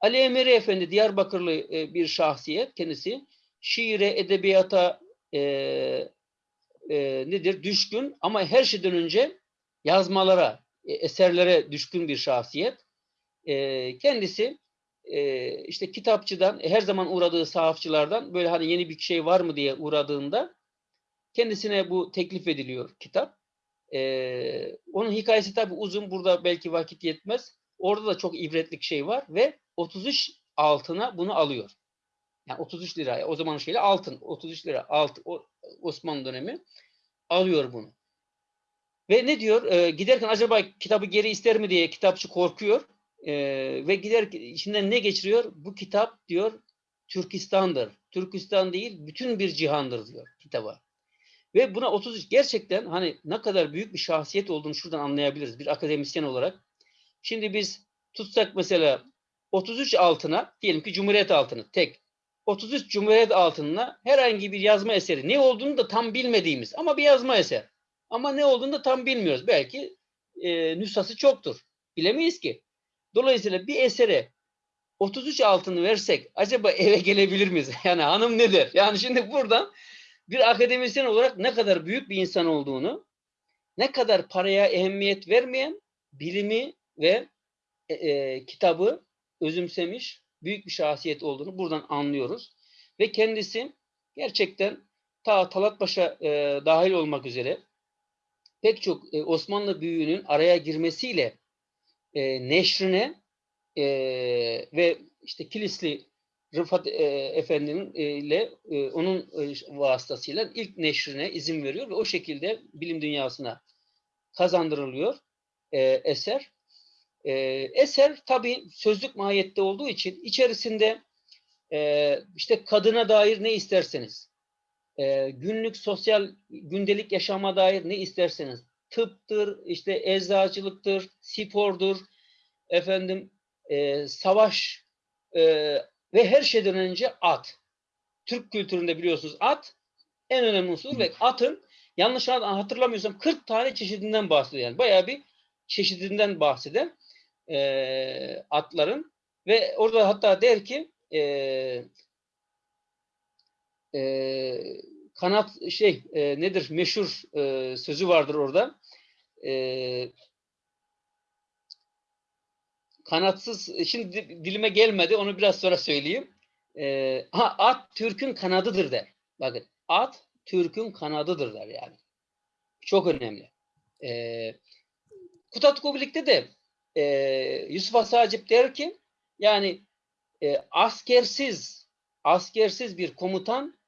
Ali Emiri Efendi Diyarbakırlı e, bir şahsiyet kendisi. Şiire, edebiyata e, e, nedir? Düşkün ama her şeyden önce yazmalara, e, eserlere düşkün bir şahsiyet. E, kendisi e, işte kitapçıdan, e, her zaman uğradığı sahafçılardan böyle hani yeni bir şey var mı diye uğradığında kendisine bu teklif ediliyor kitap. E, onun hikayesi tabii uzun. Burada belki vakit yetmez. Orada da çok ibretlik şey var ve 33 altına bunu alıyor. Yani 33 lira. O zaman şeyle altın. 33 lira altın. O, Osmanlı dönemi alıyor bunu. Ve ne diyor? Ee, giderken acaba kitabı geri ister mi diye kitapçı korkuyor. Ee, ve gider içinden ne geçiriyor? Bu kitap diyor Türkistan'dır. Türkistan değil bütün bir cihandır diyor kitaba. Ve buna 33 gerçekten hani ne kadar büyük bir şahsiyet olduğunu şuradan anlayabiliriz bir akademisyen olarak. Şimdi biz tutsak mesela 33 altına diyelim ki Cumhuriyet altını tek 33 Cumhuriyet altınına herhangi bir yazma eseri ne olduğunu da tam bilmediğimiz ama bir yazma eser. Ama ne olduğunu da tam bilmiyoruz. Belki e, nüshası çoktur. Bilemeyiz ki. Dolayısıyla bir esere 33 altını versek acaba eve gelebilir miyiz? Yani hanım ne der? Yani şimdi buradan bir akademisyen olarak ne kadar büyük bir insan olduğunu, ne kadar paraya ehemmiyet vermeyen bilimi ve e, e, kitabı özümsemiş büyük bir şahsiyet olduğunu buradan anlıyoruz. Ve kendisi gerçekten ta Talatpaşa e, dahil olmak üzere pek çok e, Osmanlı büyüğünün araya girmesiyle e, neşrine e, ve işte Kilisli Rıfat e, Efendi'nin e, ile e, onun e, vasıtasıyla ilk neşrine izin veriyor ve o şekilde bilim dünyasına kazandırılıyor e, eser. E, eser tabi sözlük mahiyette olduğu için içerisinde e, işte kadına dair ne isterseniz, e, günlük sosyal gündelik yaşama dair ne isterseniz tıptır, işte eczacılıktır, spordur, efendim e, savaş e, ve her şeyden önce at. Türk kültüründe biliyorsunuz at en önemli unsur ve atın yanlış hatırlamıyorsam 40 tane çeşidinden bahsediyor. Yani bayağı bir çeşidinden bahseden e, atların ve orada hatta der ki e, e, kanat şey e, nedir meşhur e, sözü vardır orada. E, kanatsız şimdi di- dilime gelmedi onu biraz sonra söyleyeyim. E, ha, at Türk'ün kanadıdır der. Bakın at Türk'ün kanadıdır der yani. Çok önemli. E, Kutatko birlikte de e, Yusuf Asacip der ki yani e, askersiz askersiz bir komutan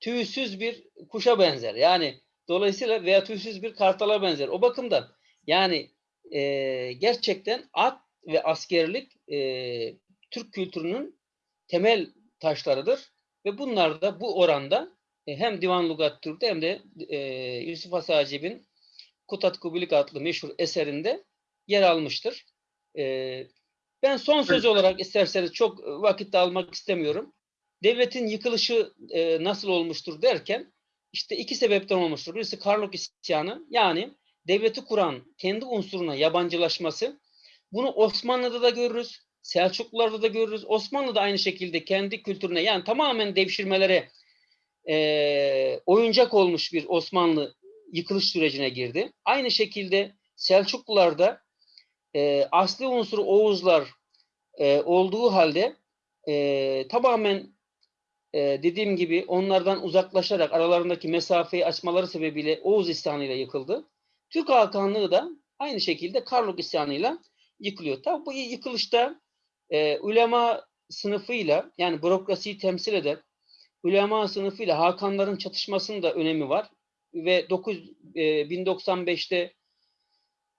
tüysüz bir kuşa benzer. Yani dolayısıyla veya tüysüz bir kartala benzer. O bakımdan yani e, gerçekten at ve askerlik e, Türk kültürünün temel taşlarıdır ve bunlar da bu oranda e, hem Divan Lugat Türk'te hem de e, Yusuf Asacib'in Kutat Kubilik adlı meşhur eserinde yer almıştır. E, ben son söz olarak isterseniz çok vakit almak istemiyorum. Devletin yıkılışı e, nasıl olmuştur derken işte iki sebepten olmuştur. Birisi Karluk isyanı yani devleti kuran kendi unsuruna yabancılaşması. Bunu Osmanlı'da da görürüz. Selçuklularda da görürüz. Osmanlı da aynı şekilde kendi kültürüne yani tamamen devşirmelere e, oyuncak olmuş bir Osmanlı yıkılış sürecine girdi. Aynı şekilde Selçuklularda e, asli unsuru Oğuzlar e, olduğu halde e, tamamen e, dediğim gibi onlardan uzaklaşarak aralarındaki mesafeyi açmaları sebebiyle Oğuz isyanıyla yıkıldı. Türk Hakanlığı da aynı şekilde Karluk isyanıyla yıkılıyor. Tabi bu yıkılışta e, ulema sınıfıyla yani bürokrasiyi temsil eden ulema sınıfıyla Hakanların çatışmasının da önemi var. Ve 9, e, 1095'te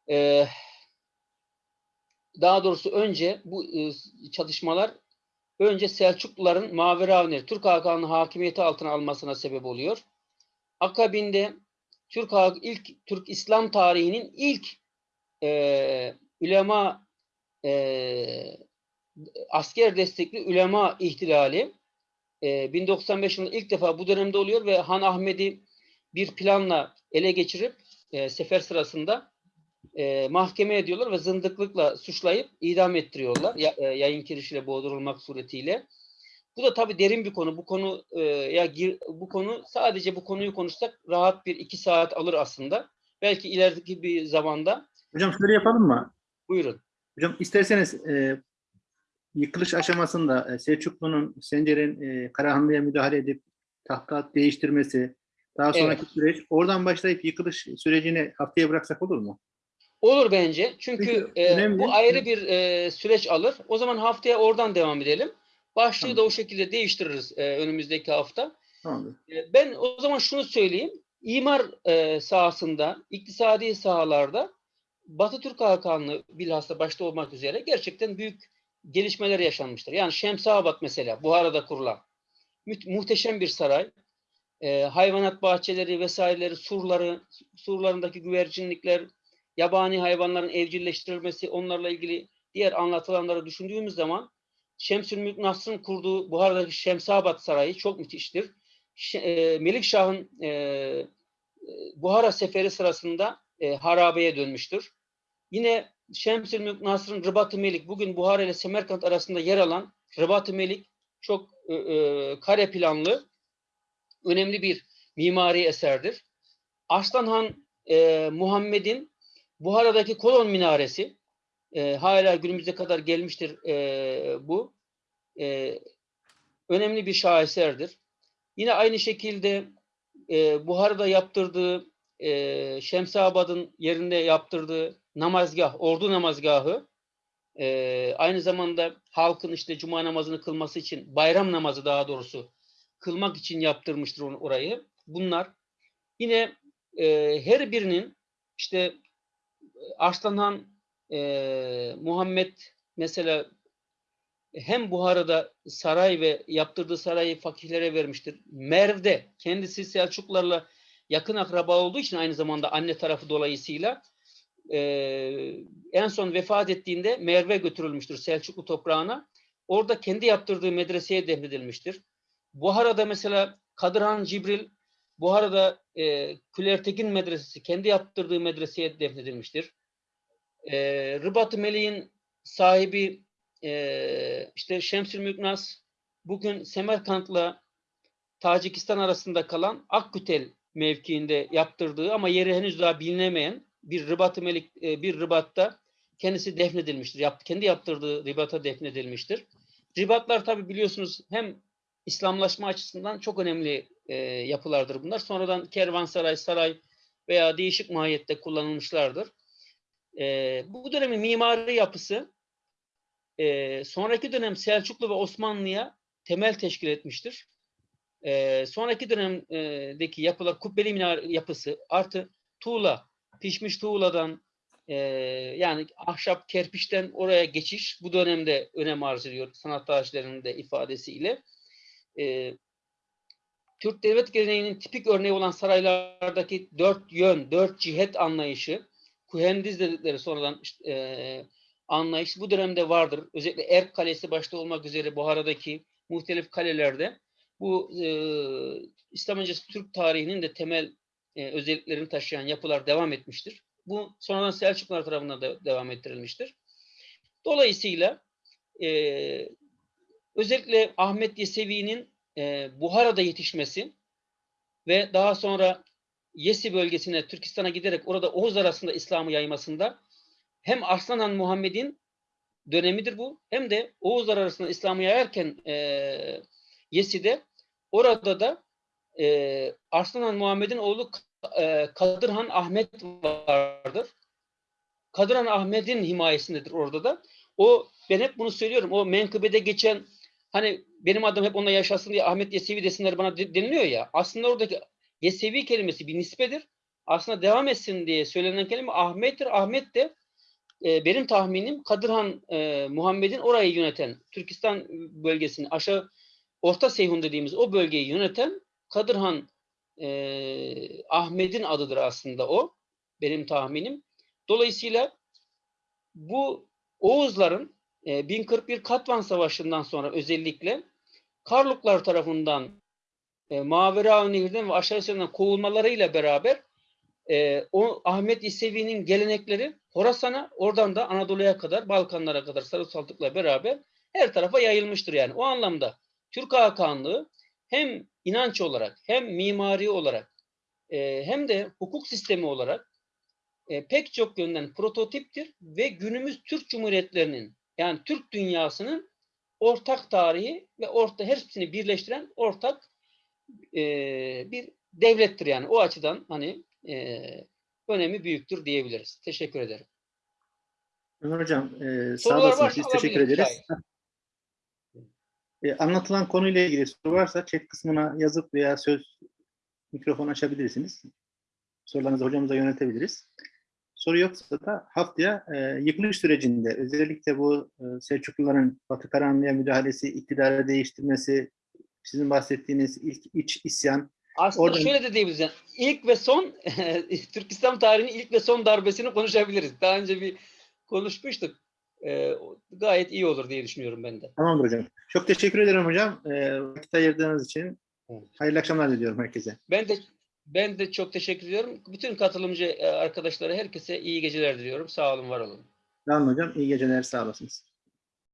e, daha doğrusu önce bu e, çatışmalar önce Selçukluların Maveravner, Türk Hakanlığı hakimiyeti altına almasına sebep oluyor. Akabinde Türk ilk Türk İslam tarihinin ilk e, ulema e, asker destekli ulema ihtilali e, 1095 yılında ilk defa bu dönemde oluyor ve Han Ahmed'i bir planla ele geçirip e, sefer sırasında e, mahkeme ediyorlar ve zındıklıkla suçlayıp idam ettiriyorlar. Ya, e, yayın kirişiyle boğdurulmak suretiyle. Bu da tabii derin bir konu. Bu konu e, ya gir, bu konu sadece bu konuyu konuşsak rahat bir iki saat alır aslında. Belki ilerideki bir zamanda. Hocam şöyle yapalım mı? Buyurun. Hocam isterseniz e, yıkılış aşamasında e, Selçuklu'nun Sencer'in e, Karahanlı'ya müdahale edip tahta değiştirmesi, daha sonraki süreç oradan başlayıp yıkılış sürecini haftaya bıraksak olur mu? Olur bence. Çünkü Çünkü e, bu ayrı bir e, süreç alır. O zaman haftaya oradan devam edelim. Başlığı Tamam. da o şekilde değiştiririz e, önümüzdeki hafta. E, Ben o zaman şunu söyleyeyim. İmar e, sahasında, iktisadi sahalarda Batı Türk Hakanlığı bilhassa başta olmak üzere gerçekten büyük gelişmeler yaşanmıştır. Yani Şemsabat mesela Buhara'da kurulan muhteşem bir saray. E, hayvanat bahçeleri vesaireleri, surları, surlarındaki güvercinlikler, yabani hayvanların evcilleştirilmesi, onlarla ilgili diğer anlatılanları düşündüğümüz zaman Şemsülmülk Nasr'ın kurduğu Buhara'daki Şemsabat Sarayı çok müthiştir. E, Melikşah'ın e, Buhara seferi sırasında e, harabeye dönmüştür. Yine Şemsülmülk Nasr'ın Rıbat-ı Melik, bugün Buhara ile Semerkant arasında yer alan Rıbat-ı Melik çok e, e, kare planlı, önemli bir mimari eserdir. Arslan Han e, Muhammed'in Buhara'daki kolon minaresi e, hala günümüze kadar gelmiştir e, bu. E, önemli bir şaheserdir. Yine aynı şekilde e, Buhara'da yaptırdığı e, Şemsabad'ın yerinde yaptırdığı namazgah, ordu namazgahı e, aynı zamanda halkın işte cuma namazını kılması için, bayram namazı daha doğrusu kılmak için yaptırmıştır onu, orayı. Bunlar yine e, her birinin işte Arslanhan e, Muhammed mesela hem Buhara'da saray ve yaptırdığı sarayı fakihlere vermiştir. Merv'de kendisi Selçuklularla yakın akraba olduğu için aynı zamanda anne tarafı dolayısıyla e, en son vefat ettiğinde Merv'e götürülmüştür Selçuklu toprağına. Orada kendi yaptırdığı medreseye defnedilmiştir. Buhara'da mesela Kadırhan Cibril Buhara'da e, Külertekin Medresesi kendi yaptırdığı medreseye defnedilmiştir. E, Rıbat-ı Meleğin sahibi e, işte Şemsül Müknas bugün Semerkant'la Tacikistan arasında kalan Akkütel mevkiinde yaptırdığı ama yeri henüz daha bilinemeyen bir Rıbat-ı Melik e, bir Rıbat'ta kendisi defnedilmiştir. Yap, kendi yaptırdığı Rıbat'a defnedilmiştir. Ribatlar tabi biliyorsunuz hem İslamlaşma açısından çok önemli e, yapılardır bunlar. Sonradan kervansaray, saray veya değişik mahiyette kullanılmışlardır. E, bu dönemin mimari yapısı e, sonraki dönem Selçuklu ve Osmanlı'ya temel teşkil etmiştir. E, sonraki dönemdeki yapılar kubbeli minare yapısı artı tuğla, pişmiş tuğladan e, yani ahşap kerpiçten oraya geçiş bu dönemde önem arz ediyor sanat tarihçilerinin de ifadesiyle. E, Türk devlet geleneğinin tipik örneği olan saraylardaki dört yön, dört cihet anlayışı, kuhendiz dedikleri sonradan işte, e, anlayış bu dönemde vardır. Özellikle Erk Kalesi başta olmak üzere Buhara'daki muhtelif kalelerde bu e, İslam öncesi Türk tarihinin de temel e, özelliklerini taşıyan yapılar devam etmiştir. Bu sonradan Selçuklular tarafından da devam ettirilmiştir. Dolayısıyla e, özellikle Ahmet Yesevi'nin e, Buhara'da yetişmesi ve daha sonra Yesi bölgesine, Türkistan'a giderek orada Oğuz arasında İslam'ı yaymasında hem Arslan Han Muhammed'in dönemidir bu hem de Oğuzlar arasında İslam'ı yayarken e, Yesi'de orada da e, Arslan Han Muhammed'in oğlu e, Kadırhan Ahmet vardır. Kadırhan Ahmet'in himayesindedir orada da. O ben hep bunu söylüyorum. O menkıbede geçen hani benim adım hep onunla yaşasın diye Ahmet Yesevi desinler bana de- deniliyor ya. Aslında oradaki Yesevi kelimesi bir nispedir. Aslında devam etsin diye söylenen kelime Ahmet'tir. Ahmet de e, benim tahminim Kadırhan e, Muhammed'in orayı yöneten, Türkistan bölgesini aşağı Orta Seyhun dediğimiz o bölgeyi yöneten Kadırhan e, Ahmet'in adıdır aslında o. Benim tahminim. Dolayısıyla bu Oğuzların e, 1041 Katvan Savaşı'ndan sonra özellikle Karluklar tarafından e, Mavera Nehir'den ve aşağı sınırdan kovulmalarıyla beraber e, o Ahmet İsevi'nin gelenekleri Horasan'a oradan da Anadolu'ya kadar Balkanlara kadar Sarı beraber her tarafa yayılmıştır yani. O anlamda Türk Hakanlığı hem inanç olarak hem mimari olarak e, hem de hukuk sistemi olarak e, pek çok yönden prototiptir ve günümüz Türk Cumhuriyetlerinin yani Türk dünyasının ortak tarihi ve orta hepsini birleştiren ortak e, bir devlettir yani. O açıdan hani e, önemi büyüktür diyebiliriz. Teşekkür ederim. Ömer Hocam e, sağ varsa Biz teşekkür ederiz. E, anlatılan konuyla ilgili soru varsa chat kısmına yazıp veya söz mikrofon açabilirsiniz. Sorularınızı hocamıza yöneltebiliriz. Soru yoksa da haftaya e, yıkılış sürecinde özellikle bu e, Selçukluların Batı Karanlı'ya müdahalesi, iktidarı değiştirmesi, sizin bahsettiğiniz ilk iç isyan, Aslında Oradan- şöyle de diyebiliriz. Yani ilk ve son Türk İslam tarihinin ilk ve son darbesini konuşabiliriz. Daha önce bir konuşmuştuk. E, o gayet iyi olur diye düşünüyorum ben de. Tamamdır hocam. Çok teşekkür ederim hocam. E, vakit ayırdığınız için. Hayırlı akşamlar diliyorum herkese. Ben de ben de çok teşekkür ediyorum. Bütün katılımcı e, arkadaşlara herkese iyi geceler diliyorum. Sağ olun, var olun. Olun hocam. İyi geceler. Sağ olasınız.